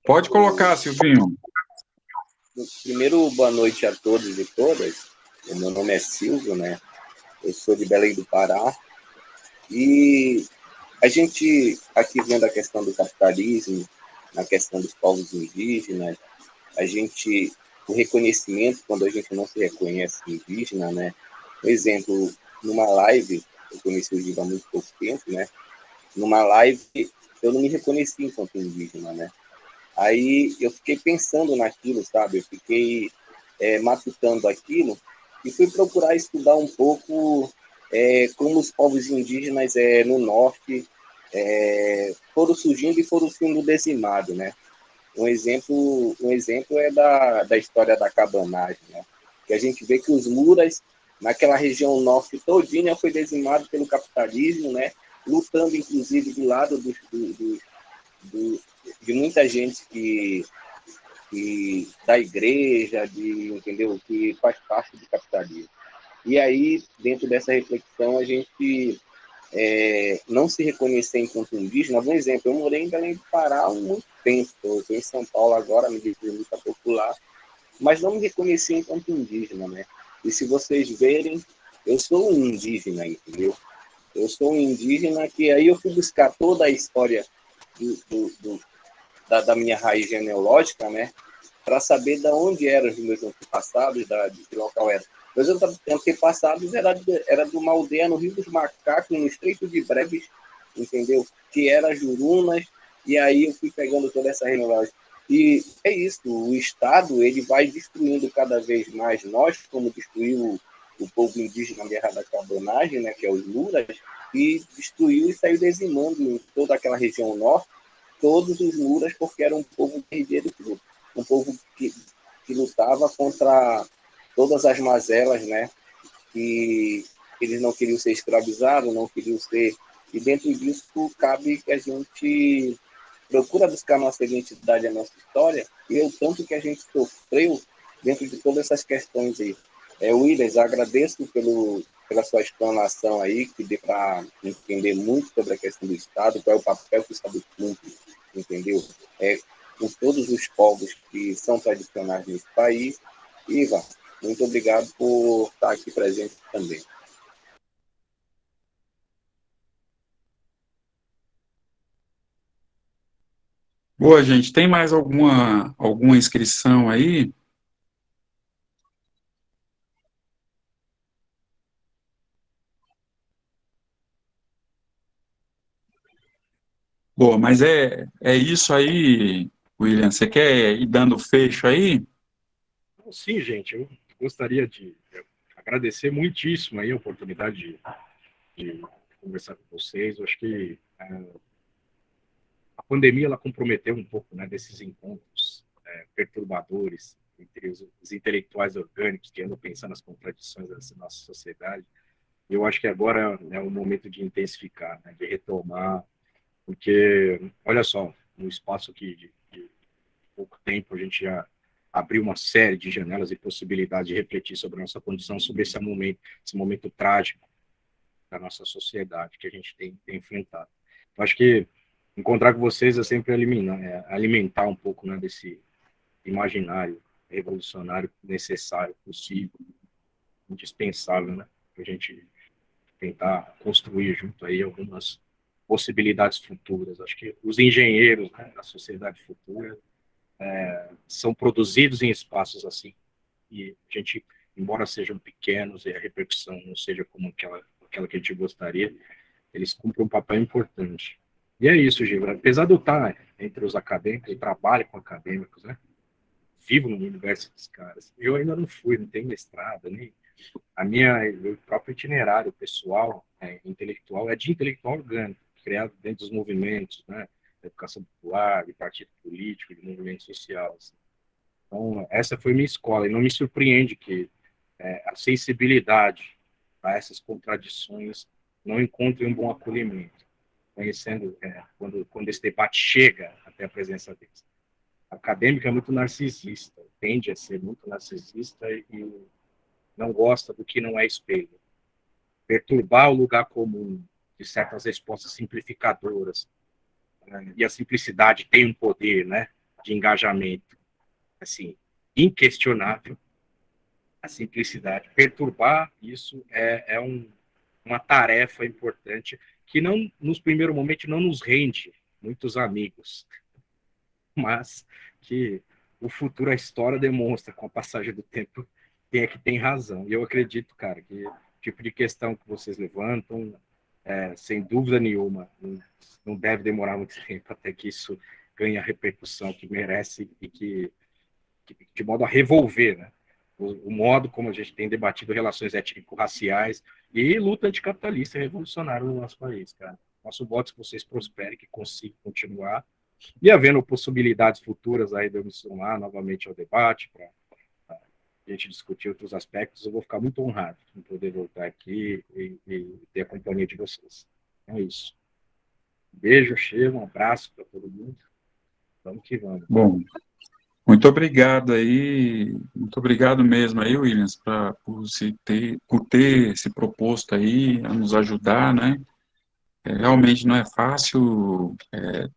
Pode colocar, Silvinho. Primeiro, boa noite a todos e todas. O meu nome é Silvio, né? Eu sou de Belém do Pará. E a gente, aqui vendo a questão do capitalismo, na questão dos povos indígenas, a gente, o reconhecimento, quando a gente não se reconhece indígena, né? Por exemplo, numa live eu conheci o Giba há muito pouco tempo, né? Numa live, eu não me reconheci enquanto indígena, né? Aí eu fiquei pensando naquilo, sabe? Eu fiquei é, matutando aquilo e fui procurar estudar um pouco é, como os povos indígenas é, no norte é, foram surgindo e foram sendo dizimados, né? Um exemplo, um exemplo é da, da história da cabanagem, né? Que a gente vê que os muras naquela região norte todinha foi dizimado pelo capitalismo, né? lutando inclusive do lado do, do, do, de muita gente que, que da igreja, de entendeu, que faz parte do capitalismo. E aí, dentro dessa reflexão, a gente é, não se reconhecer enquanto indígena. Um exemplo, eu morei em Belém do Pará há muito tempo, estou em São Paulo agora, me muito popular, mas não me reconheci enquanto indígena, né? E se vocês verem, eu sou um indígena, entendeu? Eu sou um indígena que aí eu fui buscar toda a história do, do, do, da, da, minha raiz genealógica, né? Para saber de onde eram os meus antepassados, da, de que local era. Meus antepassados era era de uma aldeia no Rio dos Macacos, no Estreito de Breves, entendeu? Que era Jurunas, e aí eu fui pegando toda essa genealógica. E é isso, o Estado ele vai destruindo cada vez mais nós, como destruiu o povo indígena na Guerra da Carbonagem, né, que é os Muras, e destruiu e saiu dizimando em toda aquela região norte todos os Muras, porque era um povo guerreiro, um povo que, que lutava contra todas as mazelas, né, que eles não queriam ser escravizados, não queriam ser... E dentro disso cabe que a gente procura buscar nossa identidade, a nossa história, e o tanto que a gente sofreu dentro de todas essas questões aí. É, Williams, agradeço pelo, pela sua explanação aí, que deu para entender muito sobre a questão do Estado, qual é o papel que o Estado cumpre, entendeu? É, com todos os povos que são tradicionais nesse país. Iva, muito obrigado por estar aqui presente também. Boa, gente. Tem mais alguma, alguma inscrição aí? Boa, mas é, é isso aí, William. Você quer ir dando fecho aí? Sim, gente. Gostaria de agradecer muitíssimo aí a oportunidade de, de conversar com vocês. Eu acho que é, pandemia ela comprometeu um pouco né, desses encontros é, perturbadores entre os, os, intelectuais orgânicos que andam pensando nas contradições da nossa sociedade. Eu acho que agora é o momento de intensificar, né, de retomar, porque, olha só, no espaço aqui de, de pouco tempo, a gente já abriu uma série de janelas e possibilidades de refletir sobre a nossa condição, sobre esse momento, esse momento trágico da nossa sociedade que a gente tem, tem enfrentado. Eu acho que encontrar com vocês é sempre é, alimentar um pouco né, desse imaginário revolucionário necessário, possível, indispensável, né? Para a gente tentar construir junto aí algumas possibilidades futuras. Acho que os engenheiros né, da sociedade futura é, são produzidos em espaços assim. E a gente, embora sejam pequenos e a repercussão não seja como aquela, aquela que a gente gostaria, eles cumprem um papel importante. E é isso, Gil. Apesar de eu estar entre os acadêmicos, e trabalho com acadêmicos, né? Vivo no universo dos caras. Eu ainda não fui, não tenho mestrado, nem a minha, o próprio itinerário pessoal, é, intelectual, é de intelectual orgânico, criado dentro dos movimentos, né? Educação popular, de partido político, de movimento social. Assim. Então, essa foi minha escola, e não me surpreende que é, a sensibilidade a essas contradições não encontre um bom acolhimento, conhecendo é, quando, quando esse debate chega até a presença deles. A acadêmica é muito narcisista, tende a ser muito narcisista e não gosta do que não é espelho. Perturbar o lugar comum de certas respostas simplificadoras, né? e a simplicidade tem um poder né, de engajamento assim inquestionável. A simplicidade, perturbar isso é, é um, uma tarefa importante que não, nos primeiros momentos, não nos rende muitos amigos, mas que o futuro, a história demonstra com a passagem do tempo quem é que tem razão. E eu acredito, cara, que o tipo de questão que vocês levantam, é, sem dúvida nenhuma, não deve demorar muito [LAUGHS] tempo até que isso ganhe a repercussão que merece e que, que de modo a revolver né? o, o, modo como a gente tem debatido relações étnico-raciais e luta anticapitalista revolucionária no nosso país, cara. Nosso voto é que vocês prosperem, que consigam continuar e havendo possibilidades futuras aí de eu me somar novamente ao debate para a gente discutir outros aspectos, eu vou ficar muito honrado em poder voltar aqui e, e ter a companhia de vocês. É isso. beijo, cheiro, um abraço para todo mundo. Vamos que vamos. Bom, muito obrigado aí, muito obrigado mesmo aí, Williams, pra, por, se ter, por ter se proposto aí a nos ajudar, né? É, realmente não é fácil é,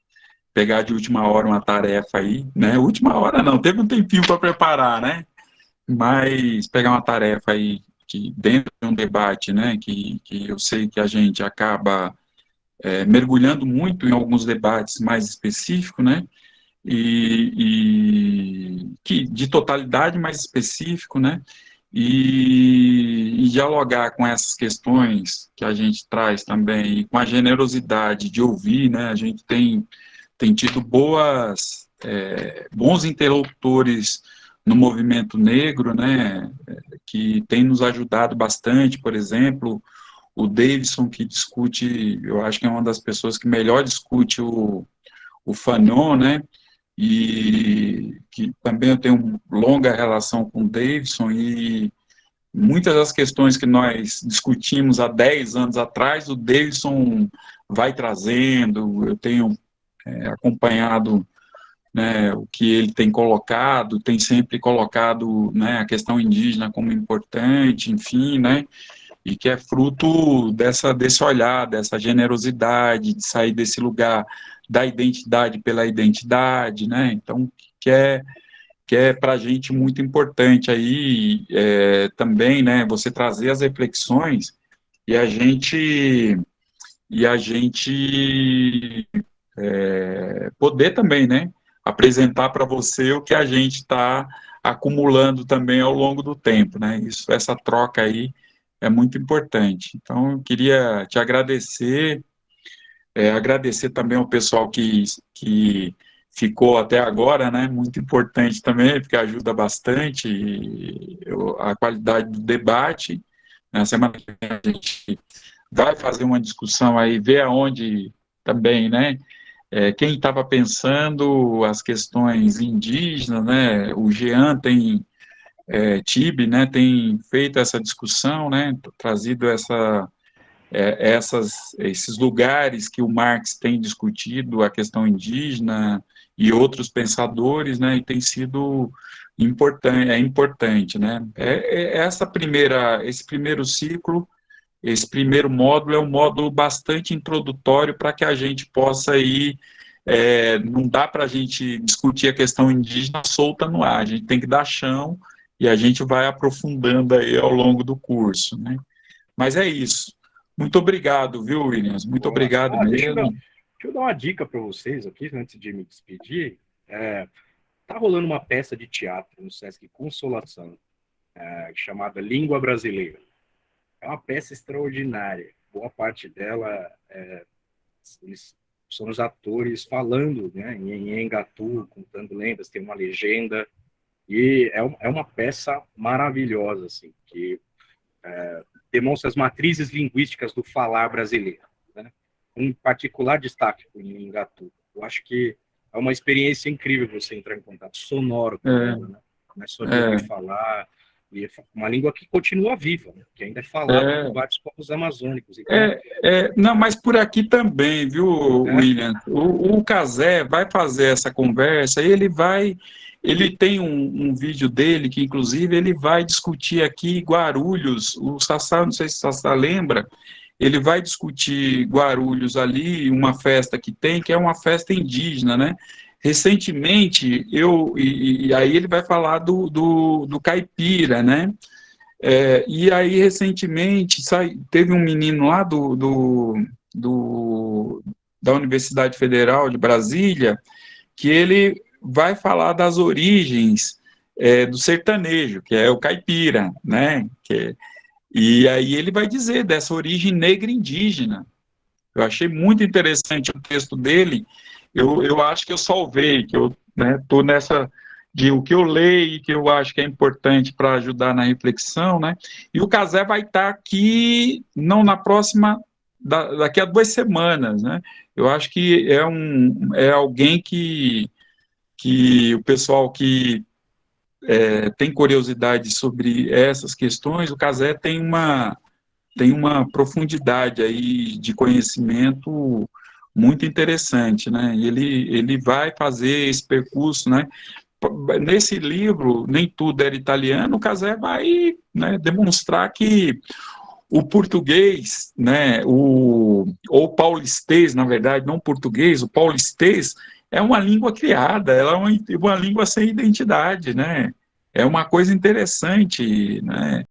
pegar de última hora uma tarefa aí, né? Última hora não, teve um tempinho para preparar, né? Mas pegar uma tarefa aí que dentro de um debate, né, que, que eu sei que a gente acaba é, mergulhando muito em alguns debates mais específicos, né, e, e, que de totalidade mais específico, né, e, e, dialogar com essas questões que a gente traz também, e com a generosidade de ouvir, né, a gente tem, tem tido boas, é, bons interlocutores no movimento negro, né, que tem nos ajudado bastante, por exemplo, o Davidson, que discute, eu acho que é uma das pessoas que melhor discute o, o Fanon, né, e que também eu tenho longa relação com o Davidson, e muitas das questões que nós discutimos há 10 anos atrás, o Davidson vai trazendo, eu tenho é, acompanhado né, o que ele tem colocado, tem sempre colocado né, a questão indígena como importante, enfim, né, e que é fruto dessa, desse olhar, dessa generosidade, de sair desse lugar da identidade pela identidade, né, então, que é, que é para a gente muito importante aí, é, também, né, você trazer as reflexões e a gente, e a gente é, poder também, né, apresentar para você o que a gente está acumulando também ao longo do tempo, né? Isso, essa troca aí é muito importante. Então, eu queria te agradecer, é, agradecer também ao pessoal que, que ficou até agora, né? Muito importante também, porque ajuda bastante eu, a qualidade do debate. Na semana que vem a gente vai fazer uma discussão aí, ver aonde também, né? É, quem estava pensando as questões indígenas, né, o Jean tem, é, Tibe, né, tem feito essa discussão, né, trazido essa, é, essas, esses lugares que o Marx tem discutido, a questão indígena e outros pensadores, né, e tem sido importante, é importante, né, é, é essa primeira, esse primeiro ciclo, esse primeiro módulo é um módulo bastante introdutório para que a gente possa ir, é, não dá para a gente discutir a questão indígena solta no ar, a gente tem que dar chão e a gente vai aprofundando aí ao longo do curso, né? Mas é isso. Muito obrigado, viu, Williams? Muito Boa. obrigado mesmo. Deixa eu, dar, deixa eu, dar, uma dica para vocês aqui, antes de me despedir. É, tá rolando uma peça de teatro no Sesc Consolação, é, chamada Língua Brasileira. É uma peça extraordinária. Boa parte dela é, são os atores falando né, em Engatu, contando lendas, tem uma legenda. E é, é uma peça maravilhosa, assim, que é, demonstra as matrizes linguísticas do falar brasileiro. Né? Um particular destaque para o Engatu. Eu acho que é uma experiência incrível você entrar em contato sonoro com é. ela, né? Não é só de é. falar, e é uma língua que continua viva, né? que ainda é falada é. por vários povos amazônicos. Então... É, é, não, mas por aqui também, viu, é. William? O, o Casé vai fazer essa conversa e ele vai. Ele tem um, um, vídeo dele que, inclusive, ele vai discutir aqui Guarulhos. O Sassá, não sei se o Sassá lembra, ele vai discutir Guarulhos ali, uma festa que tem, que é uma festa indígena, né? Recentemente, eu, e, e aí ele vai falar do, do, do caipira, né? É, e aí, recentemente, sai, teve um menino lá do, do, do, da Universidade Federal de Brasília, que ele vai falar das origens é, do sertanejo, que é o caipira, né? Que, e aí ele vai dizer dessa origem negra indígena. Eu achei muito interessante o texto dele, eu, eu acho que eu salvei, que eu estou né, nessa de o que eu leio, que eu acho que é importante para ajudar na reflexão, né? E o Casé vai estar tá aqui, não na próxima, da, daqui a duas semanas, né? Eu acho que é, um, é alguém que, que o pessoal que é, tem curiosidade sobre essas questões, o Casé tem uma, tem uma profundidade aí de conhecimento muito interessante, né? Ele, ele vai fazer esse percurso, né? Nesse livro, Nem Tudo Era Italiano, o Casé vai né, demonstrar que o português, né, o, ou paulistês, na verdade, não português, o paulistês é uma língua criada, ela é uma, uma língua sem identidade, né? É uma coisa interessante, né?